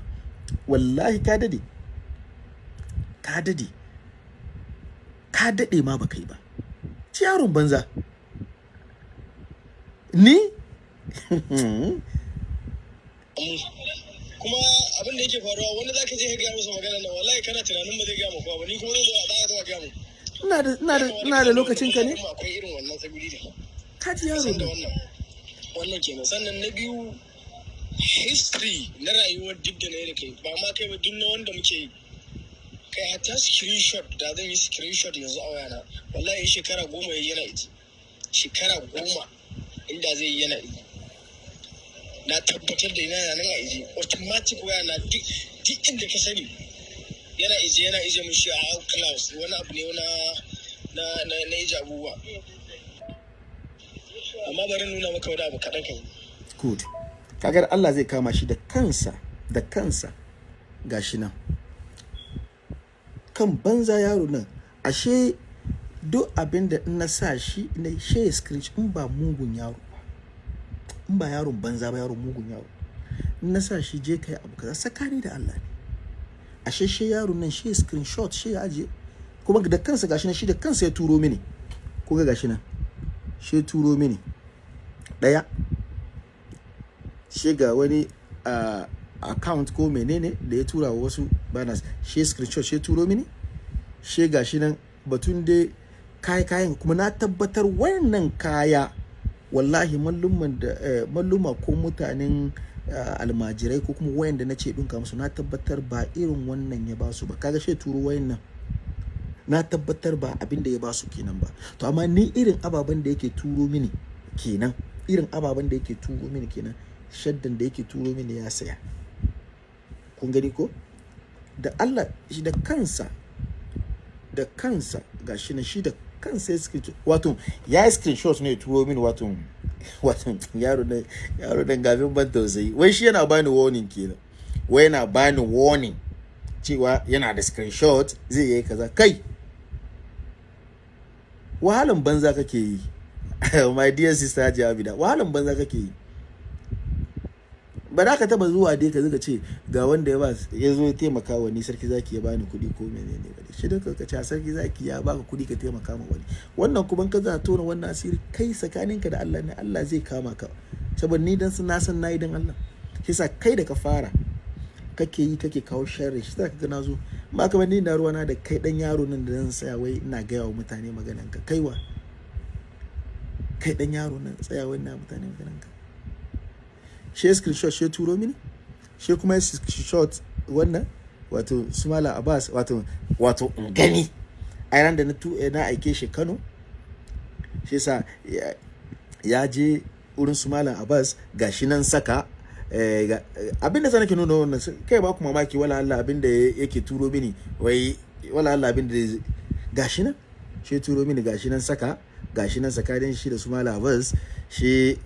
Wallahi ka daɗe. Ka daɗe. Ka daɗe ma baka yi ba. Ci yaron banza. Ni? Kuma abin da yake faruwa wani zaka je ka gaya masa magana nan wallahi kana tunanin ba zai gaya maka ba ni kuma zai zo za a zo a gaya mu ina da ina da ina da lokacin ka ne? Akwai irin wannan tsaguri da ka ji yaro da ne wannan wannan kenan. Sannan na biyu history na rayuwar duk da na yi da kai ba ma kai ba duk na wanda muke yi. Kai hatta screenshot da zan yi screenshot yanzu a wayana. Wallahi shekara goma yayi yana iji shekara goma inda zai yana iji na tabbatar da yana nan a iji automatic waya na duk inda ka sani yana ije yana ije mun shi a class wani abu ne na na na na ije abubuwa. Amma bari nuna maka wani abu kaɗan kan good. Kagar Allah zai kama shi da kansa da kansa. Gashi nan. Kan banza yaro nan. Ashe duk abin da in na sa shi na she scratch in ba mugun yaro ba. In ba yaron banza ba yaron mugun yaro. In na sa shi je kai abu kaza sakani da Allah ne. Ashe she yaro nan she screenshot she aje kuma da kansa gashi nan shi da kansa ya turo mini. Ko ga gashi nan? She turo mini. Daya shi ga wani uh, account ko menene da ya tura wa wasu banners. Shi screenshot shi turo mini. Shi ga shi nan batun dai kayan kayan. Kuma na tabbatar wannan kaya wallahi malluman da eh, malluma ko mutanen uh, almajirai ko kuma wayanda na ce ɗinka musu na tabbatar ba irin wannan ya ba su ba. Kaga shi turo wayan nan. Na tabbatar ba abin da ya ba su kenan ba. To amma ni irin ababen da yake turo mini kenan irin ababen da yake turo mini kenan shaddan da yake turo mini ya saya. Kun gani ko? Da Allah shi da kansa da kansa gashi na shi da kansa ya screenshot. Wato ya yi screenshot ne turo mini wato wato yaro da yaro da gabin ban tausayi. Wai shi yana bani warning kenan. Wai yana bani warning cewa yana da screenshot zai yi kaza. Kai! Wahalan banza kake yi. My dear sister Hajiya Abida wahalan banza kake yi. Ba za ka taba zuwa dai ka zuga ce ga wanda ya ba ya zo ya taimaka wa ni sarki zaki ya bani kuɗi ko menene ba. Shi da ka ce sarki zaki ya baka kuɗi ka taimaka ma wani. Wannan kuma ka za tona wannan asiri kai tsakaninka da Allah ne Allah zai kama ka. Saboda ni dan na san na yi dan Allah. Shi yasa kai da ka fara kake yi kake kawo sharri. Shi zaka ga na zo. Ba kamar ni na ruwana da kai dan yaro nan da zan tsaya wai ina gaya wa mutane maganan ka kaiwa kai dan yaro nan tsaya wai ina mutane maganan ka shi screenshot shi turo mini. Shi kuma ya screenshot wannan wato sumala abbas wato wato in gani a ran da na na aike shi kano shi yasa ya- je wurin sumala abbas gashi nan saka eh, ga- abin da nake nuna wannan kai ba ku mamaki wala Allah abin da yake turo mini wai wala Allah abin da gashi nan shi turo mini gashi nan saka gashi nan tsakanin shi da sumala abbas shi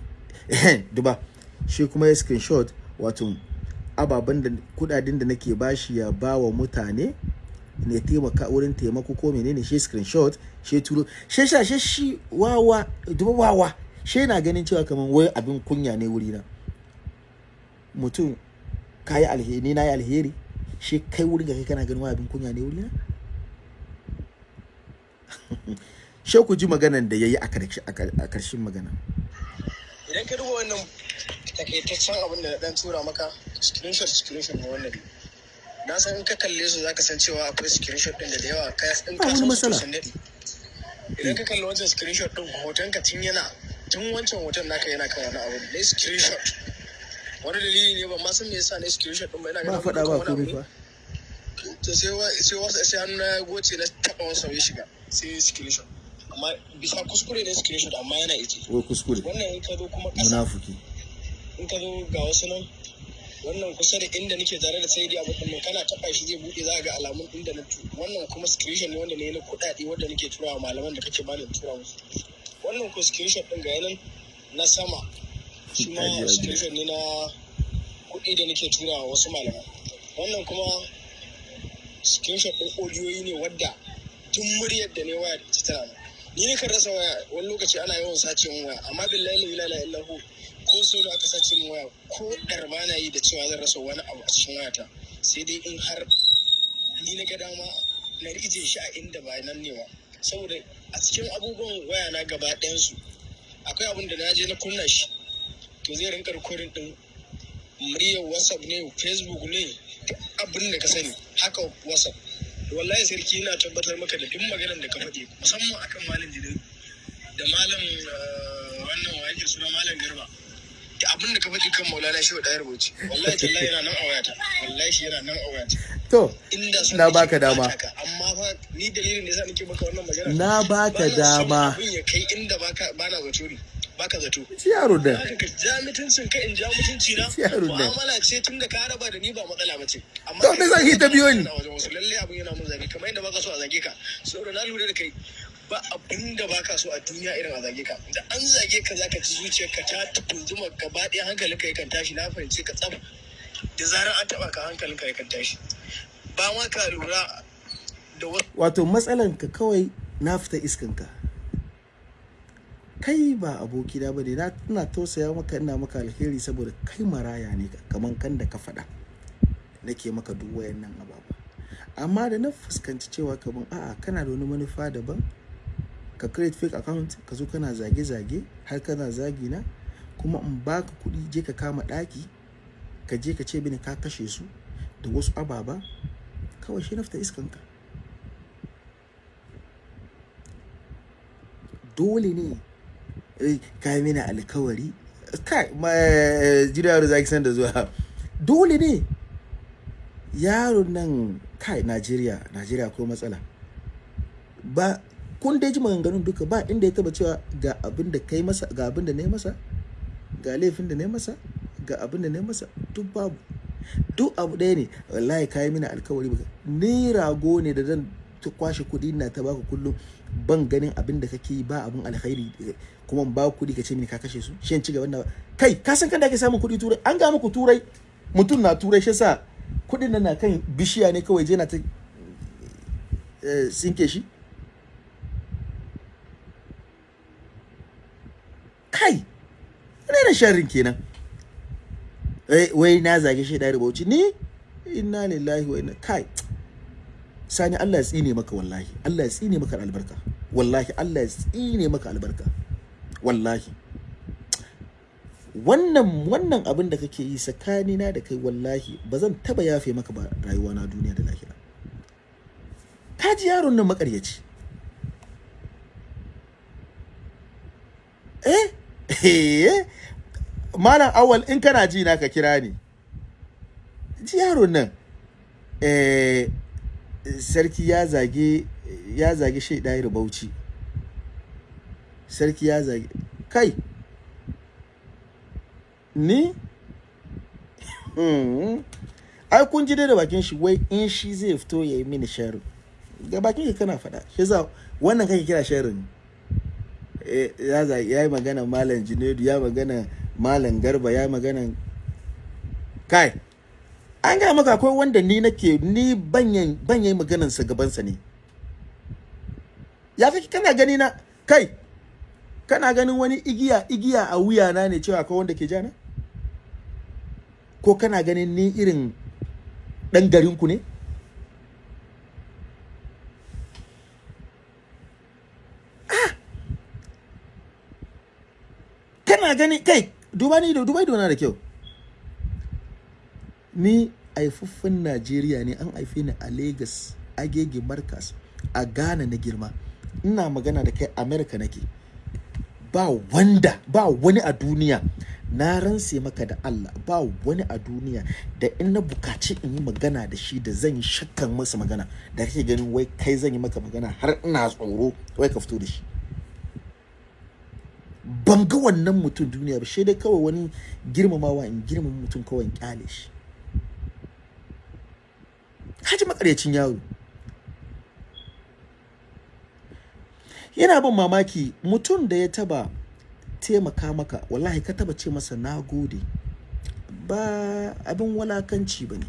duba shi kuma ya screenshot wato ababen da kuɗaɗen da nake bashi ya ba wa mutane ne taimaka wurin taimako ko menene shi screenshot shi turo. Shi sha shi shi wawa duba wawa shi na ganin cewa kamar wai abin kunya ne wuri na mutum kayi alheri na yi alheri shi kai wurin ga kai kana ganin wai abin kunya ne wuri na shi ku ji maganan da yayi a ƙarshen magana. Idan ka duba wannan takaitaccen abin da na dan tura maka screenshot screenshot ne wannan. Na san in ka kalle su zaka san cewa akwai screenshot din da da yawa. Ka in Ba ka san su matsala. daɗe idan ka kalli wancan screenshot din hoton ka tun yana tun wancan hoton naka yana kan wani abu ne screenshot. Wani dalili ne ban ma san me yasa ne screenshot din ba ina ba ganin faɗa ba komai ne. fa. to sai wa sai wasu sai hannu na ya goce na taba wani sauye shiga sai screenshot. Amma bisa kuskure ne screenshot amma yana ije wai kuskure. Wannan in ka zo kuma ƙasa. Munafuki. In ka zo ga wasu nan wannan kusa da inda nake tare da sai abu din kana taba shi zai buɗe za ga alamun inda na wannan kuma screenshot ne wanda ne na kuɗaɗe wanda nake turawa malaman da kake bani tura musu. Wannan ko screenshot din ga yanan na sama shi ma screenshot ne na kuɗi da nake turawa wasu malaman. Wannan kuma screenshot din audiyoyi ne wadda tun muryar da ne waya da ita tana ni ne kan rasa waya wani lokaci ana yawan sace waya amma billahi la ilaha illahu ko so da aka sace min waya ko dar ba na yi da cewa zan rasa wani abu a cikin wayata sai dai in har ni na ga dama na rije shi a inda ba nan ne ba. Saboda a cikin abubuwan waya na gaba ɗayansu akwai abin da na je na kunna shi to zai rinka rikodin din muryar whatsapp ne facebook ne abin da ka sani haka whatsapp. Wallahi sarki ina tabbatar maka da duk maganar da ka faɗi musamman akan malam jidai da malam eh, wannan wa yake suna malam garba. Da abin da ka faɗi kan maulana shi wa ɗaya rubuci wallahi tallahi yana nan a wayata. Wallahi shi yana nan a wayata. To inda sun Na baka dama. amma fa ni dalilin da yasa nake maka wannan magana Na baka dama. abin ya kai inda baka bana zato ne baka zato. Ci yaro da ka ja mutuncin ka in ja mutunci na. Yaro ne. mu'amala ce tun da ka raba da ni ba matsala ba ce. Amma To, me zan yi ta biyo ni? lalle abin yana mun zage kamar yadda baka so a zage ka. Saboda na lura da kai. Ba abin da baka so a duniya irin a zage ka. Da an zage ka zaka ji zuciyarka ta tunzuma gaba ɗaya hankalinka yakan tashi. Na fahimci ka tsaf. Da zarar an taɓa ka hankalinka yakan tashi. Ba ma ka lura da wato matsalanka kawai na fita iskanka. Kai ba abokina ba ne. Na ina tausaya maka ina maka alheri saboda kai maraya ne kaman kan da ka faɗa. Nake maka duk wayannan ababa amma da na fuskanci cewa kaman a'a kana da wani manufa daban ka create fake account ka zo kana zage-zage har kana zagi na kuma in baka kuɗi je ka kama ɗaki ka je ka ce mini ka kashe su da wasu ababa kawai shi na fita iskanka dole ne eh, ka yi mini alkawari. Kai ma jira yaro zaki san da zuwa. Dole ne. Yaron nan kai najeriya najeriya akwai matsala. Ba kun dai ji maganganun duka ba inda ya taba cewa ga abin da kai masa ga abin da yi masa ga laifin da yi masa ga abin da yi masa duk babu. Duk abu ɗaya ne. Wallahi kayi mini alkawari baka ni rago ne da zan ta kwashe kuɗi na ta baka kullum. Ban ganin abin da kake yi ba abin alkhairi kuma ba kuɗi ka ce mini ka kashe su. Shin ci gaban da kai ka san kan da ake samun kuɗi turai? An ga muku turai. Mutum na turai shi sa kuɗin nan na kan bishiya ne kawai je na ta eh, sinke shi. Kai ina da sharrin kenan. Eh, wai na zage shi da bauchi. Ni? Inna lillahi wa inna kai. Sani Allah ya tsine maka wallahi. Allah ya tsine maka albarka. Wallahi Allah ya tsine maka albarka. Wallahi. Wannan wannan abin da kake yi tsakanina da kai wallahi ba zan taba yafe maka ba rayuwa na duniya da lahira. Ka ji yaron nan makaryaci eh? Eh malam awal in kana ji na ka kira ni. Ji yaron nan eh sarki ya zage ya zage shaidai bauchi. Sarki ya zage kai ni? Hmm. ai kun ji dai da bakin shi wai in shi zai fito ya yi mini sharin da bakin ka kana faɗa shi za wannan kake kira sharin ya za- ya yi magana malam junaidu ya magana malam garba ya magana kai an gaya maka akwai wanda ni nake ni banyan banyan maganansa gabansa ne. Ya fi kana gani na? Kai kana ganin wani igiya igiya a wuya na ne cewa akwai wanda ke jana? Ko kana ganin ni irin dan garinku ne? Kana gani kai duba ni da duba idona da kyau. Ni haifaffen najeriya ne an haife ni a lagos agege marcus a ghana na girma. Ina magana da kai america nake. Ba wanda ba wani a duniya na ranse maka da allah ba wani a duniya da in na buƙaci in yi magana da shi da zan shakkan masa magana da kake ganin wai kai zan yi maka magana har ina tsoro wai ka fito da shi. Ban ga wannan mutum duniya ba sai dai kawai wani girmamawa in girmama mutum kawai ƙyale shi. Haji makaryacin yaro. Yana bin mamaki mutum da ya taba taimaka maka wallahi ka taba ce masa na gode. Ba abin walakanci ba ne.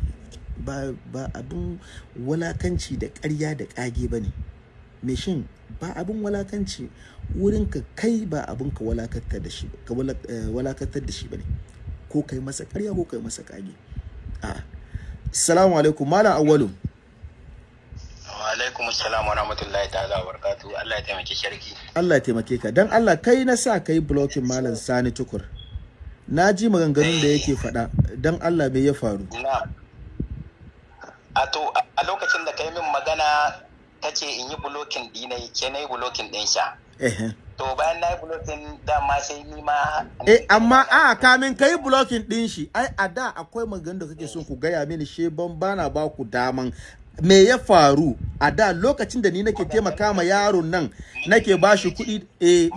Ba, abin walakanci da ƙarya da ƙage ba ne. Shin ba abin walakanci. Wurin ka kai ba abin ka walakantar da shi ka eh, walakantar da shi ba ne. Ko kai masa ƙarya ko kai masa kage a assalamu alaikum. Malam awwalu. Wa alaikum assalam wa rahmatullahi ta'ala wa barakatuhu. Allah ya taimaki sharki. Allah ya taimake ka. Dan Allah kai na sa kai blocking malam Sani Tukur. Na ji maganganun da yake faɗa. Dan Allah me ya faru? A to a lokacin da kai min magana ta ce in yi bulokin dinai ke na yi bulokin din sha. Eh to bayan na yi bulokin dama sai ni ma eh amma a kamin kai blocking din shi ai a da akwai maganganun da kake son ku gaya mini she ban bana ba ku daman. Me ya faru? A da lokacin da ni nake taimaka ma yaron nan nake ba shi kuɗi eh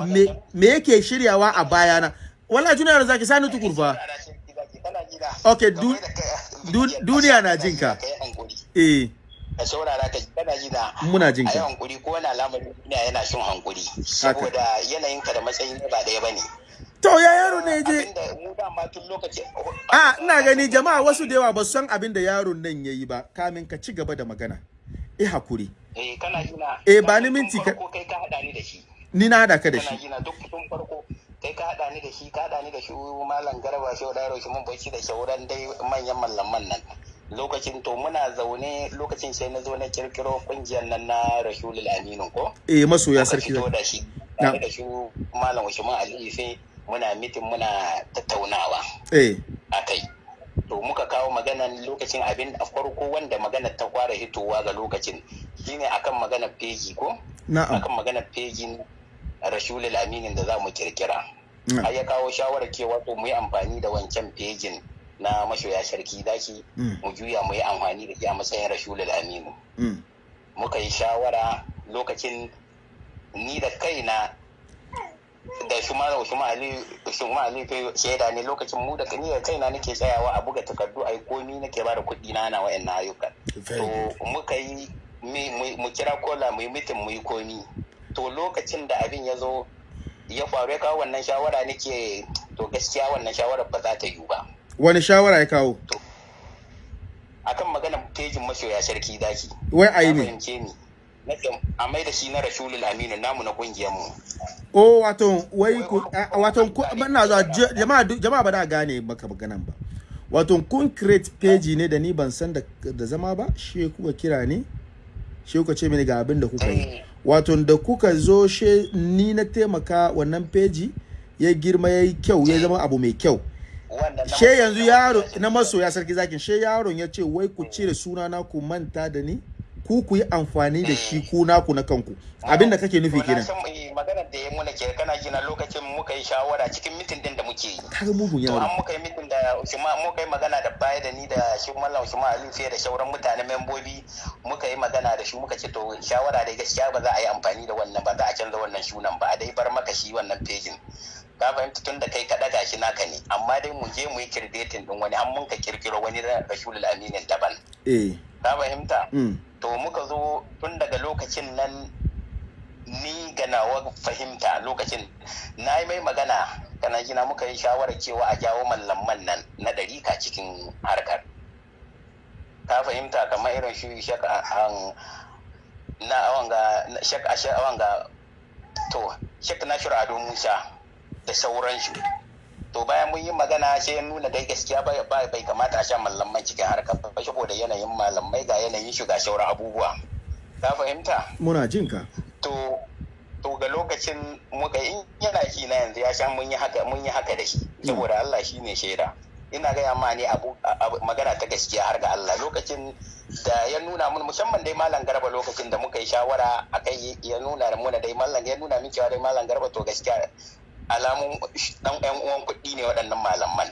me, yake shiryawa a bayana? Wallahi junior zaki sani tukurfa Okay, du- du- duniya na jin ka. eh. Ka saurara ka kana ji na Muna jin ka. hankuri ko wani al'amari duniya yana shin hankuri saboda yanayin ka da matsayin ba ɗaya ba ne to ya yaro ne je. A ina gani jama'a wasu da yawa ba su san abin da yaron nan yayi ba kamin ka ci gaba da magana. Eh haƙuri. Eh kana ji na Eh, ba ni minti ka- kai ka hada ni da shi. Ni na hada ka da kana shi. ji na duk tun farko kai ka hada ni da shi ka hada ni da shi malam garba shi da shi mun bacci da shauran dai manyan mallaman nan. Lokacin to muna zaune lokacin sai na zo na kirkiro ƙungiyar nan na Rashulul Aminu ko? Eh masoya sarki da shi da shi malam Usman Ali sai muna mitin muna tattaunawa eh. a kai. To muka kawo maganan lokacin abin a farko wanda maganar ta fara hitowa ga lokacin shine akan maganar peji ko? Na'am. Akan maganar pejin rashulul aminin da za mu kirkira. Har ya kawo shawarar cewa to mu yi amfani da wancan pejin na mashoya sarki zaki Mm. mu juya mu yi amfani da shi a matsayin rashulul aminu. Mm. muka yi shawara lokacin ni da kaina da shumara shuma ali shaida ne lokacin mu da ni da kaina nake tsayawa a buga takardu ai komi nake ba da kuɗi na na wayannan ayyukan. To muka yi mu kira kola mu yi mitin mu yi komi. To lokacin da abin ya zo ya faru ya kawo wannan shawara nake to gaskiya wannan shawarar ba za ta yiwu ba. Wani shawara ya kawo? Akan maganar pejin masoya sarki daki. Wai a yi ka ne na a mai da shi na rashulul aminu namu na ƙungiyar mu. O wato wai ku wato zuwa je- jama'a jama'a ba da gane maka maganan ba. Wato kun create page ne da ni ban san da zama ba? Shi kuka kira ni? Shi kuka ce mini ga abin da kuka yi. Eh. wato da kuka zo she ni na taimaka wannan page ya girma ya yi kyau ya zama abu mai kyau. na she yanzu yaro na masoya sarki zakin she yaron ya ce wai ku cire sunana ku manta da ni ku ku yi amfani da shi ku naku na kanku. Abin da kake nufi na kenan. san maganar da ya muna ke kana gina lokacin muka yi shawara cikin mitin din da muke yi. Kaga mugun yaro. An muka yi mitin da Ushma muka yi magana da baya da ni da shi Mallam Ushma Ali fiye da shauran mutane membobi muka yi magana da shi muka ce to shawara da gaskiya ba za a yi amfani da wannan ba za a canza wannan sunan ba a dai bar maka shi wannan pejin ka fahimta tun da kai ka daga shi naka ne. Amma dai mu je mu yi kirdetin din wani an mun ka kirkiro wani Rashulul Aminin daban. Eh. Ka fahimta? Mm. to muka zo tun daga lokacin nan ni ga nawa fahimta lokacin. Na yi mai magana kana gina muka yi shawarar cewa a jawo mallaman nan na ɗarika cikin harkar. Ka fahimta? Kamar irin shi shaka an na awanga shaka ashe awanga to shek nashir ado musa. Da sauransu to bayan mun yi magana sai ya nuna dai gaskiya bai kamata a sha malamai cikin harkar ba saboda yanayin malamai ga yanayin shiga sauran abubuwa. Ka fahimta? Muna jin ka. To to ga lokacin muka in yana shi na yanzu ya sha mun yi haka mun yi haka da shi. Saboda Allah shine shaida. Ina gaya ma ne abu, magana ta gaskiya har ga Allah. Lokacin da ya nuna mun musamman dai malam garba lokacin da muka yi shawara akai ya nuna da muna dai malam ya nuna min cewa dai malam garba to gaskiya alamun dan yan uwan kuɗi ne waɗannan malaman.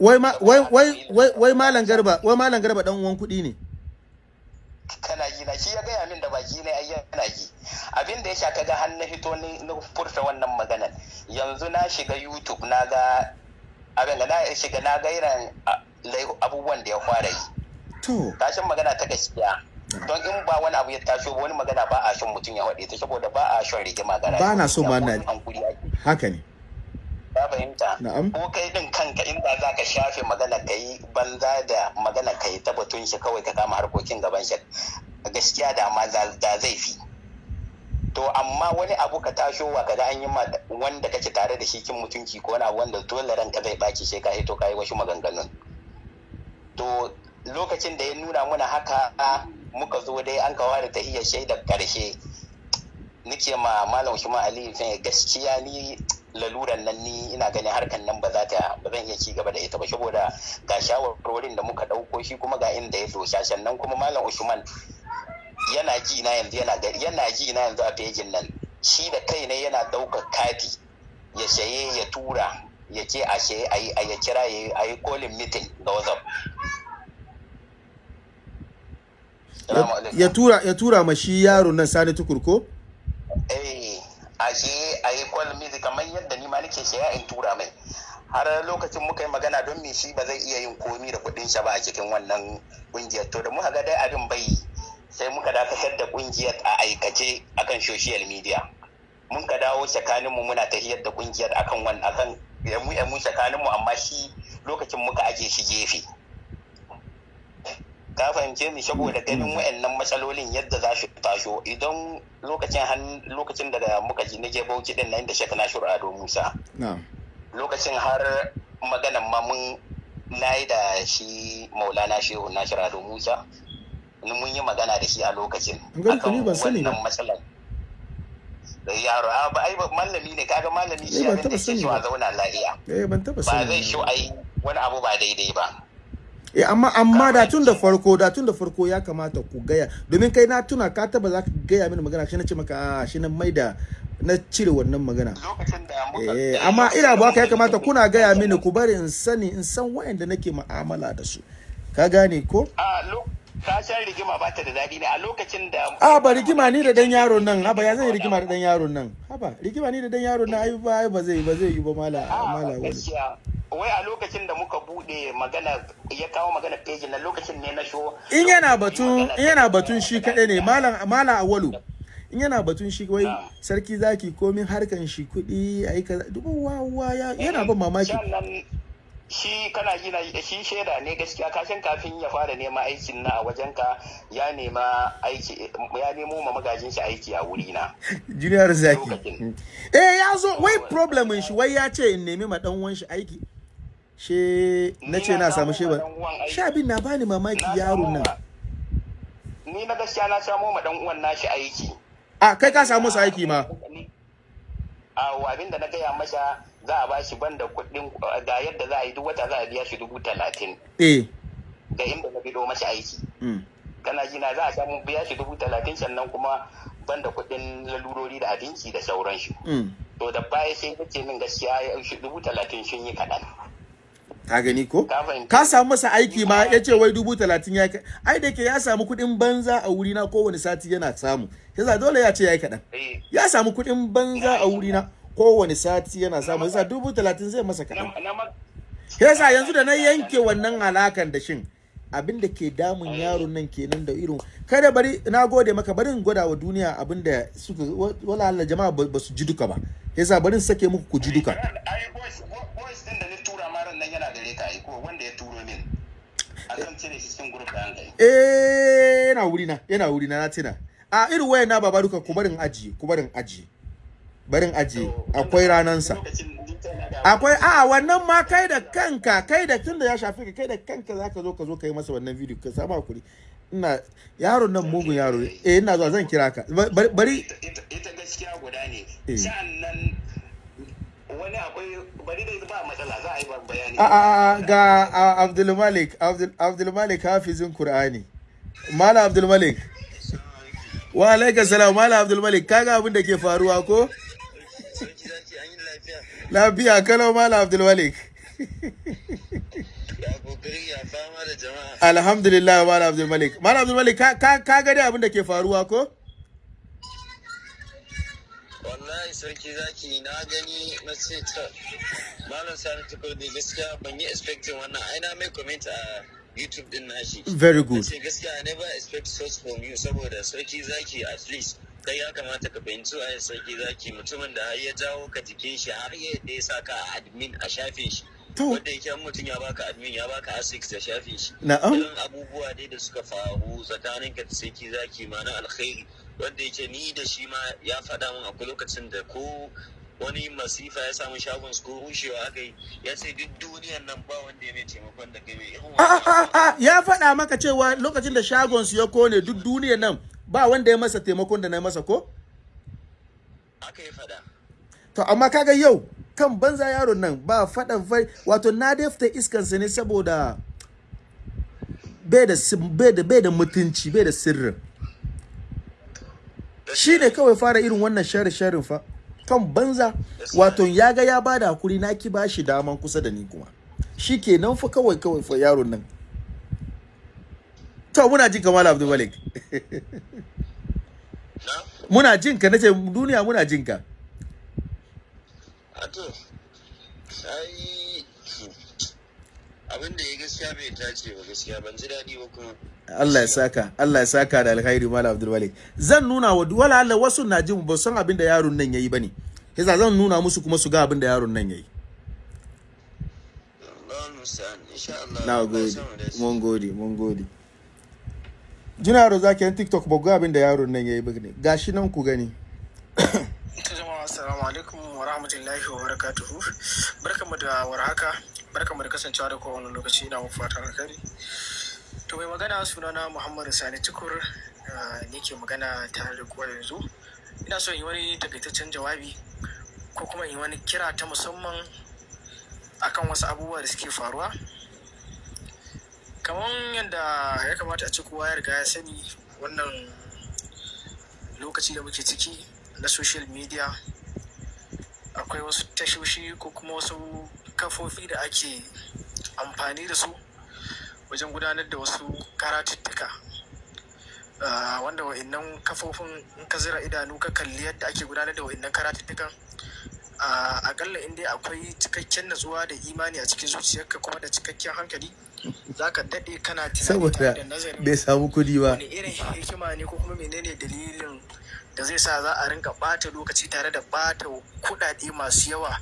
Wai ma wai malam garba wai malam garba dan uwan kuɗi ne? Kana ji na shi ya gaya min da baki ne ai yana ji. Abin da ya sha kaga har na hito ni na furta wannan maganar. Yanzu na shiga youtube na ga abin da na shiga na ga irin abubuwan da ya fara yi. To. Tashin magana ta gaskiya. Don in ba wani abu ya taso ba wani magana ba a son mutum ya haɗe ta saboda ba a son rigima gara Ba na so ma na- haka ne. Ka fahimta? Ko kai din kanka inda za ka shafe magana ka yi banza da magana ka yi ta batun shi kawai ka kama harkokin gaban shi. Gaskiya da ma da zai fi. To amma wani abu ka tasho wa kaga an yi wanda kake tare da shi kin mutunci ko wani abu wanda dole ranka zai baki sai ka hito ka yi wasu maganganun. To lokacin da ya nuna muna haka muka zo dai an kawo da tahiyar shaidar ƙarshe nike ma malam Usman Ali gaskiya ni laluran nan ni ina ganin harkan nan ba za ta ba zan iya ci gaba da ita ba. Saboda ga shawarwarin da muka ɗauko shi kuma ga inda ya dosa. Sannan kuma malam usman yana ji na yanzu yana gari yana ji na yanzu a fejin nan. Shi da kai ne yana ɗaukar kati ya saye ya tura ya ce a saye a ya kira ya yi kolin mitin ga whatsapp. Ya tura ma shi yaro nan sani tukur ko? Eh a yi kwal mizi kamar yadda ni ma nake saya in tura mai. Har lokacin muka yi magana don me shi ba zai iya yin komi da kuɗin sa ba a cikin wannan ƙungiyar to da muka ga dai abin bai sai muka dakatar da ƙungiyar a aikace akan social media. Mun ka dawo tsakanin mu muna tahiyar da ƙungiyar akan wannan akan mu mu tsakanin mu amma shi lokacin muka aje shi gefe. Ka fahimce ni saboda ganin wayannan matsalolin yadda za su taso. Idan lokacin lokacin da muka ji na Bauchi ɗin nan da Sheikh Nasiru Ado Musa. Lokacin har maganan ma mun na yi da shi Maulana Shehu Nasiru Ado Musa. Ni mun yi magana da shi a lokacin An gani ka ni ban sani ba. wannan matsalar. Da yaro a ba ai ba mallami ne kaga malami Eh, shi abin da sani so a zauna lafiya. Eh ban taba ba zai so ai wani abu ba daidai ba. Eh amma amma da tun da farko da tun da farko ya kamata ku gaya. Domin kai na tuna ka taba za ka gaya mini magana shi na ce maka a shi na maida na cire wannan magana. Eh amma ina ba ka ya kamata kuna gaya mini ku bari in sani in san wayanda nake mu'amala da su. Ka gane ko? A lo ka san rigima ba ta da daɗi ne a lokacin da a ba rigima ni da dan yaron nan. Haba ya zai rigima da dan yaron nan? Haba rigima ni da dan yaron nan ai ba ai ba zai ba zai yi ba mala mala a wani wai a lokacin da muka buɗe magana ya kawo magana page na lokacin ne na show in yana batun in yana batun shi kadai ne malam malam awalu. In yana batun shi wai sarki zaki komin harkan shi kuɗi ayi kaza dubu wawa ya yana ban mamaki. Shi kana gina shi shaida ne gaskiya. Ka san kafin ya fara neman aikin na a wajenka ya nema aiki ya nemo ma magajin shi aiki a wuri na junior zaki. Eh ya zo wai problemin shi wai ya ce in nemi ma dan uwan shi aiki? She na ce na samu sheba. sha bin na bani mamaki samo nan. ni na gaskiya na samo ma dan uwan nashi aiki. A kai ka samu su aiki ma? A abin da na gaya masa za a bashi banda kuɗin ga yadda za a yi duk wata za a biya shi dubu talatin. Eh. Ga inda na bido masa aiki. Mm. kana ji na za a samu biya shi dubu talatin sannan kuma banda kuɗin lalurori da abinci da sauran shi. Mm. to da baya sai kace min gaskiya ya shi dubu talatin sun yi kaɗan. Ka gani ko? Ka samu masa aiki ma ya ce wai dubu talatin ya kai ai da ke ya samu kuɗin banza a wurina kowane sati yana samu. Yasa dole ya ce ya yi kaɗan. Eh, ya samu kuɗin banza a wurina. Kowane sati yana samu yasa dubu talatin zai masa kaɗan. Yasa yanzu da na yanke wannan alakan da shin abin da ke damun yaron nan kenan da irin kada bari na gode maka bari in gwada wa duniya abin da suka wala Allah jama'a ba su ji duka ba. Yasa bari in sake muku ku ji duka. Ai boys boys din da ni tura ma ran nan yana gare ka ai ko wanda ya turo min. Akan cire shi cikin group da an kai. Eh yana wuri na yana wuri na na tina a irin wayan na baba duka ku barin ajiye ku barin ajiye. Barin ajiye akwai ranansa. da akwai a wannan ma kai da kanka kai da tunda ya shafi ka kai da kanka zaka zo ka zo ka yi masa wannan video ka samu haƙuri. Ina yaron nan mugun yaro eh ina zuwa zan kira ka. Bari- bari ita, gaskiya guda ne. Eh. sa'an nan wani akwai bari dai ba matsala za a yi ba bayani. A ga Abdul Malik Abdul Abdul Malik hafizin Qur'ani. Malam Abdul Malik. Wa alaikum salam Malam Abdul Malik kaga abin da ke faruwa ko? Lafiya. lafiya kalau Malam Abdul Malik Ya ƙoƙari ya fama da jama'a. alhamdulillah Malam Abdul Malik Malam Abdul Malik ka ka ka ga dai abin da ke faruwa ko Wallahi sarki zaki na gani na ce ta Malam Sani Tukur ne gaskiya ban yi expecting wannan ai na mai comment a YouTube din nashi. very good gaskiya I never expect such from you saboda sarki zaki at least kai ya kamata ka fahimci a sarki zaki mutumin da ya jawo ka jikin shi har yadda ya saka a admin a shafin shi. Wanda yake an mutum ya baka admin ya baka asics da shafin shi. na'am irin abubuwa dai da suka faru tsakanin ka da sarki zaki ma na alkhairi wanda yake ni da shi ma ya faɗa min akwai lokacin da ko wani masifa ya samu shagon su ko rushewa aka yi ya ce duk duniyan nan ba wanda ya mai taimakon da kai irin a a wannan a a ya faɗa maka cewa lokacin da shagon su ya ƙone duk duniyar nan ba wanda ya masa taimakon da na masa ko? Aka yi faɗa. To amma kaga yau kan banza yaron nan ba faɗa fai wato na dafta iskansa ne saboda bai da bai da mutunci bai da sirrin. Shi ne kawai fara irin wannan shari sharin fa. Kan banza wato ya ga ya ba da haƙuri na ki bashi daman kusa da ni kuma. Shi ke nan fa kawai kawai fa yaron nan. To muna jin kamar abdul malik. Na? Muna jin ka nace duniya muna jin ka. A to ai abin da ya gaskiya bai dace ba gaskiya ban ji daɗi ba kuma. Allah ya saka Allah ya saka da alkhairi malam Abdul Malik zan nuna wa wala Allah wasu na jin ba san abin da yaron nan yayi ba ne yasa zan nuna musu kuma su ga abin da yaron nan yayi na gode mu mun gode mun gode jina yaro zaki yan TikTok ba ga abin da yaron nan yayi ba ne gashi nan ku gani assalamu alaikum wa rahmatullahi wa barakatuhu. Barkamu da warhaka. Barkamu da kasancewa da kowane lokaci ina muku fatan alkhairi. To mai magana sunana Muhammadu Sani Tukur ni ke magana tare da kowa yanzu. Ina so yi wani takaitaccen jawabi ko kuma yi wani kira ta musamman akan wasu abubuwa da suke faruwa. Kamar yadda ya kamata a ce kowa ya riga ya sani wannan lokaci da muke ciki na social media akwai wasu tashoshi ko kuma wasu kafofi da ake amfani da su wajen gudanar da wasu karatuttuka. Ah, wanda wa'innan kafofin in ka zira idanu ka kalli yadda ake gudanar da wa'innan karatuttukan a akalla in dai akwai cikakken natsuwa da imani a cikin zuciyarka kuma da cikakken hankali za ka daɗe kana saboda bai samu kuɗi ba. wani irin hikima ne ko kuma menene dalilin da zai sa za a rinka ɓata lokaci tare da ɓata kuɗaɗe masu yawa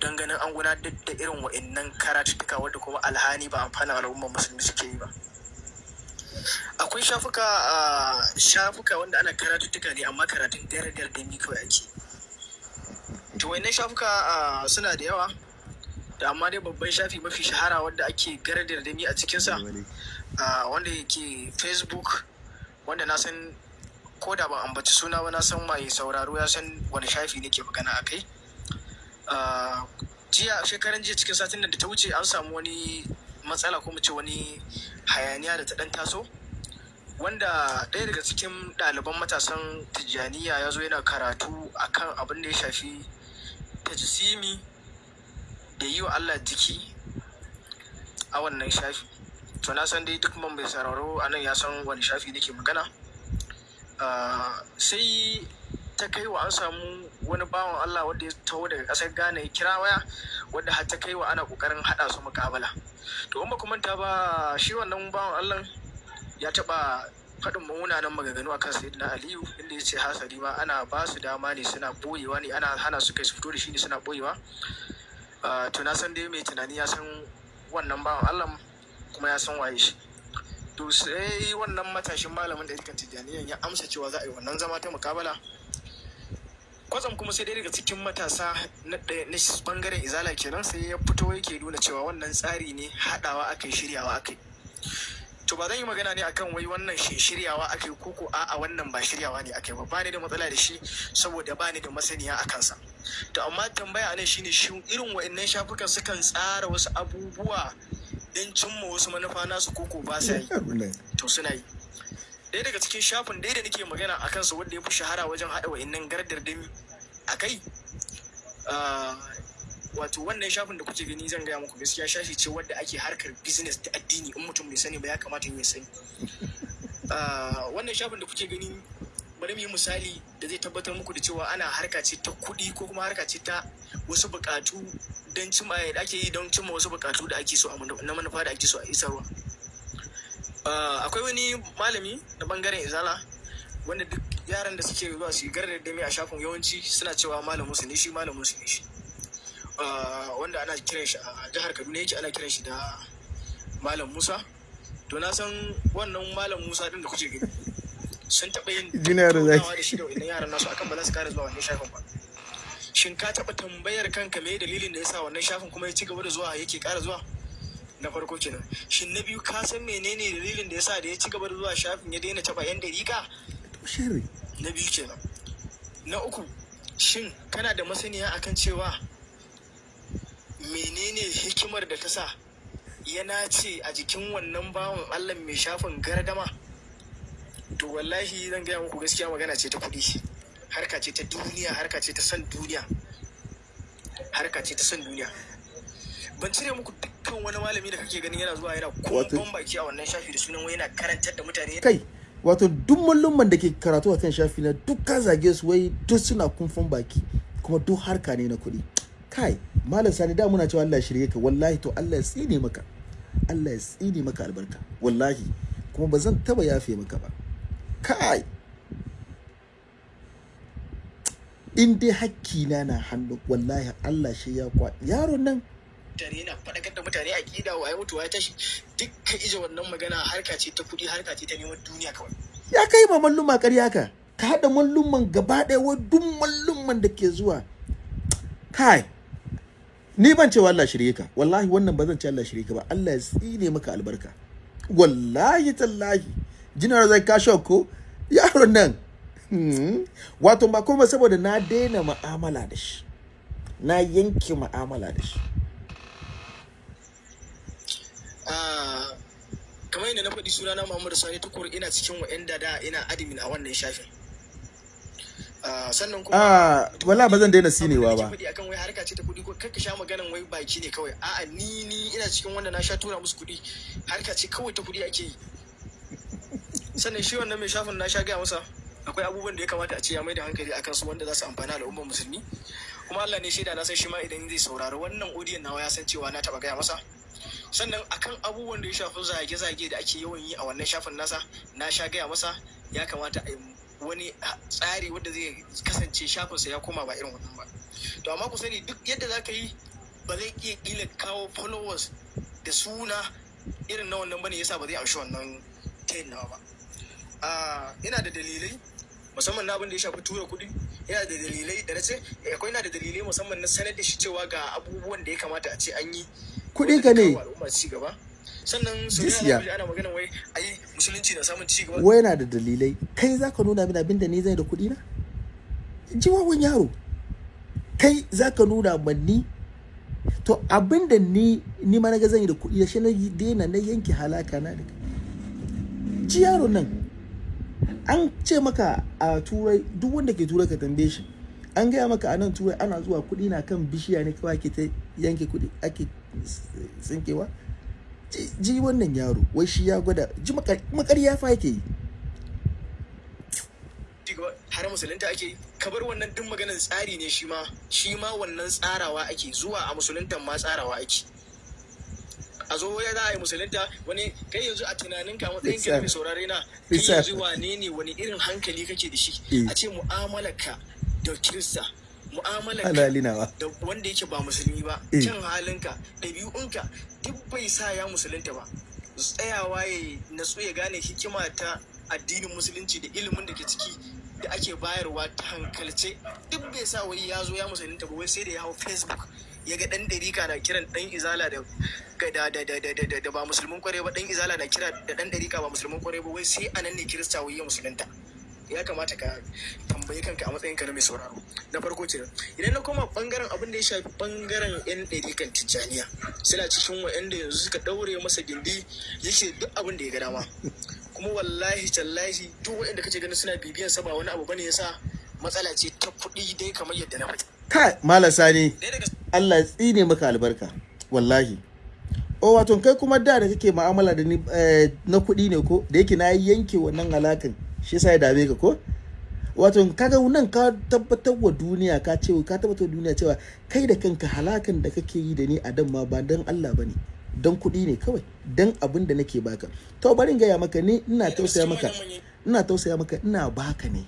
don ganin an gudanar da irin wa'innan karatuttuka wadda kuma alhani ba amfanin al'ummar musulmi suke yi ba. Akwai shafuka shafuka wanda ana karatuttuka ne amma karatun dare da ni kawai ake. To wannan shafuka suna da yawa da amma dai babban shafi mafi shahara wanda ake garadar da ni a cikinsa wanda yake facebook wanda na san ko da ban ambaci suna ba na san mai sauraro ya san wani shafi nake magana a kai. Jiya shekaran jiya cikin satin da ta wuce an samu wani matsala ko mu ce wani hayaniya da ta dan taso wanda ɗaya daga cikin ɗaliban matasan tijjaniya ya zo yana karatu akan abin da ya shafi tajsimi da yi wa Allah jiki a wannan shafi. To na san dai duk man bai sauraro a nan ya san wani shafi nake magana. Sai ta kai wa an samu wani bawan Allah wanda ya taho daga ƙasar Ghana ya kira waya wanda har ta kai wa ana ƙoƙarin haɗa su muƙabala. To in ba ku manta ba shi wannan bawan Allah ya taɓa faɗin munanan maganganu akan sayyidina Aliyu inda ya ce hasali ma ana ba su dama ne suna boyewa ne ana hana su kai su fito da shi ne suna boyewa Ah, to na san dai mai tunani ya san wannan bawan Allah kuma ya san waye shi. To sai wannan matashin malamin da rikan tijjaniyan ya amsa cewa za a yi wannan zama ta mukabala kwatsam kuma sai dai daga cikin matasa na ɗaya- ɓangaren izala kenan sai ya fito yake nuna cewa wannan tsari ne haɗawa aka yi shiryawa aka yi. To ba zan yi magana ne akan wai wannan shi shiryawa aka yi koko a a wannan ba shiryawa ne aka yi ba. Ba ni da matsala da shi saboda ba ni da masaniya a kansa. To amma tambaya a nan shine shin irin wa'annan shafukan sukan tsara wasu abubuwa don cimma wasu manufa nasu koko ba sa yi? To suna yi. Ɗaya daga cikin shafin ɗaya da nake magana a kansa wanda ya fi shahara wajen haɗa wa'innan gardardami a kai wato wannan shafin da kuke gani zan gaya muku gaskiya shafi ce wadda ake harkar business da addini in mutum bai sani ba ya kamata ya sani. Wannan shafin da kuke gani bari mu yi misali da zai tabbatar muku da cewa ana harka ce ta kuɗi ko kuma harka ce ta wasu buƙatu don cimma da ake yi don cimma wasu buƙatu da ake so a manufa da ake so a isarwa. Akwai wani malami na ɓangaren izala wanda duk yaran da suke zuwa su yi garar da a shafin yawanci suna cewa malamin su ne shi malamin su ne shi. Ah, wanda ana kiran shi a jihar kaduna yake ana kiran shi da malam musa. To na san wannan malam musa din da kuke gani sun taɓa yin Junior Zaki. da shi da wannan yaran nasu akan ba za su kare zuwa wannan shafin ba. Shin ka taɓa tambayar kanka me dalilin da ya sa wannan shafin kuma ya ci gaba da zuwa yake ƙara zuwa? Na farko kenan. Shin na biyu ka san menene dalilin da ya sa da ya ci gaba da zuwa shafin ya daina taɓa yan dariƙa? Sharri. na biyu kenan. Na uku shin kana da masaniya akan cewa menene hikimar da ta sa ya nace a jikin wannan bawan Allah mai shafin gardama? To wallahi zan gaya muku gaskiya magana ce ta kuɗi harka ce ta duniya harka ce ta san duniya. Harka ce ta san duniya. Ban cire muku dukkan wani malami da kake ganin yana zuwa yana kumban baki a wannan shafi da sunan wai yana karantar da mutane. Kai wato duk mallumman da ke karatu a kan shafi na duk ka zage su wai duk suna kumfan baki kuma duk harka ne na kuɗi. Kai malam sani da muna cewa Allah shirye ka. Wallahi to Allah ya tsine maka. Allah ya tsine maka albarka. Wallahi. Kuma ba zan taba yafe maka ba. Kai! In dai hakkina na hannu wallahi Allah shi ya kwa. Yaron nan mutane yana faɗakar da mutane a ƙida wa ya mutu wa ya tashi. Dukkan ije wannan magana harka ce ta kuɗi harka ce ta neman duniya kawai. Ya kai ma malluma ƙarya ka ka haɗa malluman gaba ɗaya wa duk malluman da ke zuwa. Kai ni ban cewa Allah shirye ka. Wallahi wannan ba zan ce Allah shirye ka ba. Allah ya tsine maka albarka. Wallahi tallahi. Jinar zai ka ko? Yaron nan. Hmm, wato ba kuma saboda na daina mu'amala da shi. Na yanke mu'amala da shi. Kamar yadda na faɗi sunana Muhammadu Sani Tukur ina cikin wa'anda da ina admin a wannan shafin. Ah, sannan kuma ah wala ba zan daina sinewa ba. da faɗi akan wai harka ce ta kuɗi ko kakka sha maganan wai baki ne kawai. A'a ni ni ina cikin wanda na sha tura musu kuɗi. Harka ce kawai ta kuɗi ake yi. Sannan shi wannan mai shafin na sha gaya masa akwai abubuwan da ya kamata a ce ya mai da hankali akan su wanda za su amfani al'ummar musulmi. Kuma Allah ne shaida na san shi ma idan zai saurari wannan odiyon nawa ya san cewa na taɓa gaya masa. Sannan akan abubuwan da ya shafi zage-zage da ake yawan yi a wannan shafin nasa na sha gaya masa ya kamata a wani tsari wanda zai kasance shafinsa ya koma ba irin wannan ba. To amma ku sani duk yadda za ka yi ba zai iya kila kawo followers da suna irin na wannan ba ne yasa ba zai amshi wannan tayin nawa ba. Ina da dalilai musamman na abin da ya shafi tura kuɗi. Yana da dalilai da na ce eh, akwai na da dalilai musamman na sanar da shi cewa ga abubuwan da ya kamata a ce an yi. Kuɗin ka ne. sannan ana magana wai ai musulunci na samun ci gaba wai yana da dalilai. Kai za ka nuna min abin da ni zai da kuɗi na ji wawan yaro. Kai za ka nuna min ni? To abin da ni ni ma na ga zan yi da kuɗi da shi na daina na yanke halaka na da ji yaro nan. An ce maka a turai duk wanda ke turai ka tambaye shi. An gaya maka a nan turai ana zuwa kuɗi na kan bishiya ne kawai ake ta yanke kuɗi ake tsinkewa. Ji- wannan yaro wai shi ya gwada ji makarya fa yake yi. Har musulunta ake yi. Ka bar wannan duk maganar tsari ne shi ma shi ma wannan tsarawa ake zuwa a musuluntan ma tsarawa ake. A zo ya za a yi musulunta wani kai yanzu a tunanin ka matsayin ka mai saurare na kai yanzu wane ne wani irin hankali kake da shi? Eh. a ce mu'amalarka da kirista. Halalinawa da wanda yake ba musulmi ba Eh. kyan halinka ɗabi'unka duk bai sa ya musulunta ba. Tsayawa ya natsu ya gane hikima ta addinin musulunci da ilimin da ke ciki da ake bayarwa ta hankalce. Duk bai sa wai ya zo ya musulunta ba wai sai da ya hau facebook ya ga dan ɗarika na kiran dan izala da da da da da da da ba musulmin ƙwarai ba dan izala na kira da dan ɗarika ba musulmin ƙwarai ba wai sai a nan ne kirista wai ya musulunta. Ya kamata ka tambayi kanka a matsayin ka na mai sauraro. Na farko ce idan na koma ɓangaren abin da ya shafi ɓangaren yan ɗarikan tijjaniya suna cikin wa'anda yanzu suka ɗaure masa gindi yake duk abin da ya ga dama. Kuma wallahi tallahi duk wa'anda kake ganin suna bibiyan sa ba wani abu ba ne yasa matsala ce ta kuɗi dai kamar yadda na faɗi. Kai malam sani Allah ya tsine maka albarka wallahi. O wato kai kuma da da kake mu'amala da ni eh, na kuɗi ne ko? Da yake na yanke wannan alakan shi yasa ya dame ka ko? Wato kaga nan ka tabbatar wa duniya ka ce ka tabbatar wa duniya cewa kai da kanka halakan da kake yi da ni a dan ma ba dan Allah ba ne dan kuɗi ne kawai dan abin da nake baka. To bari in gaya maka ni ina tausaya maka ina tausaya maka ina baka ne.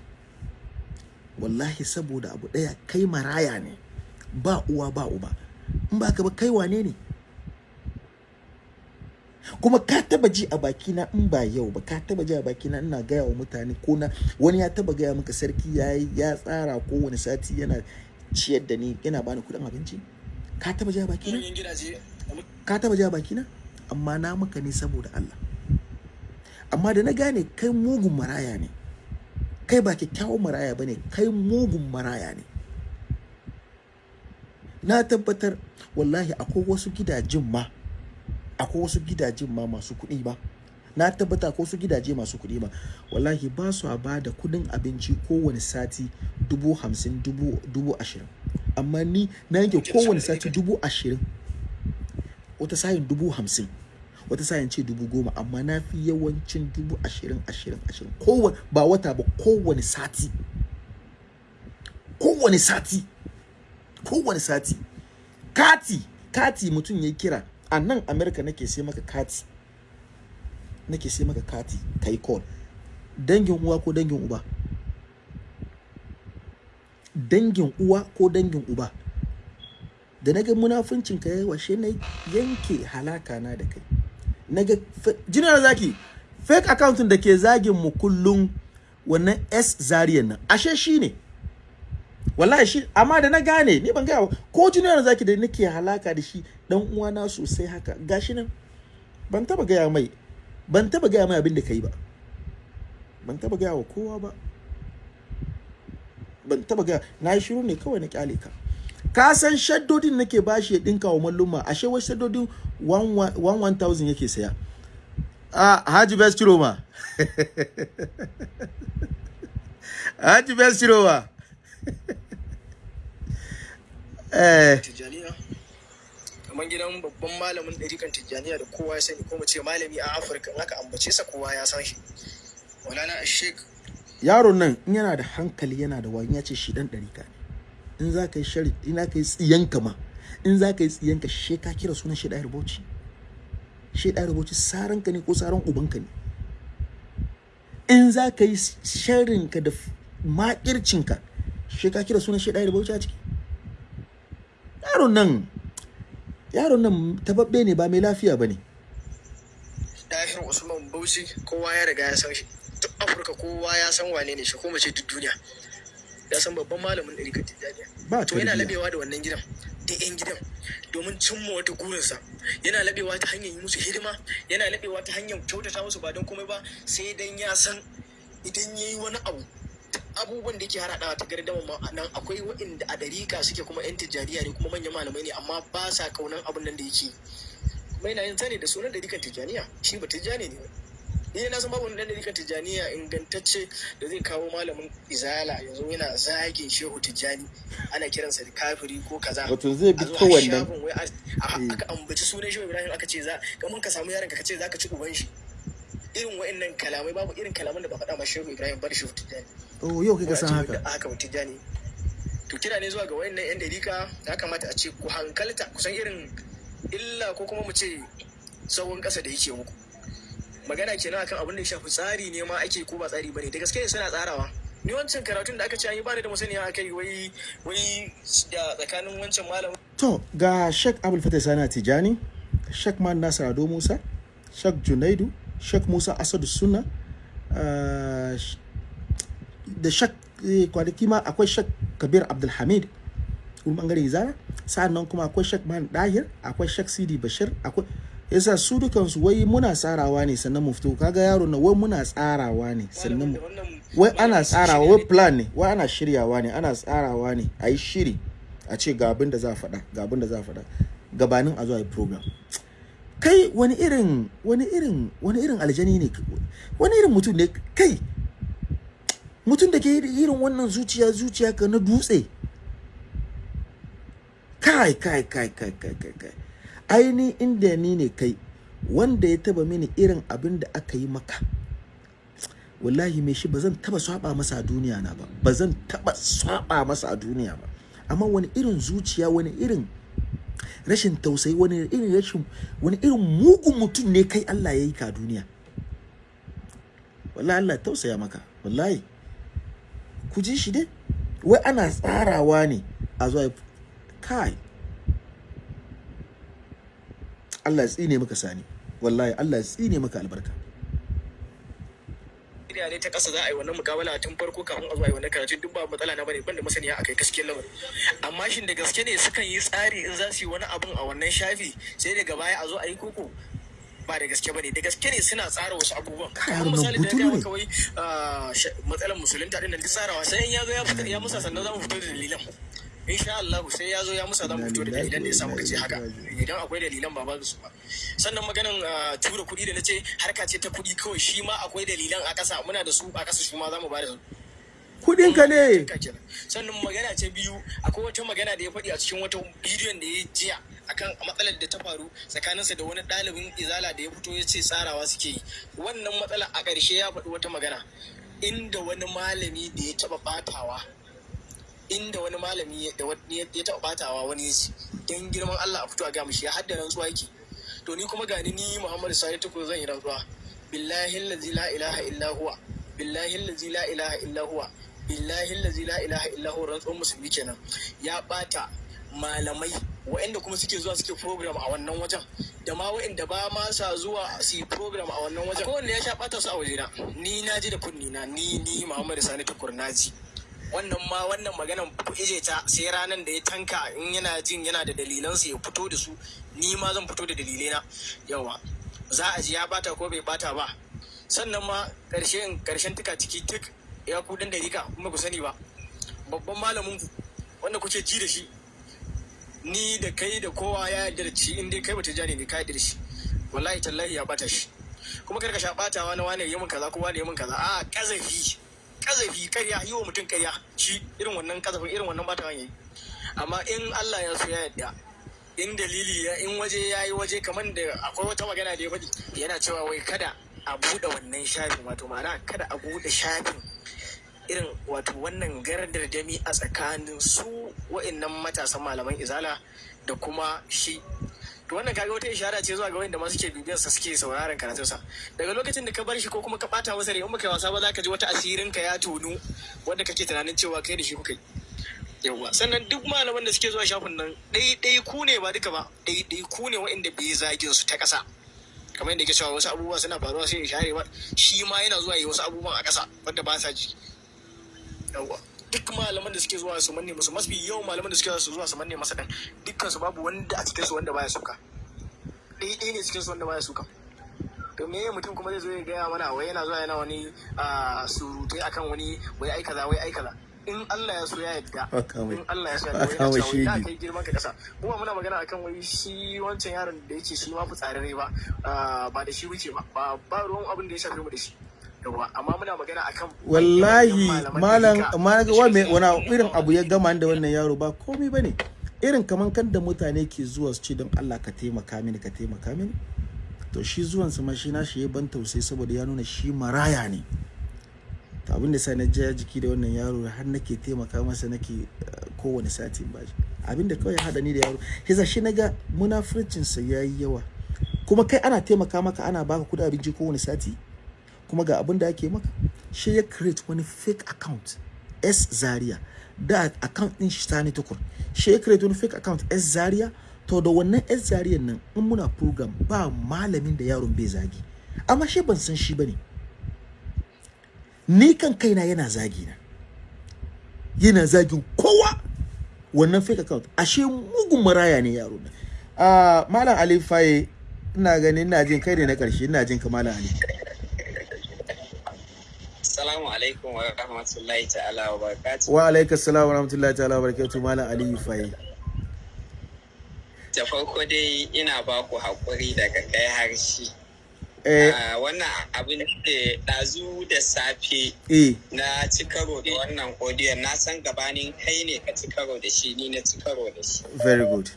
Wallahi saboda abu ɗaya kai maraya ne ba uwa ba uba. In ba ka ba kai wane ne? Kuma ka taba ji a bakina in ba yau ba ka taba ji a bakina ina gaya wa mutane ko na wani ya taba gaya maka sarki ya ya tsara kowane sati yana ciyar da ni yana bani kuɗin abinci? Ka taba ji a bakina? Ka taba ji a bakina? Amma na maka ne saboda Allah. Amma da na gane kai mugun maraya ne kai ba kyakkyawan maraya ba ne kai mugun maraya ne. Na tabbatar wallahi akwai wasu gidajen ma akwai wasu gidajen ma masu kuɗi ba. Na tabbata akwai wasu gidaje masu kuɗi ba. Wallahi ba su a ba da kuɗin abinci kowane sati dubu hamsin dubu, dubu ashirin. Amma ni na yanke kowane sati dubu ashirin. Wata sayin dubu hamsin. Wata sayin ce dubu goma. Amma na fi yawancin dubu ashirin ashirin ashirin. Kowane ba wata ba kowane sati. Kowane sati. Kowane sati. Kati kati mutum ya kira. A nan america nake sai maka kati nake sai maka kati kai call. Dangin uwa ko dangin uba? Dangin uwa ko dangin uba? Da na ga munafuncin ka yayi washe na yanke halaka na da kai. Naga jinar zaki fake account da ke zagin mu kullum wannan S zariyan nan ashe shi ne. Wallahi shi amma da na gane ni ban gaya ko junior zaki da nake halaka da shi dan uwana sosai haka gashi nan ban taba gaya mai ban taba gaya mai abin da kai ba. Ban taba gaya wa kowa ba. Ban taba gaya na yi shiru ne kawai na ƙyale ka. Ka san shaddodin nake bashi ya dinka wa malluma ashe wasu shaddodin 1000 yake saya. A haji best roma haji best roma Tijjaniya. Kamar gidan babban malamin ɗarikan Tijjaniya da kowa ya sani ko mu ce malami a Afirka in aka ambace sa kowa ya san shi. Sheikh yaron nan in yana da hankali yana da wani ya ce shi dan ɗarika ne. In za ka yi shari in za ka yi tsiyanka ma in za ka yi tsiyanka she ka kira sunan shi ɗaya rubuci shi saranka ne ko saran ubanka ne? In za ka yi sharinka da makircinka she ka kira sunan shi ɗaya rubuci a ciki. Yaron nan yaron nan tababbe ne ba mai lafiya ba ne. Dahir Usman Bauchi kowa ya riga ya san shi. Duk Afirka kowa ya san wane ne shi ko mu ce duk duniya. Ya san babban malamin Tijjaniya. To yana labewa da wannan gidan da yan gidan domin cimma wata gurinsa yana labewa ta hanyar yi musu hidima yana labewa ta hanyar kyautata musu ba don komai ba sai dan ya san idan ya yi wani abu abubuwan da yake haradawa ta gardama ma nan akwai waɗanda a dariƙa suke kuma yan tijjaniya ne kuma manyan malamai ne amma ba sa kaunan abin nan da yake kuma yana yin sani da sunan dariƙan tijjaniya shi ba tijjani ne ni na san babu wani dariƙan tijjaniya ingantacce da zai kawo malamin izala yanzu yana zagin shehu tijjani ana kiransa da kafiri ko kaza. Wato zai bi har wannan a- aka ambaci sunan shehu ibrahim aka ce za kamar ka samu yaron ka ka ce za ka ci uban shi. Irin wa'annan kalamai babu irin kalaman da ba faɗa ma shehu ibrahim bar shehu tijjani. Oh yau kai ka san a haka? haka tijjani. To kira ne zuwa ga wa'annan yan dariƙa ya kamata a ce ku hankalta kusan irin illa ko kuma mu ce tsawon ƙasa da yake muku. Magana kenan akan abin da ya shafi tsari ne ma ake ko ba tsari ba ne da gaske suna tsarawa. Ni wancan karatun da aka ce an yi bani da musaniya akai wai wai da tsakanin wancan malamin. To ga Sheikh Abul Fatah Sani Tijani, Sheikh Man Nasir Ado Musa, Sheikh Junaidu, Sheikh Musa Asadu Sunna, uh, da Sheikh eh, kwanaki ma akwai Sheikh Kabir Abdulhamid, kuma ɓangaren Izara, sa'an nan kuma akwai Sheikh Man Dahir, akwai Sheikh Sidi Bashir, akwai yasa su dukansu wai muna tsarawa ne sannan mu fito. Kaga yaro na wai muna tsarawa ne sannan wai ana tsarawa wai plan ne wai ana shiryawa ne ana tsarawa ne a yi shiri a ce ga abin da za a faɗa ga abin da za a faɗa. Gabanin a zo a yi program. Kai wani irin wani irin wani irin aljani ne wani irin mutum ne kai? Mutum da ke irin wannan zuciya zuciya ka na dutse. Kai kai kai kai kai kai kai. Aini inda ni ne kai wanda ya taba mini irin abin da aka yi maka wallahi mai shi ba zan taba saba masa a duniya na ba. Ba zan taba saba masa a duniya ba. Amma wani irin zuciya wani irin rashin tausayi wani irin rashin wani irin mugun mutum ne kai Allah ya yi ka duniya. Wallahi Allah ya tausaya maka wallahi. Ku ji shi dai. Wai ana tsarawa ne a zuwa kai. Allah ya tsine maka sani. Wallahi Allah ya tsine maka albarka. Ina ne ta ƙasa za a yi wannan mukabala tun farko kafin a zo a yi wannan karatun. Duk ba matsala na ba ne ban da masaniya akai gaskiyar lamarin. Amma shin da gaske ne sukan yi tsari in za su yi wani abun a wannan shafi sai daga baya a zo a yi koko? Ba da gaske ba ne. Da gaske ne suna tsara wasu abubuwan. Haruna, misali da ya kawai matsalar musulunta ɗin nan duk tsarawa sai in ya zo ya musa sannan za mu fito da dalilan. Insha Allah sai ya zo ya musa za mu fito da dalilan da ya sa wa muka ce inna haka idan akwai dalilan ba ba su ba. Sannan maganan ah, tura kuɗi da na ce harka ce ta kuɗi kawai shi ma akwai dalilan a ƙasa. Muna da su a ƙasa shi ma za mu ba da su. Kudin ka ne sannan magana ce biyu akwai wata magana da ya faɗi a cikin wata bidiyon da ya jiya akan matsalar da ta faru tsakaninsa da wani ɗalibin izala da ya fito ya ce tsarawa suke yi. Wannan matsala a ƙarshe ya faɗi wata magana. Inda wani malami da ya taɓa ɓatawa inda wani malami da wani ya taɓa ɓatawa wani ya ce don girman Allah a fito a ga mishi ya hadda rantsuwa yake. To ni kuma gani ni Muhammadu Sani Tukur zan yi rantsuwa. Billahi allazi la ilaha illa huwa billahi allazi la ilaha illa huwa billahi allazi la ilaha illa huwa. Rantsuwar musulmi kenan. Ya bata malamai waɗanda kuma suke zuwa suke program a wannan wajen da ma waɗanda ba ma sa zuwa su yi program a wannan wajen. Kowanne ya sha bata su a wajena. Ni na ji da kunni na ni ni Muhammadu Sani Tukur na wannan ma wannan maganan ije ta sai ranar da ya tanka in yana jin yana da dalilansa ya fito da su ni ma zan fito da dalilai yawa za a ji ya bata ko bai bata ba. Sannan ma ƙarshen ƙarshen tuka ciki tuk ya ku dan dalika kuma ku sani ba. Babban malamin ku wanda kuke ji da shi ni da kai da kowa ya yarda da shi in dai kai bata jani ne ka yarda da shi. Wallahi tallahi ya bata shi. Kuma kar ka sha batawa na wane yi min kaza ko wane yi min kaza. A kazafi kazafi karya yi wa mutum karya shi irin wannan kazafin irin wannan batawan yayi. Amma in Allah ya so ya yarda in dalili ya in waje ya yi waje kamar da akwai wata magana da ya faɗi yana cewa wai kada a buɗe wannan shafin wato ma'ana kada a buɗe shafin irin wato wannan gardar dami a tsakanin su wa'annan matasan malaman izala da kuma shi to wannan kaga wata ishara ce zuwa ga wanda ma suke bibiyar sa suke sauraron karatun sa daga lokacin da ka bar shi ko kuma ka bata masa rai in baka wasa ba za ka ji wata asirin ka ya tonu wanda kake tunanin cewa kai da shi kuka yi. Sannan duk malaman da suke zuwa shafin nan ɗai ku ne ba duka ba ɗai ku ne wa'inda bai zagin su ta ƙasa. Kamar yadda ke cewa wasu abubuwa suna faruwa sai ya share ba shi ma yana zuwa yi wasu abubuwan a ƙasa wanda ba sa ji. Yawa duk malaman da suke zuwa su manne musu mafi yawan malaman da suke zuwa su manne masa dan dukkan su babu wanda a cikin su wanda baya suka. Ɗaya ɗaya ne cikin su wanda baya suka. To me mutum kuma zai zo ya gaya mana wai yana zuwa yana wani surutai akan wani wai ai kaza wai ai kaza. In Allah ya so ya yadda in Allah ya so ya yadda wai ya kai girman ka kasa kuma muna magana akan wai shi wancan yaron da yake shi ma fitsararre ba ba da shi wuce ba ba ruwan abin da ya shafe mu da shi. Amma muna magana akan wallahi malam ɗarika ma da wa me wani irin abu ya gama da wannan yaro ba komai ba ne. Irin kaman kan da mutane ke zuwa su ce don Allah ka taimaka mini ka taimaka mini. To shi zuwan sa ma shi na shi ya ban tausayi saboda ya nuna shi maraya ne. To abin da sa na ja jiki da wannan yaro har nake taimaka masa nake eh, kowane sati ba shi. Abin da kawai hada ni da yaro. Yasa shi na ga munafurcin sa yayi yawa. Kuma kai ana taimaka maka ana baka kuɗi abinci kowane sati? Kuma ga abin da ake maka. Shi ya create wani fake account S Zaria. Da account din shi sani tukur. Shi ya create wani fake account S Zaria. To da wannan S Zaria nan in muna program ba malamin da yaron bai zagi. Amma shi ban san shi ba ne ni kan kaina yana zagi na yana zagin kowa wannan fake account. Ashe mugun maraya ne yaro na ah malam Ali Faye ina ganin ina jin kai ne na ƙarshe ina jin ka malam Ali. Assalamu alaikum wa rahmatullahi ta'ala wa barakatuh. wa alaikas salam wa rahmatullahi ta'ala wa barakatuh malam Ali Faye Da farko dai ina ba ku haƙuri daga kai harshe. eh Ah, Wannan abin da ɗazu da safe eh na ci karo da wannan audio na san gabanin kai ne ka ci karo da shi ni na ci karo da shi. very good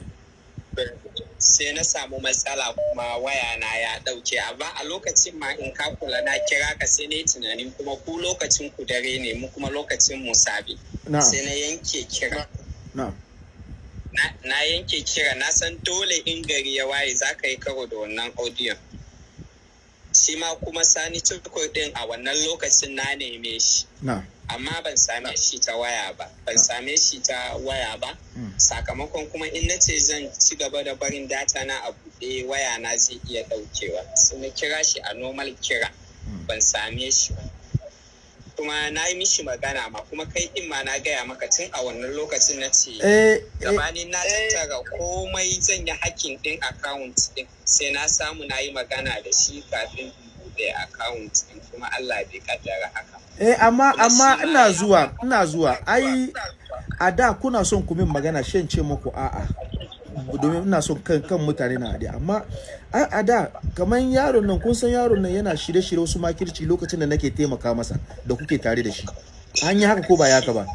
Sai na samu matsala kuma waya na ya ɗauke. Amma a lokacin ma in ka kula na kira ka sai na yi tunanin kuma ku lokacin ku dare ne mu kuma lokacin mu sabi. Sai na yanke kira. na na yanke kira. Na san dole in gari ya waye za ka yi karo da wannan audio. Shi ma kuma sani tukur din a wannan lokacin na neme shi. Amma ban same shi ta waya ba. Ban same shi ta waya ba. Sakamakon kuma in na ce zan ci gaba da barin data na a buɗe waya na zai iya ɗaukewa. Sai na kira shi a normal kira. Mm. ban same shi ba. Kuma na yi mishi magana ma kuma kai din ma na gaya maka tun a wannan lokacin na ce eh eh, gabanin na tattara komai zan yi hakkin din account din sai na samu na yi magana da shi kafin in buɗe account din kuma Allah bai kaddara haka eh amma amma ina zuwa ina zuwa. ai a da kuna son ku min magana shan ce muku a'a. Domin ina son kan kan mutane na haɗe amma a da kamar yaron nan kun san yaron nan yana shirye-shirye wasu makirci lokacin da nake taimaka masa da kuke tare da shi an yi haka ko ba ya haka ba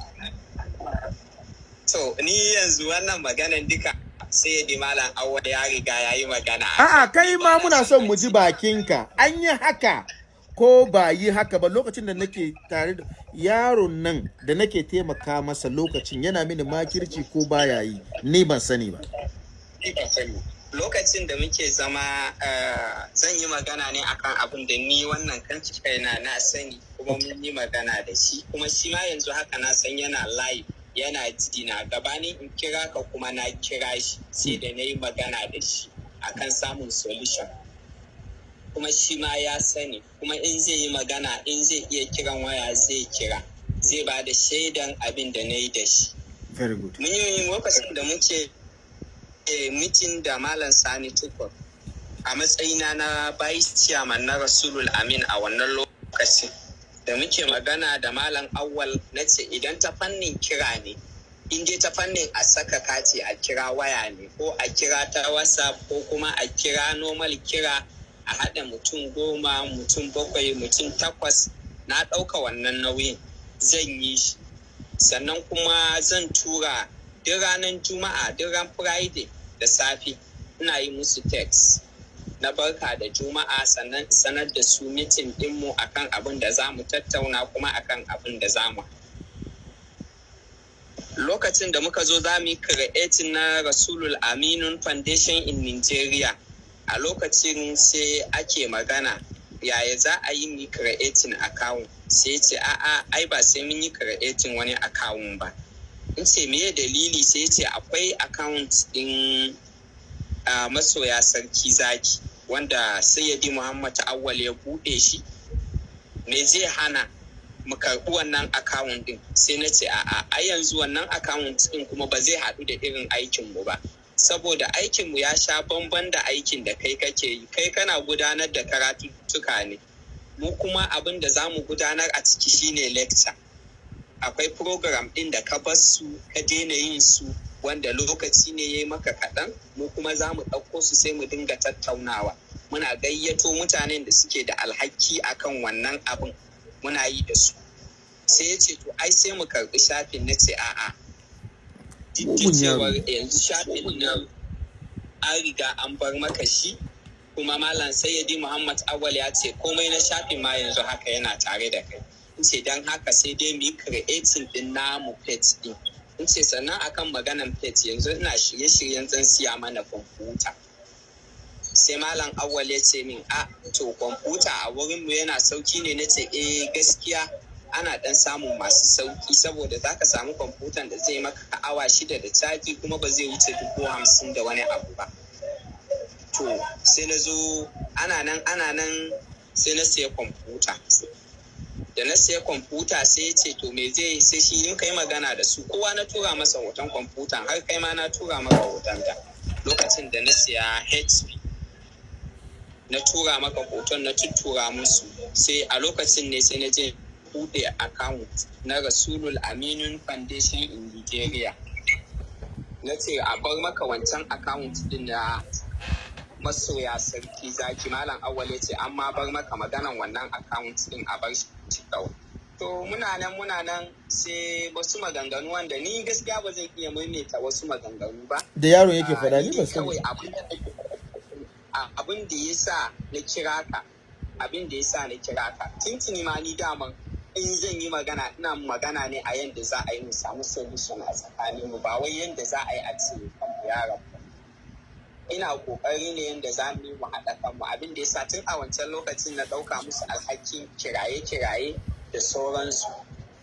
To, ni yanzu wannan maganan duka sai ya malam awwa ya riga ya yi magana. A'a kai ma muna son mu ji bakinka. An yi haka ko ba yi haka ba lokacin da nake tare da yaron nan da nake taimaka masa lokacin yana mini makirci ko baya yi ni ban sani ba. Lokacin da muke zama eh, zan yi magana ne akan abin da ni wannan kan kaina na sani kuma mun yi magana da shi. Kuma shi ma yanzu haka na san yana live yana ji na gabanin in kira ka kuma na kira shi sai da na yi magana da shi akan samun solution. Kuma shi ma ya sani. Kuma in zai yi magana in zai iya kiran waya zai kira. Zai ba da shaidan abin da na yi da shi. Very good. mun yi lokacin da muke eh, mitin da malam sani tukur. A matsayina na vice chairman na rasulul amin a wannan lokacin da muke magana da malam awwal na ce idan ta fannin kira ne in dai ta fannin a saka kati a kira waya ne ko a kira ta whatsapp ko kuma a kira normal kira a haɗa mutum goma mutum bakwai mutum takwas na ɗauka wannan nauyin zan yi shi. Sannan kuma zan tura duk ranar juma'a duk ran friday da safe ina yi musu text. Na barka da juma'a sannan sanar da su mitin dinmu akan abin da za mu tattauna kuma akan abin da za mu lokacin da muka zo za mu yi na rasulul aminun foundation in nigeria. A lokacin sai ake magana yaya za a yi mu creating account? Sai ce a'a ai ba sai mun yi creating wani account ba. In ce meye dalili? Sai ce akwai account din masoya sarki zaki wanda sayyadi muhammad awwal ya buɗe shi. Me zai hana mu karɓi wannan akawun din sai na ce a'a a yanzu wannan akawun din kuma ba zai haɗu da irin aikinmu ba. Saboda aikinmu ya sha bamban da aikin da kai kake yi. Kai kana gudanar da karatuttuka ne. Mu kuma abin da za mu gudanar a ciki shine lecture. Akwai program ɗin da ka bar su ka daina yin su wanda lokaci ne ya yi maka kaɗan mu kuma za mu ɗauko su sai mu dinga tattaunawa. Muna gayyato mutanen da suke da alhaki akan wannan abin muna yi da su. Sai ya ce to ai sai mu karɓi shafin. Na ce a'a. Cewar yanzu shafin nan an riga an bar maka shi kuma malam sayyidi muhammad awal ya ce komai na shafin ma yanzu haka yana tare da kai. In ce don haka sai dai mu yi creating din namu page din. In ce sannan akan maganan page yanzu ina shirye-shiryen zan siya mana kwamfuta. Sai malam awal ya ce min a to kwamfuta a wurin mu yana sauƙi ne. Na ce eh gaskiya ana dan samun masu sauƙi saboda za ka samu kwamfutan da zai maka awa shida da caji kuma ba zai wuce dubu hamsin da wani abu ba. To sai na zo ana nan ana nan sai na siya kwamfuta. Da na siya kwamfuta sai ya ce to me zai sai shi in kai magana da su. Kowa na tura masa hoton kwamfutan har kai ma na tura maka hoton ta lokacin da na siya hp na tura maka hoton na tuttura musu. Sai a lokacin ne sai na je buɗe account na rasulul aminun foundation in nigeria. Na ce a bar maka wancan account din na masoya sarki zaki. Malam awwal ya ce an ma bar maka maganan wannan account din a bar shi kawai to muna nan muna nan sai wasu maganganu wanda ni gaskiya ba zan iya maimaita wasu maganganu ba. Da yaron yake faɗa Ah, ni ni dai sani. abin da ya sa na kira ka abin da ya sa na kira ka. Tuntuni ma ni daman in zan yi magana ina magana ne a yadda za a yi mu samu solution a tsakanin mu ba wai yadda za a yi a ce kanmu ya rabu ina ƙoƙari ne yadda za mu yi mu haɗa kanmu. Abin da ya sa tun a wancan lokacin na ɗauka musu alhakin kiraye-kiraye da sauransu.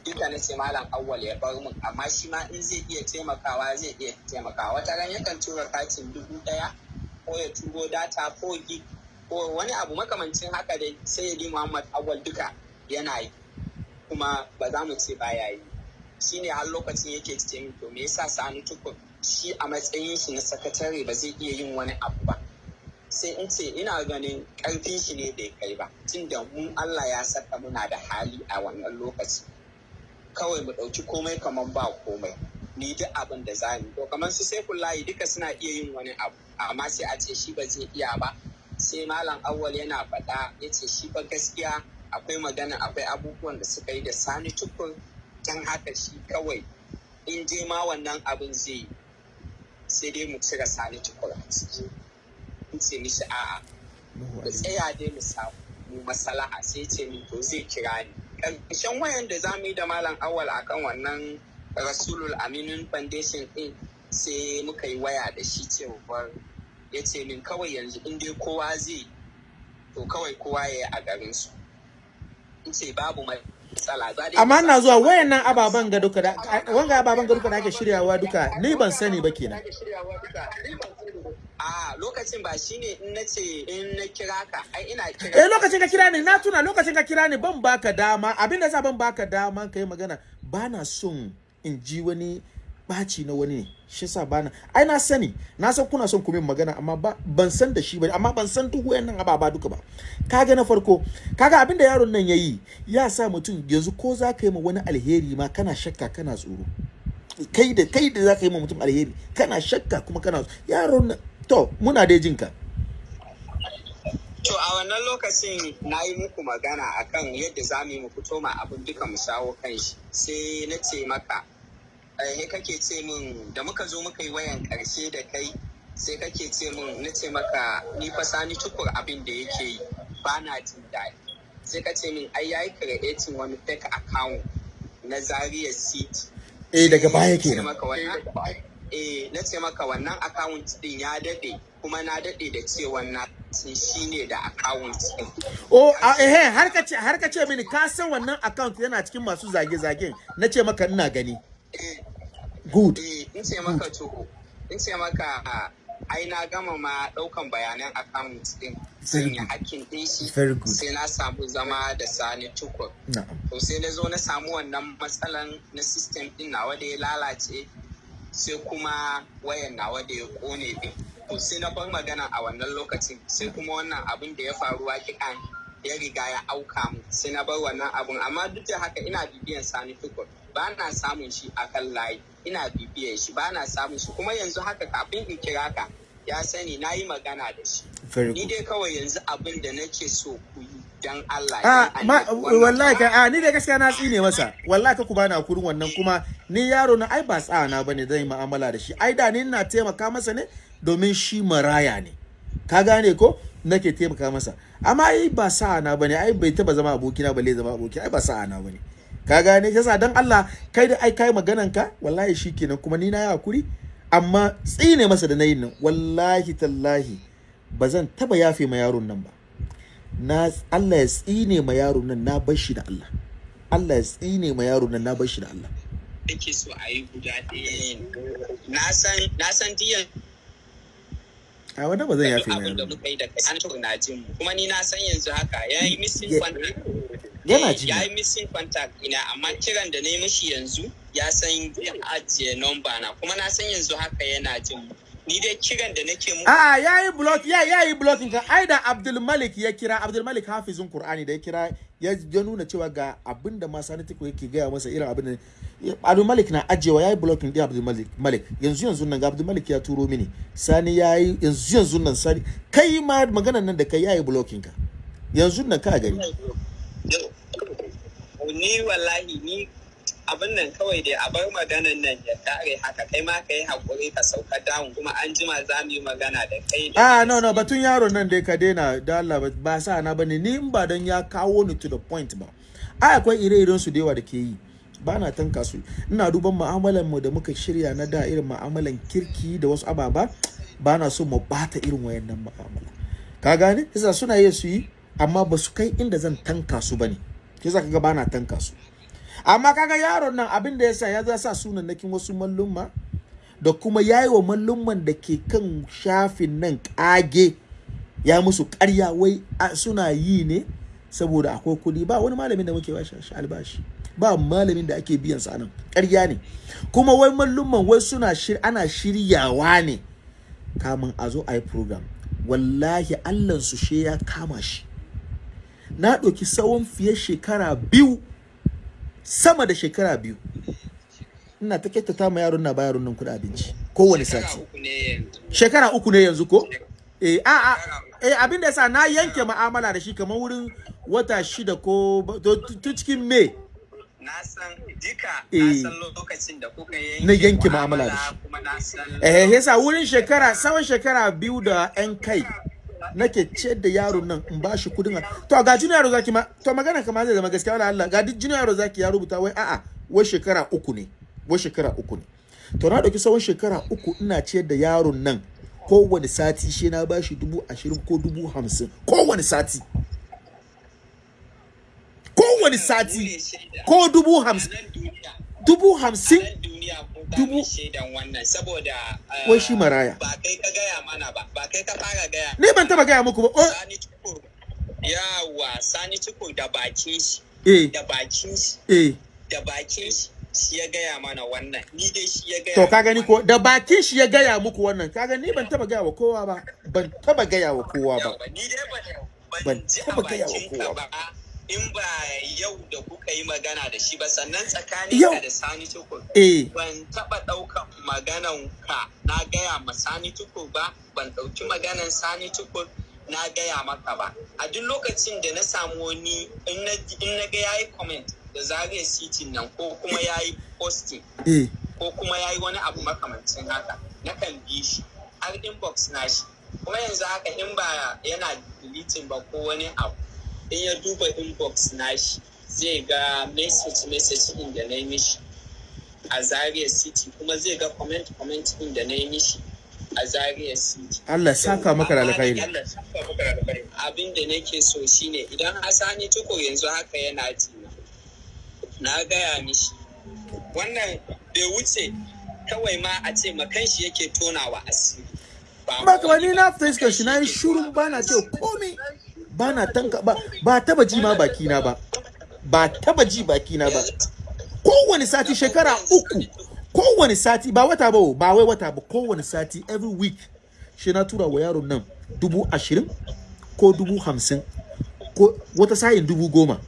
Duka na ce malam awwal ya bar mun amma shi ma in zai iya taimakawa zai iya taimakawa. Wata ran yakan tura katin dubu ɗaya ko ya turo data ko gig ko wani abu makamancin haka dai sai ya di muhammad awwal duka yana yi. Kuma ba za mu ce baya yi. Shine har lokacin yake ce min to me yasa sani tukur shi a matsayin shi na sakatare ba zai iya yin wani abu ba. Sai in ce ina ganin ƙarfin shi ne bai kai ba tunda mun Allah ya saka muna da hali a wannan lokaci. Kawai mu ɗauki komai kamar ba komai ni duk abin da za mu to kamar su sai layi duka suna iya yin wani abu amma sai a ce shi ba zai iya ba. Sai malam awwal yana faɗa ya ce shi fa gaskiya akwai magana akwai abubuwan da suka yi da sani tukur don haka shi kawai in je ma wannan abin zai sai dai mu cire sani tukur a ciki. In ce mishi a'a da tsaya dai mu samu mu masalaha sai ce min to zai kira ni. Ƙarshen wayan da za mu yi da malam awal akan wannan rasulul aminun foundation din sai muka yi waya da shi cewar ya ce min kawai yanzu in dai kowa zai to kawai kowa ya yi a garin su in ce babu matsala. Za amma ina zuwa wayannan ababen ga duka da wanga ababen ga duka da ake shiryawa duka ni ban sani ba kenan. A lokacin ba shine in na ce in na kira ka ai ina kira eh lokacin ka kira ni na tuna lokacin ka kira ni ban baka dama. Abin da sa ban baka dama kai magana bana son in ji wani ɓaci na wani ne shi yasa bana ai na sani na san kuna son ku min magana amma ba ban san da shi ba amma ban san duk wayannan ababa duka ba. Kaga na farko kaga abin da yaron nan yayi ya sa mutum yanzu ko za ka yi ma wani alheri ma kana shakka kana tsoro. Kai da kai da za ka yi ma mutum alheri kana shakka kuma kana yaron nan to muna dai jinka To a wannan lokacin na yi muku magana akan yadda za mu fito ma abin duka mu shawo kan shi. Sai na ce maka eh kake ce min da muka zo muka yi wayan ƙarshe da kai sai kake ce min na ce maka ni fa sani tukur abin da yake yi ba na jin daɗi. Sai ka ce min ai yayi creating wani fake account na Zaria City. Eh daga baya Na ce kenan. wannan- eh na ce maka wannan account din ya daɗe kuma na daɗe da cewa na sun shine da account din. Oh, a eh har ka ce har ka ce mini ka san wannan account yana cikin masu zage-zagen. Na ce maka ina gani. Good. eh, in ce maka to in ce maka ai na gama ma ɗaukan bayanan account din good. hakkin din shi sai na samu zama da sani tukur. To sai na zo na samu wannan matsalan na system din nawa da ya lalace sai kuma wayan nawa da ya ƙone din to sai na bar magana a wannan lokacin sai kuma wannan abin da ya faru wakikan ya riga ya auka mu sai na bar wannan abun amma duk da haka ina bibiyan sani tukur ba na samun shi a kan layi ina bibiyan shi ba na samun shi kuma yanzu haka kafin in kira ka ya sani na yi magana da shi ni dai kawai yanzu abin da nake so ku yi dan Allah Ah, dan ma, wallahi ka ah, ni da gaskiya na tsine masa. Wallahi ka ku bani akurin wannan kuma ni yaro na ai ba tsana ba ne zan yi mu'amala da shi. Ai da ni ina taimaka masa ne domin shi maraya ne. Ka gane ko? Nake taimaka masa. Amma ai ba sa'ana ba ne, ai bai taba zama abokina balle zama aboki, ai ba sa'ana ba ne. Ka gane? Yasa dan Allah kai da ai kai maganan ka, wallahi shikenan kuma ni na yi haƙuri. Amma tsine masa da nayin nan, wallahi tallahi ba zan taba yafe ma yaron nan ba. na Allah ya tsine ma yaro nan na bar shi da Allah Allah ya tsine ma yaro nan na bar shi da Allah yake so a yi guda ɗaya na san na san diyan a wanda ba zan yafe ma abin da muka yi da kai an tura na jin mu. Kuma ni na san yanzu haka ya yi missing contact. Yana ji ya yi missing contact ina amma kiran da na yi mishi yanzu ya san ya ajiye number na. Kuma na san yanzu haka yana jin mu. Ni dai kiran da nake mu a'a yayi block ya yayi blocking ka ai da Abdul Malik ya kira Abdul Malik hafizun Qur'ani da ya kira ya nuna cewa ga abin da ma yake gaya masa irin abin da Abdul Malik na ajewa yayi blocking din Abdul Malik Malik. Yanzu yanzu nan ga Abdul Malik ya turo mini. Sani yayi yanzu yanzu nan Sani kai ma maganan nan da kai yayi blocking ka. Yanzu nan ka gani. Ni wallahi ni abin nan kawai dai a bar maganan nan ya kare haka. Kai ma ka yi haƙuri ka sauka down kuma an jima za mu yi magana da kai Ah no no batun yaron nan dai ka daina. Da Allah ba- ba sa na ba ne. Ni in ba dan ya kawo ni to the point ba. Ai akwai ire-iren su da yawa da ke yi. Ba na tanka su. Ina duban mu'amalan mu da muka shirya na da irin mu'amalan kirki da wasu ababa ba na so mu bata irin wayannan mu'amala. Ka gane? Yasa suna iya su yi amma ba su kai inda zan tanka su ba ne. Yasa kaga ba na tanka su. Amma kaga yaron nan abin da yasa ya sa sunannakin wasu mallumma da kuma yayi wa mallumman da ke kan shafin nan kage ya musu ƙarya wai suna yi ne saboda akwai kuɗi ba wani malamin da muke bashi shi albashi ba malamin da ake biyan sa nan ƙarya ne. Kuma wai mallumman wai suna shir ana shiryawa ne kamun a zo a yi program. Wallahi allan su she ya kama shi. Na ɗauki tsawon fiye shekara biyu sama da shekara biyu. Ina ta kyautata ma yaron na ba yaron nan kuɗin abinci kowane sati. Shekara uku ne yanzu. Ko? Eh a a eh abin da yasa na yanke ma'amala da shi kamar wurin wata shida ko to cikin me Na san duka Eh. na san lokacin da kuka yanke Na yanke mu'amala da shi. eh yasa wurin shekara tsawon shekara biyu da yan kai nake ce da yaron nan in ba shi kuɗin to ga junior yaro zaki ma to magana kamar zai zama gaskiya wala Allah ga duk junior yaro zaki ya rubuta wai a'a wai shekara uku ne wai shekara uku ne to na ɗauki tsawon shekara uku ina ciyar da yaron nan kowane sati shi na bashi dubu ashirin ko dubu hamsin kowane sati kowane sati ko dubu hamsin dubu hamsin Dubu- Wai shi maraya. ba kai ka gaya mana ba ba kai ka fara gaya ni ban taba gaya muku ba. Oh, sani yawa tukur da bakin shi. Eh. Da bakin shi. Eh. Da bakin shi shi ya gaya mana wannan. Ni dai shi ya gaya To ka gani ko? da bakin shi ya gaya muku wannan. Ka gani ban taba gaya wa kowa ba. Ban taba gaya wa kowa ba. Yawa, ni dai ban taba gaya wa kowa ba. In ba yau da kuka yi magana da shi ba sannan tsakanin ka da sani tukur eh. ban taɓa ɗaukan maganan ka na gaya ma sani tukur ba ban ɗauki maganan sani tukur na gaya maka ba. A duk lokacin da na samu wani in na ga yayi comment da zariya city nan ko kuma yayi posting eh. ko kuma yayi wani abu makamancin haka nakan bi shi har inbox na shi. Kuma yanzu haka in ba yana deleting ba ko wani abu in ya duba inbox na shi zai ga message message din da na yi mishi a Zaria City kuma zai ga comment comment din da na yi mishi a Zaria City. Allah saka maka da alkhairi Abin da nake so shine idan Hasani Tukur yanzu haka yana jina. Na gaya mishi. Wannan bai wuce kawai ma a ce makan shi yake tonawa asiri. Ba ba ka ni na fuskar shi na yi shurun ba na ce komi ba na tanka ba ba taba ji ma baki na ba. Ba taba ji baki na ba. Kowane sati shekara uku kowane sati ba wata ba ba wai wata ba kowane sati every week shi na tura wa yaron nan dubu ashirin ko dubu hamsin ko wata sayin dubu goma.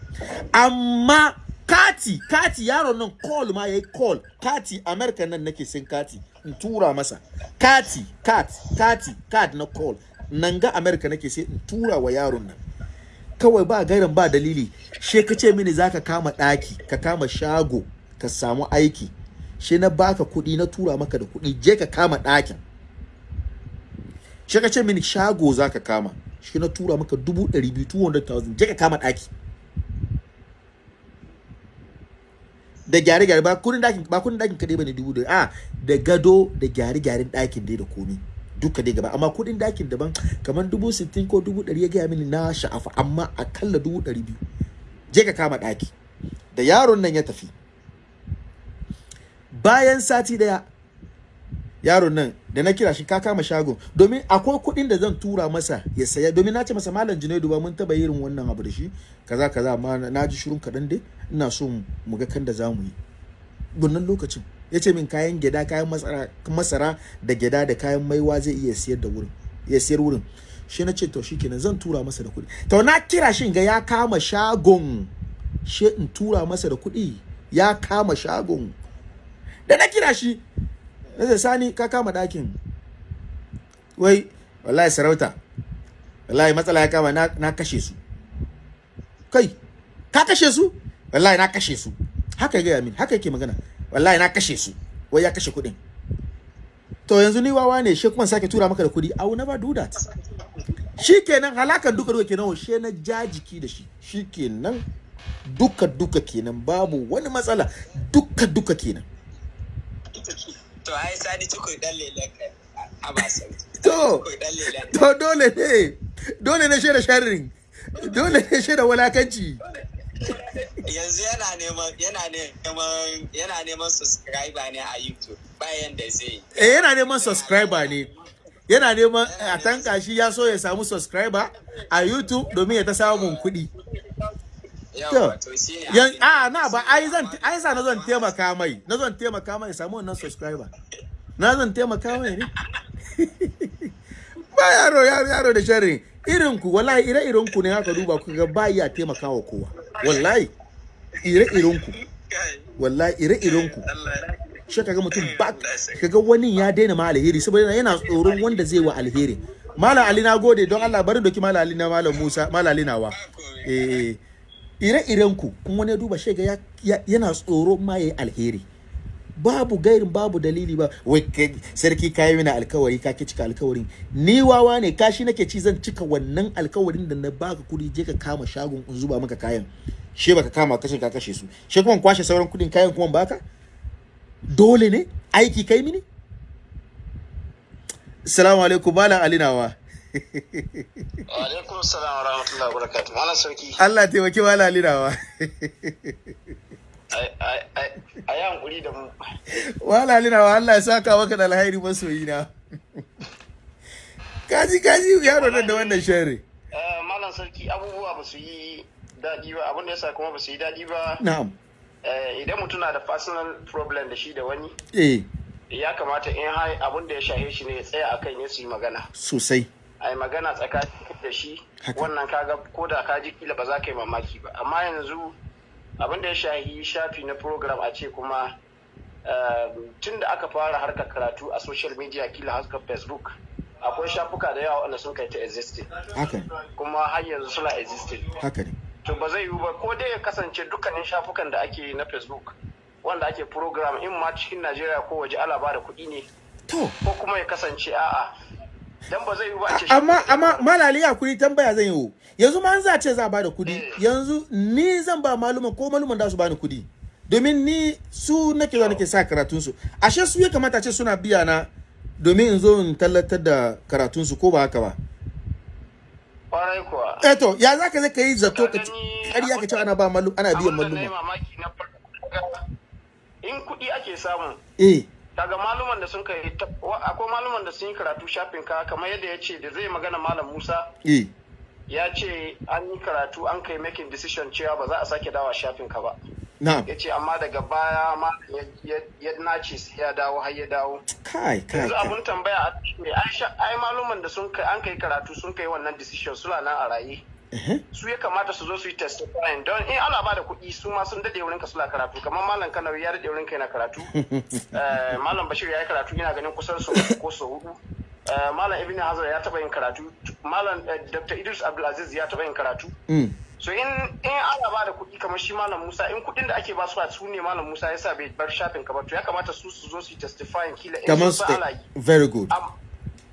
Amma kati kati yaron nan call ma yayi call. Kati america nan nake sin kati in tura masa. Kati kat kati card na call. Nan ga america nake sai in tura wa yaron nan. Kawai ba gairan ba dalili. She ka ce mini zaka kama daki ka kama shago ka samu aiki. She na baka kuɗi na tura maka da kuɗi. Je ka kama ɗakin. She ka ce mini shago zaka kama. Shi na tura maka dubu ɗari biyu 200,000 je ka kama ɗaki. Da gyare-gyare ba kuɗin ɗakin ba kuɗin ɗakin kadai ba ne dubu da a da gado da gyare-gyaren ɗakin dai da komi. Duka dai gaba. Amma kuɗin ɗakin daban kamar dubu sittin ko dubu ɗari ya gaya mini na sha'afa amma akalla dubu ɗari biyu. Je ka kama ɗaki. Da yaron nan ya tafi. Bayan sati ɗaya yaron nan da na kira shi ka kama shagon. Domin akwai kuɗin da zan tura masa ya saya. Domin na ce masa malam junaidu ba mun taba irin wannan abu da shi. Kaza kaza amma na ji shirin kaɗan dai. Ina so mu ga kan da za mu yi. Wannan lokacin. Ya ce min kayan gyada kayan masara, da gyada da kayan maiwa zai iya siyar da wurin ya siyar wurin. Shi na ce to shikenan zan tura masa da kuɗi. To na kira shi ga ya kama shagon shi in tura masa da kuɗi ya kama shagon. Da na kira shi na sani ka kama ɗakin. Wai wallahi sarauta wallahi matsala ya kama na kashe su. Kai ka kashe su? Wallahi na kashe su. Haka ya gaya min haka yake magana. Wallahi na kashe su. Wai ya kashe kuɗin. To yanzu ni wawa ne shi kuma sake tura maka da kuɗi. I will never do that. Shi kenan halakan duka duka kenan she na ja jiki da shi. Shi kenan duka duka kenan babu wani matsala. Duka duka kenan. To ai sani tukur dan lelen kai. A ba sauƙi. To, to dole ne. Dole ne shaida sharrin. Dole ne shaida walakanci. Yanzu yana neman yana neman yana neman subscriber ne a YouTube. Bayan da zai eh yana neman subscriber ne. Yana neman a tanka shi ya so ya samu subscriber a YouTube domin ya ta samun kuɗi. Yan a na ba ai zan ai sa na zan taimaka mai na zan taimaka mai samu wannan subscriber. Na zan taimaka mai ne? Ba yaro yaro da sharri. Irin ku wallahi ire iren ku ne haka duba ku ga ba iya taimakawa kowa. Wallahi ire iren ku wallahi ire-iren ku shi kaga mutum ba kaga wani ya daina ma alheri saboda yana tsoron wanda zai wa alheri. Malam ali na gode. Don Allah bari doki malam ali na malam Musa malam ali nawa. Eh ire-iren ku kun wani duba shi ga ya- ya- yana tsoro ma yayi alheri. Babu gairin babu dalili ba. Wai sarki kayi mini alkawari ka ki cika alkawarin. Ni wawa ne kashi nake ci zan cika wannan alkawarin da na baka kuɗi je ka kama shagon in zuba maka kayan. She baka kama kashe ka kashe su. She kuma kwashe sauran kuɗin kayan kuma baka? Dole ne? Aiki kai mini? Assalamu alaikum malam alinawa alaikum salam wa rahmatullahi wa barakatuh. Malam sarki. Allah taimaki malam alinawa a yi hankuri da mu. Malam alinawa Allah ya saka maka da alhairi masoyina. Kaji kaji yaro nan da wannan sharri. Eh, malam sarki abubuwa ba su yi daɗi ba abin da yasa kuma ba su yi daɗi ba na'am. eh, idan mutum na da personal problem da shi da wani eh. ya kamata in har abin da ya shahe shi ne ya tsaya akan ya su yi magana. Sosai. A yi magana tsakanin da shi wannan kaga ko da ka ji kila ba za ka yi mamaki ba. Amma yanzu abin da ya shahi shafi na program a ce kuma tun da aka fara harkar karatu a social media kila harkar facebook akwai shafuka da yawa wanda sun kai ta existing. Kuma har yanzu suna existing. Haka ne. To ba zai yiwu ba ko dai ya kasance dukkanin shafukan da ake na facebook wanda ake program in ma cikin najeriya ko waje ala ba da kuɗi ne ko kuma ya kasance a'a dan ba zai yiwu ba a ce amma amma malali ya kuri tambaya zan yi yanzu ma an za ce za a ba da kuɗi. Eh. yanzu ni zan ba maluman ko maluman da su bani kuɗi. Domin ni su nake zuwa nake sa karatun su ashe su ya kamata ce suna biya na domin in zo in tallatar da karatun su ko ba haka ba? Kwarai kuwa. Eh to ya zaka zai kai zato ka ci ƙarya ka ce ana ba malu ana biyan da yi maluma? in kuɗi ake samu eh. Daga maluman da sun kai akwai maluman da sun yi karatu shafin ka kamar yadda ya ce da zai magana malam musa eh ya ce an yi karatu an kai making decision cewa ba za a sake dawa shafin ka ba. Ya ce amma daga baya ma ya- nace ya dawo har ya dawo. Kai kai yanzu abun tambaya ai maluman da sun kai an kai karatu sun kai wannan decision suna nan a raye. Su ya kamata su zo su yi testifying don in ana ba da kuɗi su ma sun daɗe wurinka suna karatu. Kamar malam kanawi ya daɗe wurinka yana karatu. Eh, malam bashir ya yi karatu yana ganin kusan uku ko sau huɗu Eh, malam ibn hazar ya taɓa yin karatu. Malam eh, dr. Idris abdulaziz ya taɓa yin karatu. Mm. So in in ana ba da kuɗi kamar shi malam musa in kuɗin da ake ba su a su ne malam musa ya sa bai bar shafin ka ba to ya kamata su su zo su yi testifying kila in kamar su ana yi. very good.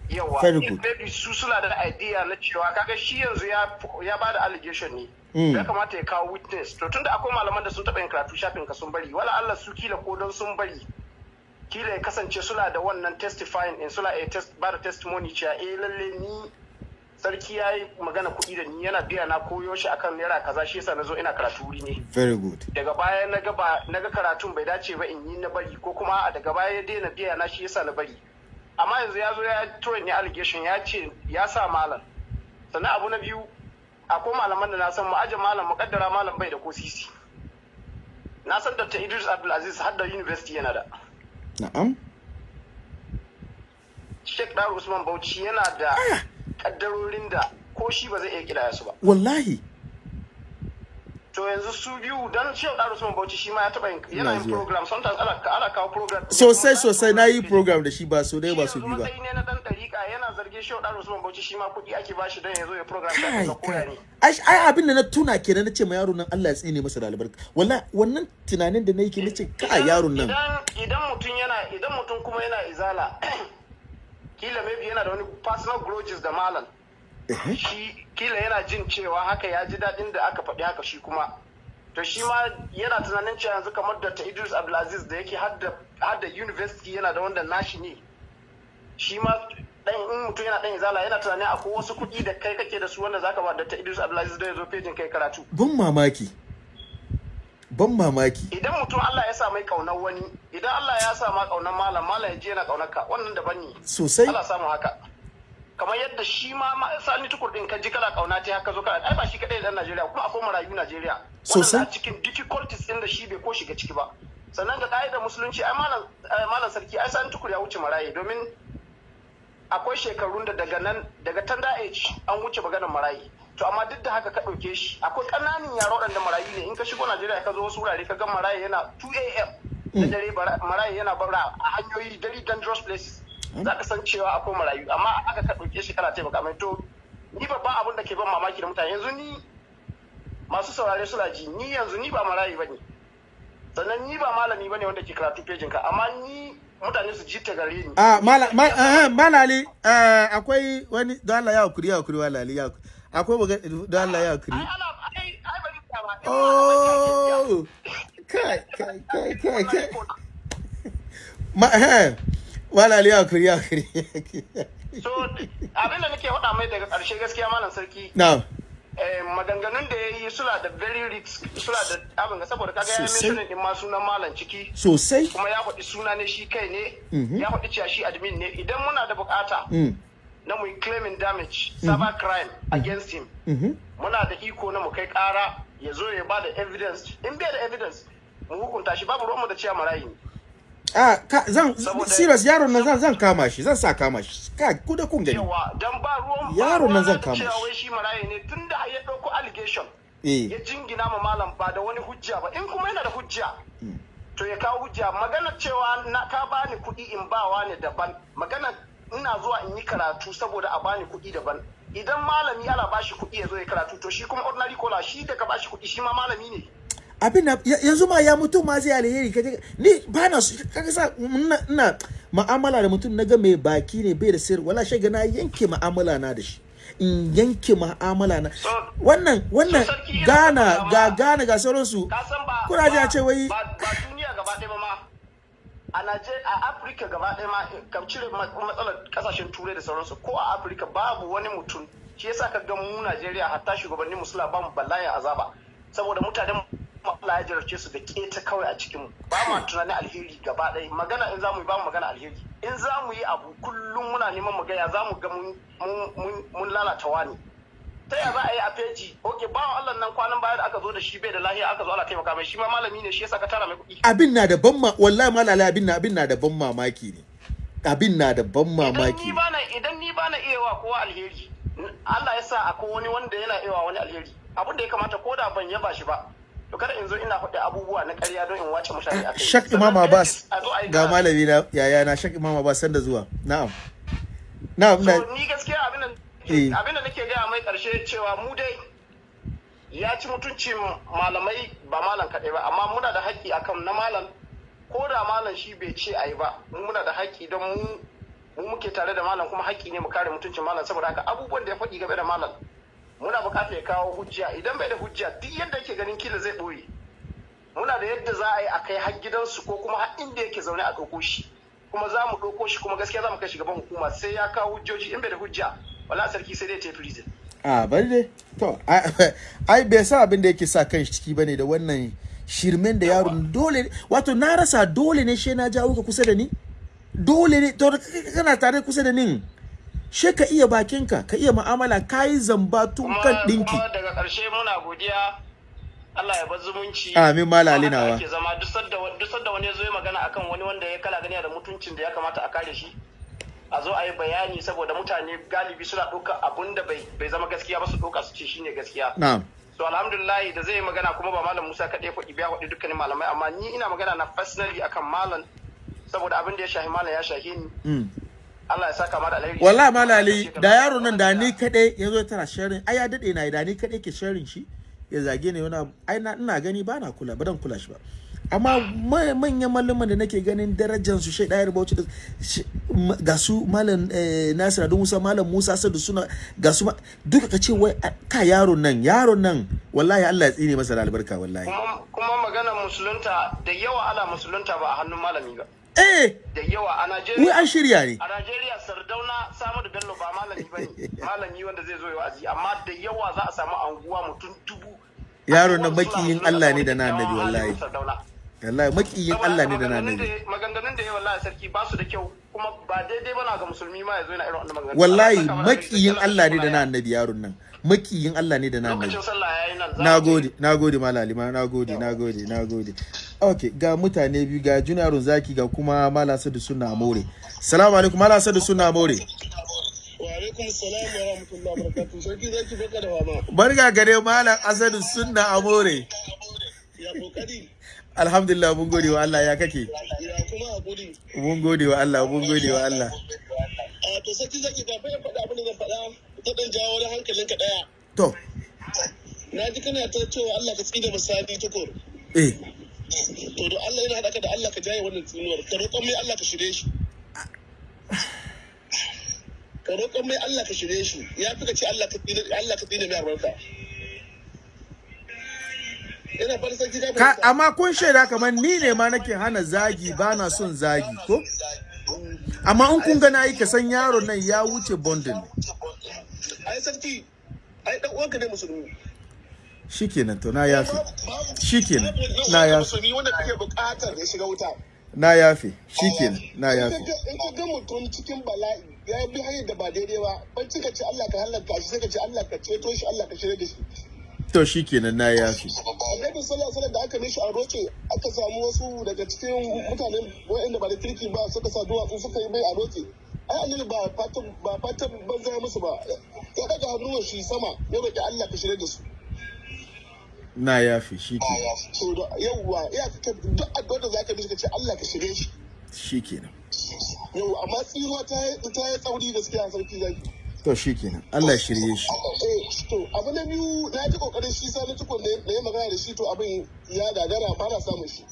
Yawa maybe su suna da idea na cewa kaga shi yanzu ya ya ba da allegation ne. Mm. ya kamata ya kawo witness. To tunda akwai malaman da sun taɓa yin karatu shafin ka sun bari. Wala Allah su kila ko don sun bari kila ya kasance suna da wannan testifying in suna test ba da testimony cewa eh lalle ni sarki ya yi magana kuɗi da ni yana biya na koyo shi akan naira kaza shi yasa na zo ina karatu wuri ne. Very good. Daga baya na ga ba karatun bai dace ba in yi na bari ko kuma daga baya ya daina biya na shi yasa na bari. Amma yanzu ya zo ya tura ni allegation ya ce ya sa malam. Sannan abu na biyu akwai malaman da na san ma'ajin malam mukaddara malam bai da ko sisi. Na san dr. Idris abdulaziz har da university yana da. Na'am. Sheikh dar usman bauchi yana da kaddarorin da ko shi ba zai iya kidaya su ba. Wallahi to yanzu su biyu dan sheikh dar usman bauchi shi ma ya taba yana yin program. Sometimes ana ana kawo program. Sosai sosai. Na yi program da shi ba so dai ba su shi bi yanzu ba matsayi ne na dan dariƙa yana zargin shehu dan usman bauchi shi ma kuɗi ake bashi don ya zo ya program da koya ne. Ai abin da na tuna kenan na ce ma yaron nan Allah ya tsine masa da albarka. Wallahi wannan tunanin da nake nace kai yaron nan. idan mutum yana idan mutum kuma yana izala kila maybe yana da wani personal grudges da malam. Shi kila yana jin cewa haka ya ji daɗin da aka faɗi haka shi kuma. To shi ma yana tunanin cewa yanzu kamar da ta Idris Abdulaziz da yake hadda hadda university yana da wanda nashi ne. Shi ma dan in mutum yana dan izala yana tunanin akwai wasu kuɗi da kai kake da su wanda zaka ba da ta Idris Abdulaziz da ya zo fejin kai karatu. Ban mamaki. Ban mamaki. Idan mutum Allah ya sa mai ƙaunar wani idan Allah ya sa ma ƙaunar malam malam ya je yana ƙaunar ka wannan daban ne. Sosai. Allah samu haka. Kamar yadda shi ma sani tukur din ka ji kana ƙauna ta haka zo kana ai ba shi kadai dan Najeriya kuma akwai marayu Najeriya. Sosai. A cikin difficulties din da shi bai ko shiga ciki ba. Sannan ga ka'idar musulunci ai malam ai malam sarki ai sani tukur ya wuce marayi domin akwai shekarun da daga nan daga tanda age an wuce maganar marayi to amma duk da haka ka ɗauke shi akwai ƙananan yara waɗanda marayu ne. In ka shigo Najeriya ka zo wasu wurare ka ga marayu yana 2 a.m. da dare marayu yana bara a hanyoyi very dangerous places. Za ka san cewa akwai marayu amma aka ka ɗauke shi kana taimaka mai to ni babban abin da ke ban mamaki da mutane yanzu ni masu saurare suna ji ni yanzu ni ba marayu ba ne sannan ni ba malami ba ne wanda ke karatu pejin ka amma ni mutane su ji ta gare ni Ah, mala, ma, eh, malali, eh, akwai wani, don Allah ya haƙuri, ya haƙuri, malali, ya haƙuri. Akwai maga, don Allah ya haƙuri. ba. Oh, kai, kai, kai, kai, kai. Ma, malali, haƙuri, haƙuri. so abin da nake faɗa mai daga ƙarshe gaskiya malam sarki. Now, eh, maganganun da ya yi suna da very risk suna da abin ga saboda kaga ya mentionin din ma sunan malam ciki. Sosai. kuma ya faɗi suna ne shi kai ne. Mhm. ya faɗi cewa shi admin ne. Idan muna da buƙata Mm, na mu claiming damage cyber crime against him mhm. muna da iko na mu kai ƙara ya zo ya ba da evidence. In bai da evidence mu hukunta shi. Babu ruwanmu da cewa marayi ne. Ah, ka, zan, serious, yaron nan zan, zan kama shi, zan sa kama shi. Ka, ku da kun gani. dan ba ruwan Yaron nan zan da kama shi. shi marayi ne tunda ya ɗauko allegation Eh, ya jingina ma malam ba da wani hujja ba. In kuma yana da hujja to ya kawo hujja. Magana cewa na ka bani kuɗi in bawa ne daban. Magana ina zuwa in yi karatu saboda a bani kuɗi daban. Idan malami ana bashi kuɗi ya zo ya karatu to shi kuma ordinary kola shi daga bashi kuɗi shi ma malami ne. Abin yanzu ma ya mutum ma zai alheri kaje ni ba na su kaga sa ina ma'amala da mutum na ga mai baki ne bai da sirri wala shaga na yanke ma'amala na da shi. In yanke ma'amala na wannan wannan gana ga gana ga sauransu. kuna ji a ce wai ba duniya gaba ɗaya ba ma. A Najeriya a Afirka gaba ɗaya ma ka cire ma- matsalar ƙasashen turai da sauransu ko a Afirka babu wani mutum. Shi yasa ka ga mu Najeriya hatta shugabannin musula ba mu bala'in azaba. Saboda mutanen mu Allah ya jarabce su da keta kawai a cikin mu. Ba mu tunanin alheri gaba ɗaya. Magana in za mu yi ba mu magana alheri. In za mu yi abu kullum muna neman mu ga ya za mu ga mun lalata wani ta ya za a yi a feji? Ok bawan Allah nan kwanan baya da aka zo da shi bai da lahiya aka zo ana taimaka mai. Shi ma malami ne shi yasa ka tara mai kuɗi. Abin na da ban wallahi malala abin na abin na da ban mamaki ne. Abin na da ban mamaki idan ni bana iya wa kowa alheri Allah ya sa akwai wani wanda yana iya wa wani alheri. Abin da ya kamata ko da ban yaba shi ba to kada in zo ina faɗi abubuwa na ƙarya don in wace mutane a kai. Shak imam abbas ga malami na yaya na shak imam abbas sanda zuwa. Na'am. Na'am na ni gaskiya abin da Eh. abin da nake gaya mai ƙarshe cewa mu dai ya ci mutuncin malamai ba malam kaɗai ba amma muna da haƙƙi akan na malam. Ko da malam shi bai ce a yi ba mu muna da haƙƙi don mu mu muke tare da malam kuma haƙƙi ne mu kare mutuncin malam. Saboda haka abubuwan da ya faɗi game da malam muna buƙatar ya kawo hujja. Idan bai da hujja duk yadda yake ganin kila zai ɓoye. Muna da yadda za a yi a kai har gidansu ko kuma har inda yake zaune a ɗauko shi. Kuma za mu ɗauko shi kuma gaskiya za mu kai shi gaban hukuma. Sai ya kawo hujjoji. In bai da hujja wala sarki sai dai ta yi prison. A bari dai. To ai- ai bai sa abin da yake sa kan shi ciki ba ne da wannan shirmen da yaron. Dole wato na rasa dole ne she na jawo ka kusa da ni? Dole ne to kana tare kusa da ni she ka iya bakinka ka iya mu'amala ka yi zamba tun kan dinki kuma daga ƙarshe muna godiya. Allah ya bar zumunci. Amin, nawa. ake zama. Duk sanda duk sanda wani zo ya magana akan wani wanda ya kala gani da mutuncin da ya kamata a kare shi a zo a yi bayani saboda mutane galibi suna ɗauka abun da bai zama gaskiya ba su ɗauka su ce shine gaskiya. Na'am. So alhamdulillah da zai yi magana kuma ba malam Musa kaɗai faɗi biya faɗi dukkanin malamai amma ni ina magana na personally akan malam saboda abin da ya shahi malam ya shahi ni. Mm. Allah ya saka ma da alheri. Wallahi malali da yaro nan da ni kadai ya zo tana sharing ai ya daɗe na da ni kadai ke sharing shi ya zage ni wani ai na ina gani ba na kula ba dan kula shi ba. Amma ma- manyan malaman da nake ganin darajar su shai dayar bauchi ga su malam eh, Nasir Ado Musa malam Musa Sadu suna ga su duka ka ce wai ka yaron nan yaron nan wallahi Allah ya tsine masa da albarka wallahi. Kuma magana musulunta da yawa ana musulunta ba a hannun malami ba. Eh da yawa a Najeriya. an shirya ne. A Najeriya Sardauna Samadu Bello ba malami ba ne malami wanda zai zo ya wa'azi. Amma da yawa za a samu anguwa mutum dubu. Anguwar suna makiyin Allah ne da na annabi wallahi. wallahi makiyin Allah ne da na annabi. da- maganganun da ya wallahi sarki ba su da kyau. Kuma ba daidai bana ga musulmi ma ya zo yana irin wannan maganganun. Wallahi makiyin. Allah ne da na annabi yaron nan. Makiyin Allah ne da na za na gode na gode malali ma na gode na gode na gode okay ga mutane biyu ga junarun zaki ga kuma mala sadu suna more salamu alaikum mala sadu suna more barka gare malam asadu sunna amore. Alhamdulillah mun gode wa Allah ya kake? Mun gode wa Allah mun gode wa Allah. A to sarki zaki kafin ya faɗa abin da zan faɗa dan jawo wani hankalinka ɗaya. to Na ji kana ta cewa Allah ka tsida misali tukur. eh To don Allah yana haɗa ka da Allah ka jaye wannan tsinuwar. Ka roƙon mai Allah ka shirye shi. Ka roƙon mai Allah ka shirye shi. Ya fi ka ce Allah ka tsina Allah ka tsina mai albarka. Ka amma kun shaida kamar ni ne ma nake hana zagi ba na son zagi ko amma in kun ga na yi ka san yaron nan ya wuce bondin Ai sarki ai dan uwanka ne musulmi. shikenan to na yafe. Shikenan na yafe. musulmi wanda kake buƙatar ya shiga wuta. Na yafe. Shikenan na yafe. in ka ga mutum cikin bala'i ya bi hanyar da ba daidai ba ban cika ce Allah ka halaka shi sai ka ce Allah ka ceto shi Allah ka shirya da shi. To shikenan na yafe. Annabi sallallahu alaihi wasallam da aka mishi a roce aka samu wasu daga cikin mutanen waɗanda ba da kirki ba suka sa duwatsu suka yi mai a roce ai annabi ba fatan ba fatan banza ya musu ba. Ya daga hannuwan shi sama ya roki Allah ka shirya da su. Na yafe shikenan to da yawwa iya ka duk addu'ar da zaka mishi ka ce Allah ka shirye shi. Shikenan yau amma tsinuwa ta ta yi tsauri gaskiya sarki zaki. To shikenan Allah ya shirye shi. Eh to abu na biyu na ji ƙoƙarin shi sani tukun da da ya magana da shi to abin ya gagara ba na samun shi.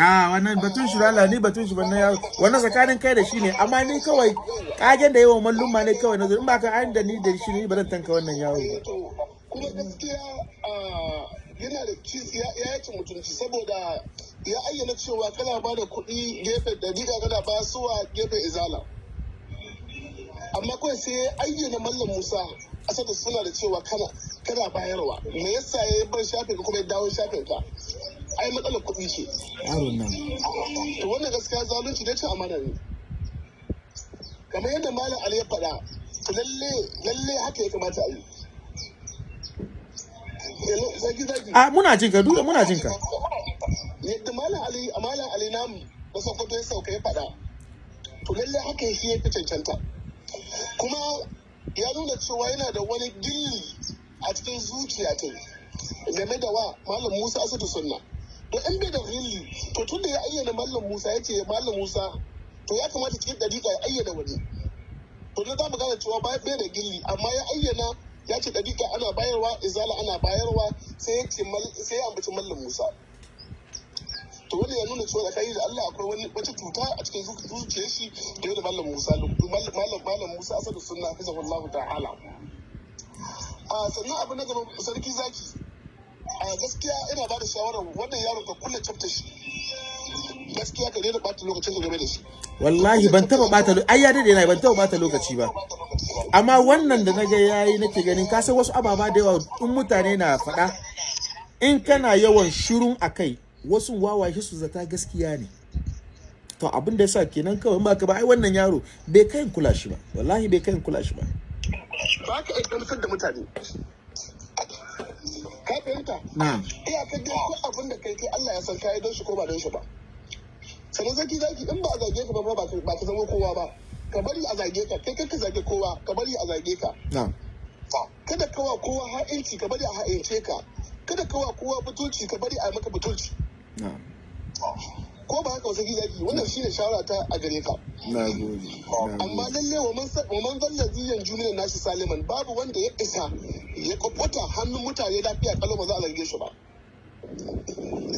Ah, wannan batun shi ni batun shi wannan ya wannan tsakanin kai da shi ne amma ni kawai kagen da yawan malluma ne kawai na zo. In ba ka an da ni da shi ne ba zan tanka wannan yawo Eh, ba kuma gaskiya ah, yana da ya yaci mutunci saboda ya ayyana cewa kana ba da kuɗi gefe da diga kana ba suwa gefe izala. Amma kawai sai ya ayyana mallam musa asada suna da cewa kana kana bayarwa. Me yasa ya bar shafin kuma ya dawo shafin ai matsalar kuɗi ce. Yaron nan. To wannan gaskiya zalunci da cin amana ne. Kamar yadda malam ali ya faɗa to lalle lalle haka ya kamata a yi. Zaki ah muna jin ka duka muna jin ka. Yadda malam ali a malam ali namu da sokoto ya sauka ya faɗa. To lalle haka shi ya fi cancanta. Kuma ya nuna cewa yana da wani gilli a cikin zuciya ta game da wa malam musa asadu sunna. To in bai da gilli to tun da ya ayyana malam musa ya ce malam musa to ya kamata cikin dariƙa ya ayyana wani. To na za mu gane cewa ba bai da gilli amma ya ayyana ya ce dariƙa ana bayarwa izala ana bayarwa sai ya ce sai ya ambaci mallam musa. To wanda ya nuna cewa tsakani da Allah akwai wani wata cuta a cikin zu- zuciyar shi da da mallam Musa mallam mallam mallam Musa asadu sunna hafizahullahu ta'ala. A sannan abu na gaba sarki zaki. A gaskiya ina ba da shawarar wannan yaron ka kulle chapter shi. Gaskiya ka daina bata lokacin ka game da shi. Wallahi ban taba bata lo- ai ya daɗe na ban taba bata lokaci ba. Amma wannan da na ga yayi nake ganin ka san wasu ababa da yawa in mutane na faɗa in kana yawan shirun akai wasu wawaye su zata gaskiya ne. To abin da yasa kenan kawai ba ka ba ai wannan yaro bai kai kula shi ba. Wallahi bai kai kula shi ba. Ba ka iya gamsar da mutane. Ka fahimta? Iyakar dai ko abin da kai kai Allah ya san kai don shi ko ba don shi ba. Sannan zaki zaki in ba a zage ka ba ba ka zama kowa ba. Ka bari a zage ka kai kai ka zage kowa ka bari a zage ka. Kada ka wa kowa ha'inci ka bari a ha'ince ka. Kada ka wa kowa butulci ka bari a maka butulci. Ko ba haka wasu zaki wannan shine shawara ta a gare ka. amma lalle wa man zalla ziyan juniyan nashi saliman babu wanda ya isa ya kwakwata hannun mutane lafiya kalau ba za a zarge shi ba.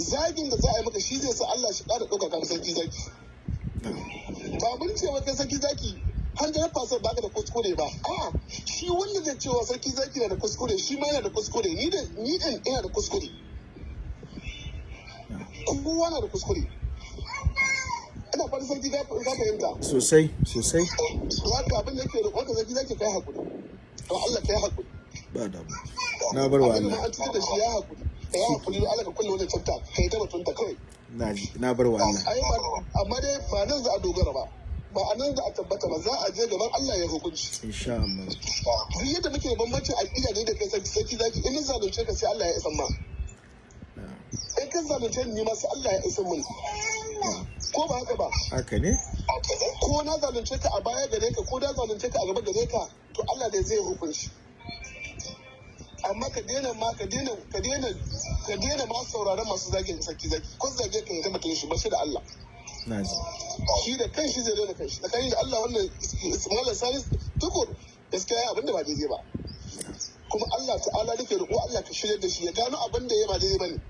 Zagin da za a yi maka shi zai sa Allah shi ƙara ɗaukaka ka sarki zaki. Ba mun ce wa kai sarki zaki hundred percent baka da kuskure ba. A shi wanda zai cewa sarki zaki na da kuskure shi ma yana da kuskure. Ni da ni din ina da kuskure. Kowa na da kuskure. Ina fata sarki ka ka fahimta. Sosai sosai. Haka abin da yake roƙon ka sarki zaki kai haƙuri to Allah kai haƙuri ba da na bar wa Allah. an cutar da shi ya haƙuri ka yi haƙuri Allah ka kulle wannan tsafta kai ta batunta kawai. Na bar wa Allah. Ba amma dai ba nan za a dogara ba. Ba a nan za a tabbata ba. Za a je gaban Allah ya hukunci. Insha Allah. Duk yadda muke bambancin aƙida ne da kai sarki zaki in zalunce ka sai Allah ya isan ma. In ka zalunce ni ma sai Allah ya isa mun. Ko ba haka ba? Haka ne? Ko na zalunce ka a baya gare ka ko na zalunce ka a gaba gare ka to Allah ne zai hukunci. Amma ka daina ma ka daina ka daina ka daina ma sauraron masu zagin sarki zaki. Ko zage ka ya mutum shi ba shi da Allah. Na ji. Shi da kanshi zai daina kanshi tsakanin da Allah wannan Malam Salis tukur gaskiya abin da ba daidai ba. Kuma Allah ta'ala nake roƙo Allah ka shirya da shi ya gano abin da ya ba daidai ba ne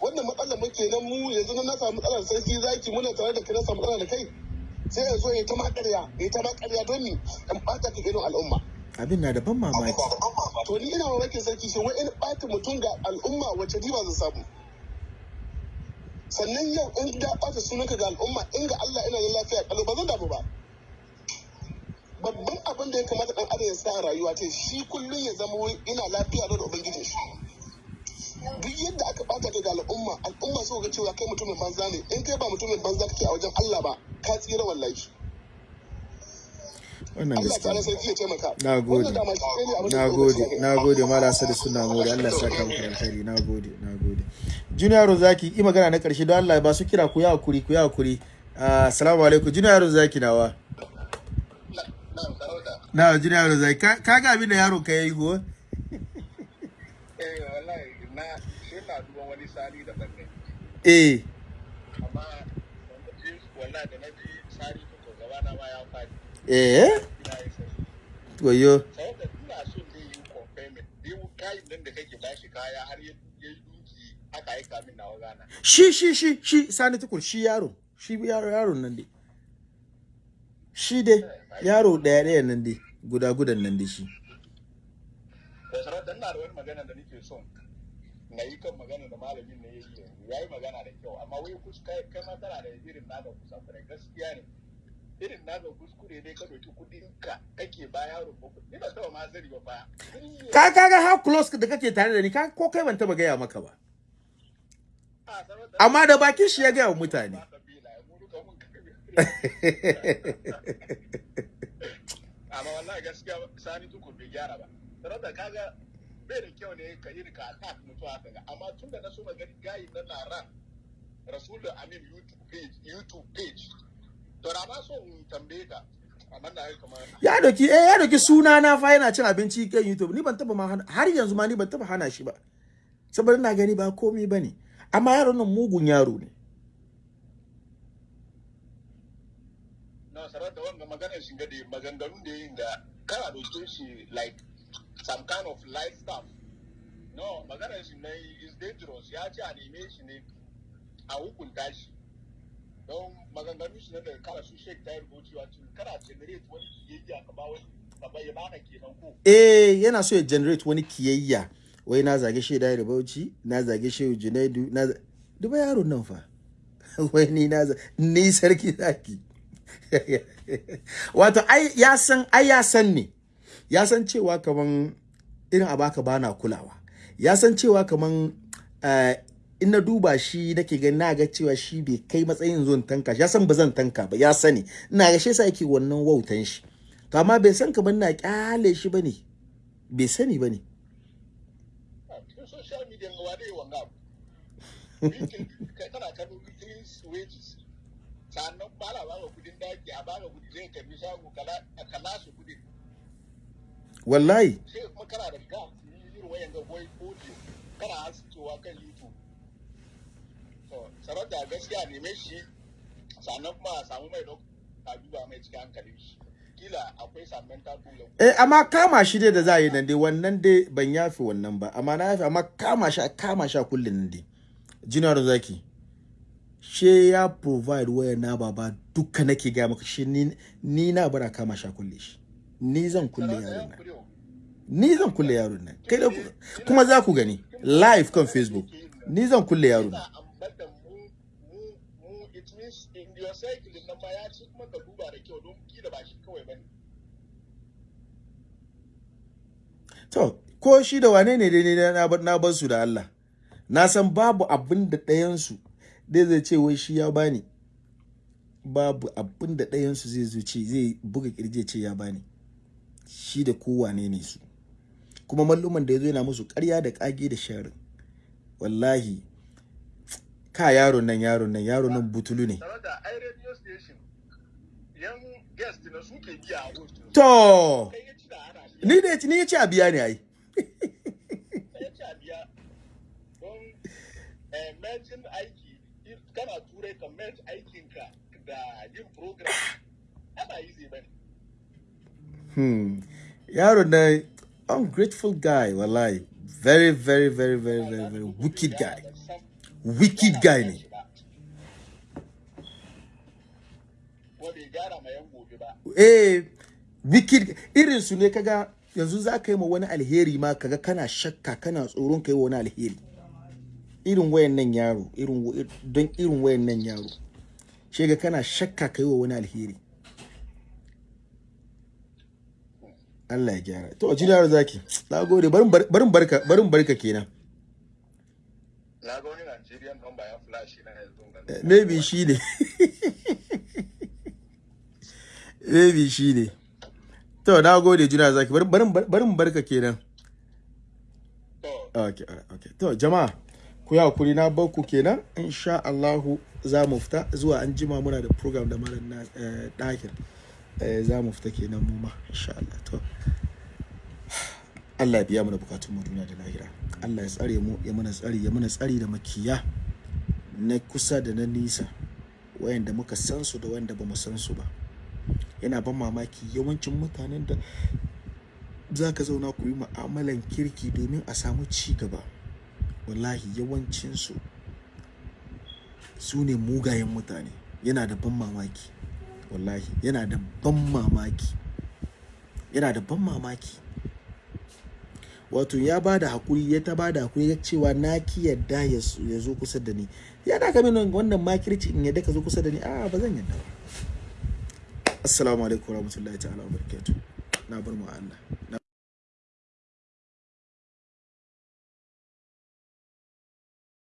wannan matsalar muke nan mu yanzu na samu matsalar sarki zaki muna tare da kai samu matsala da kai. Sai ya zo ya ta makarya ya ta makarya don ni in bata ka gidan al'umma. Abin na da ban mamaki. To ni ina mamakin sarki shi wai in bata mutum ga al'umma wacce riba zan samu? Sannan yau in da bata sunanka ga al'umma in ga Allah ina da lafiya kalau ba zan damu ba. Babban abin da ya kamata dan adam ya sa rayuwa ta shi kullum ya zama ina lafiya da ubangijin shi. Duk yadda aka bata ka ga al'umma al'umma so ga cewa kai mutumin banza ne. In kai ba mutumin banza kake a wajen Allah ba ka tsira wallahi. Wannan gaskiya na gode. Na ya gode. kamata. na gode mala sadi suna gode. Allah ya saka muku da alkhairi. Na gode na gode. Junior zaki yi magana na ƙarshe don Allah ba su kira ku ya haƙuri ku ya haƙuri. Ah, assalamu alaikum. Junior zaki nawa? Na junior zaki ka ga abin da yaron ka yayi go eh wallahi na shi na duban wani sali da ban ne eh. Amma wallahi da na ji sari to gaba na ma ya faɗi. Eh? Wayo. Saboda ina so ne yi confirming. Biyu kayan nan da kake bashi kaya har ya yi duki aka aika min nawa gana. Shi shi shi shi sani tukur shi yaro shi yaro yaron nan dai. Shi dai yaro ɗaya ɗaya nan dai. Guda gudan nan dai shi. Da sarauta ina da wani magana da nake son. Na yi kan magana da malamin ne ya yi ya yi magana da kyau. Amma wai kus kai ma tana da irin naka kusakurai gaskiya ne. Irin naka kuskure ne ka ɗauki kuɗin ka kake ba yaro ko ni ba taɓa ma sani ba fa. Ka kaga how close da kake tare da ni ka ko kai ban taba gaya maka ba. Amma da bakin shi ya gaya wa mutane. Amma wallahi gaskiya sani tukur bai gyara ba. Sarauta kaga bai da kyau ne ka yi ka attack mutu haka ga. Amma tun da na so magani gayi na na ran rasul da amin youtube page youtube page. To ma so in tambaye ka ya doki eh ya doki suna na fa yana cin abinci kan YouTube. Ni ban taba ma har yanzu ma ni ban taba hana shi ba. Saboda ina gani ba komai ba ne amma yaron nan mugun yaro ne. Na sarauta wanga maganar shi da maganganun da yin da kana da shi like some kind of light stuff. No maganar shi na is dangerous. Ya ce a neme shi ne a hukunta shi. Don maganganun shi na da kara su shek ta rubuci wato kana generate wani kiyayya ka ba wani ka bai baka kenan ko? Eh yana so ya generate wani kiyayya. Wai na zage shi da Bauchi na zage shi Junaidu na duba yaron nan fa. Wai ni na ni sarki zaki. Wato ai ya san ai ya san ne ya san cewa kaman irin abaka bana kulawa. Ya san cewa kaman eh, in na duba shi nake gani na ga cewa shi bai kai matsayin zuwan tanka ya san ba zan tanka ba ya sani. Ina ga shi yasa yake wannan wautan shi. To amma bai san kaman na ƙyale shi ba ne bai sani ba ne sannan ba la kuɗin daki a baka kuɗi zai karɓi shago kala su kuɗin wallahi. Sai kuma kana da ga irin wayan ga boy audio. Kana hasitowa kan youtube. To sarauta gaskiya neme shi sannan kuma a samu mai ɗauka a duba mai cikin hankalin shi. Kila akwai some mental problem eh amma kama shi dai da za a yi nan dai wannan dai ban yafi wannan ba. Amma na yafi amma kama shi a kama shi a kullun nan dai. Junior zaki she ya provide waya na baba duka nake ga maka shi ni, na bara kama shi a kulle shi. Ni zan kulle yaron nan. Ni zan kulle yaron nan kai da ku- kuma za ku gani live kan facebook ni zan kulle yaron nan To, ko shi da wane ne dai na na bar su da Allah. Na san babu abin da ɗayansu dai zai ce wai shi ya bani. Babu abin da ɗayansu zai zo ce zai buga kirje ce ya bani. Shi da kowane ne su. Kuma malluman da ya zo yana musu ƙarya da ƙage da sharin. wallahi ka yaron nan yaron nan yaron nan butulu ne na to ni da ni ya ce a biya ne ai Kai ya ci a biya. Don merging aiki if kana turai ka merge aikinka da yin program ana easy ba ne. hmm yaron nan ungrateful guy wallahi. Very very very very very very wicked guy. Wicked guy ne eh wicked irin su ne kaga yanzu za ka yi ma wani alheri ma kaga kana shakka kana tsoron ka yi wa wani alheri. Irin wayan nan yaro irin don irin wayan nan yaro shi ga kana shakka ka yi wa wani alheri. Allah ya gyara. To jini yaro zaki na gode. Barin bar- barin barka barin barka kenan. Na ga wani Nigerian number ya flash na yanzu. Eh, maybe shi ne. Maybe shi ne. To na gode juna zaki. Barin barin barka kenan. Okay okay. To jama'a ku yi haƙuri na bar ku kenan. Insha Allahu za mu fita zuwa an jima muna da program da malam na ɗakin za mu fita kenan mu ma insha Allah. To Allah ya biya mana bukatun mu duniya da lahira. Allah ya tsare mu ya mana tsari ya mana tsari da makiya na kusa da na nisa wayanda muka san su da wayanda ba mu san su ba. Yana ban mamaki yawancin mutanen da za ka zauna ku yi mu'amalan kirki domin a samu ci gaba. Wallahi yawancinsu su ne mugayen mutane. Yana da ban mamaki. Wallahi yana da ban mamaki. Yana da ban mamaki. Wato ya ba da haƙuri ya ta ba da haƙuri ya cewa na ki yadda ya zo- kusa da ni. Ya da ka mini wannan makirci in yadda ka zo kusa da ni a ba zan yadda ba. Assalamu alaikum warahmatullahi ta'ala wa barakatuh na bar mu Allah.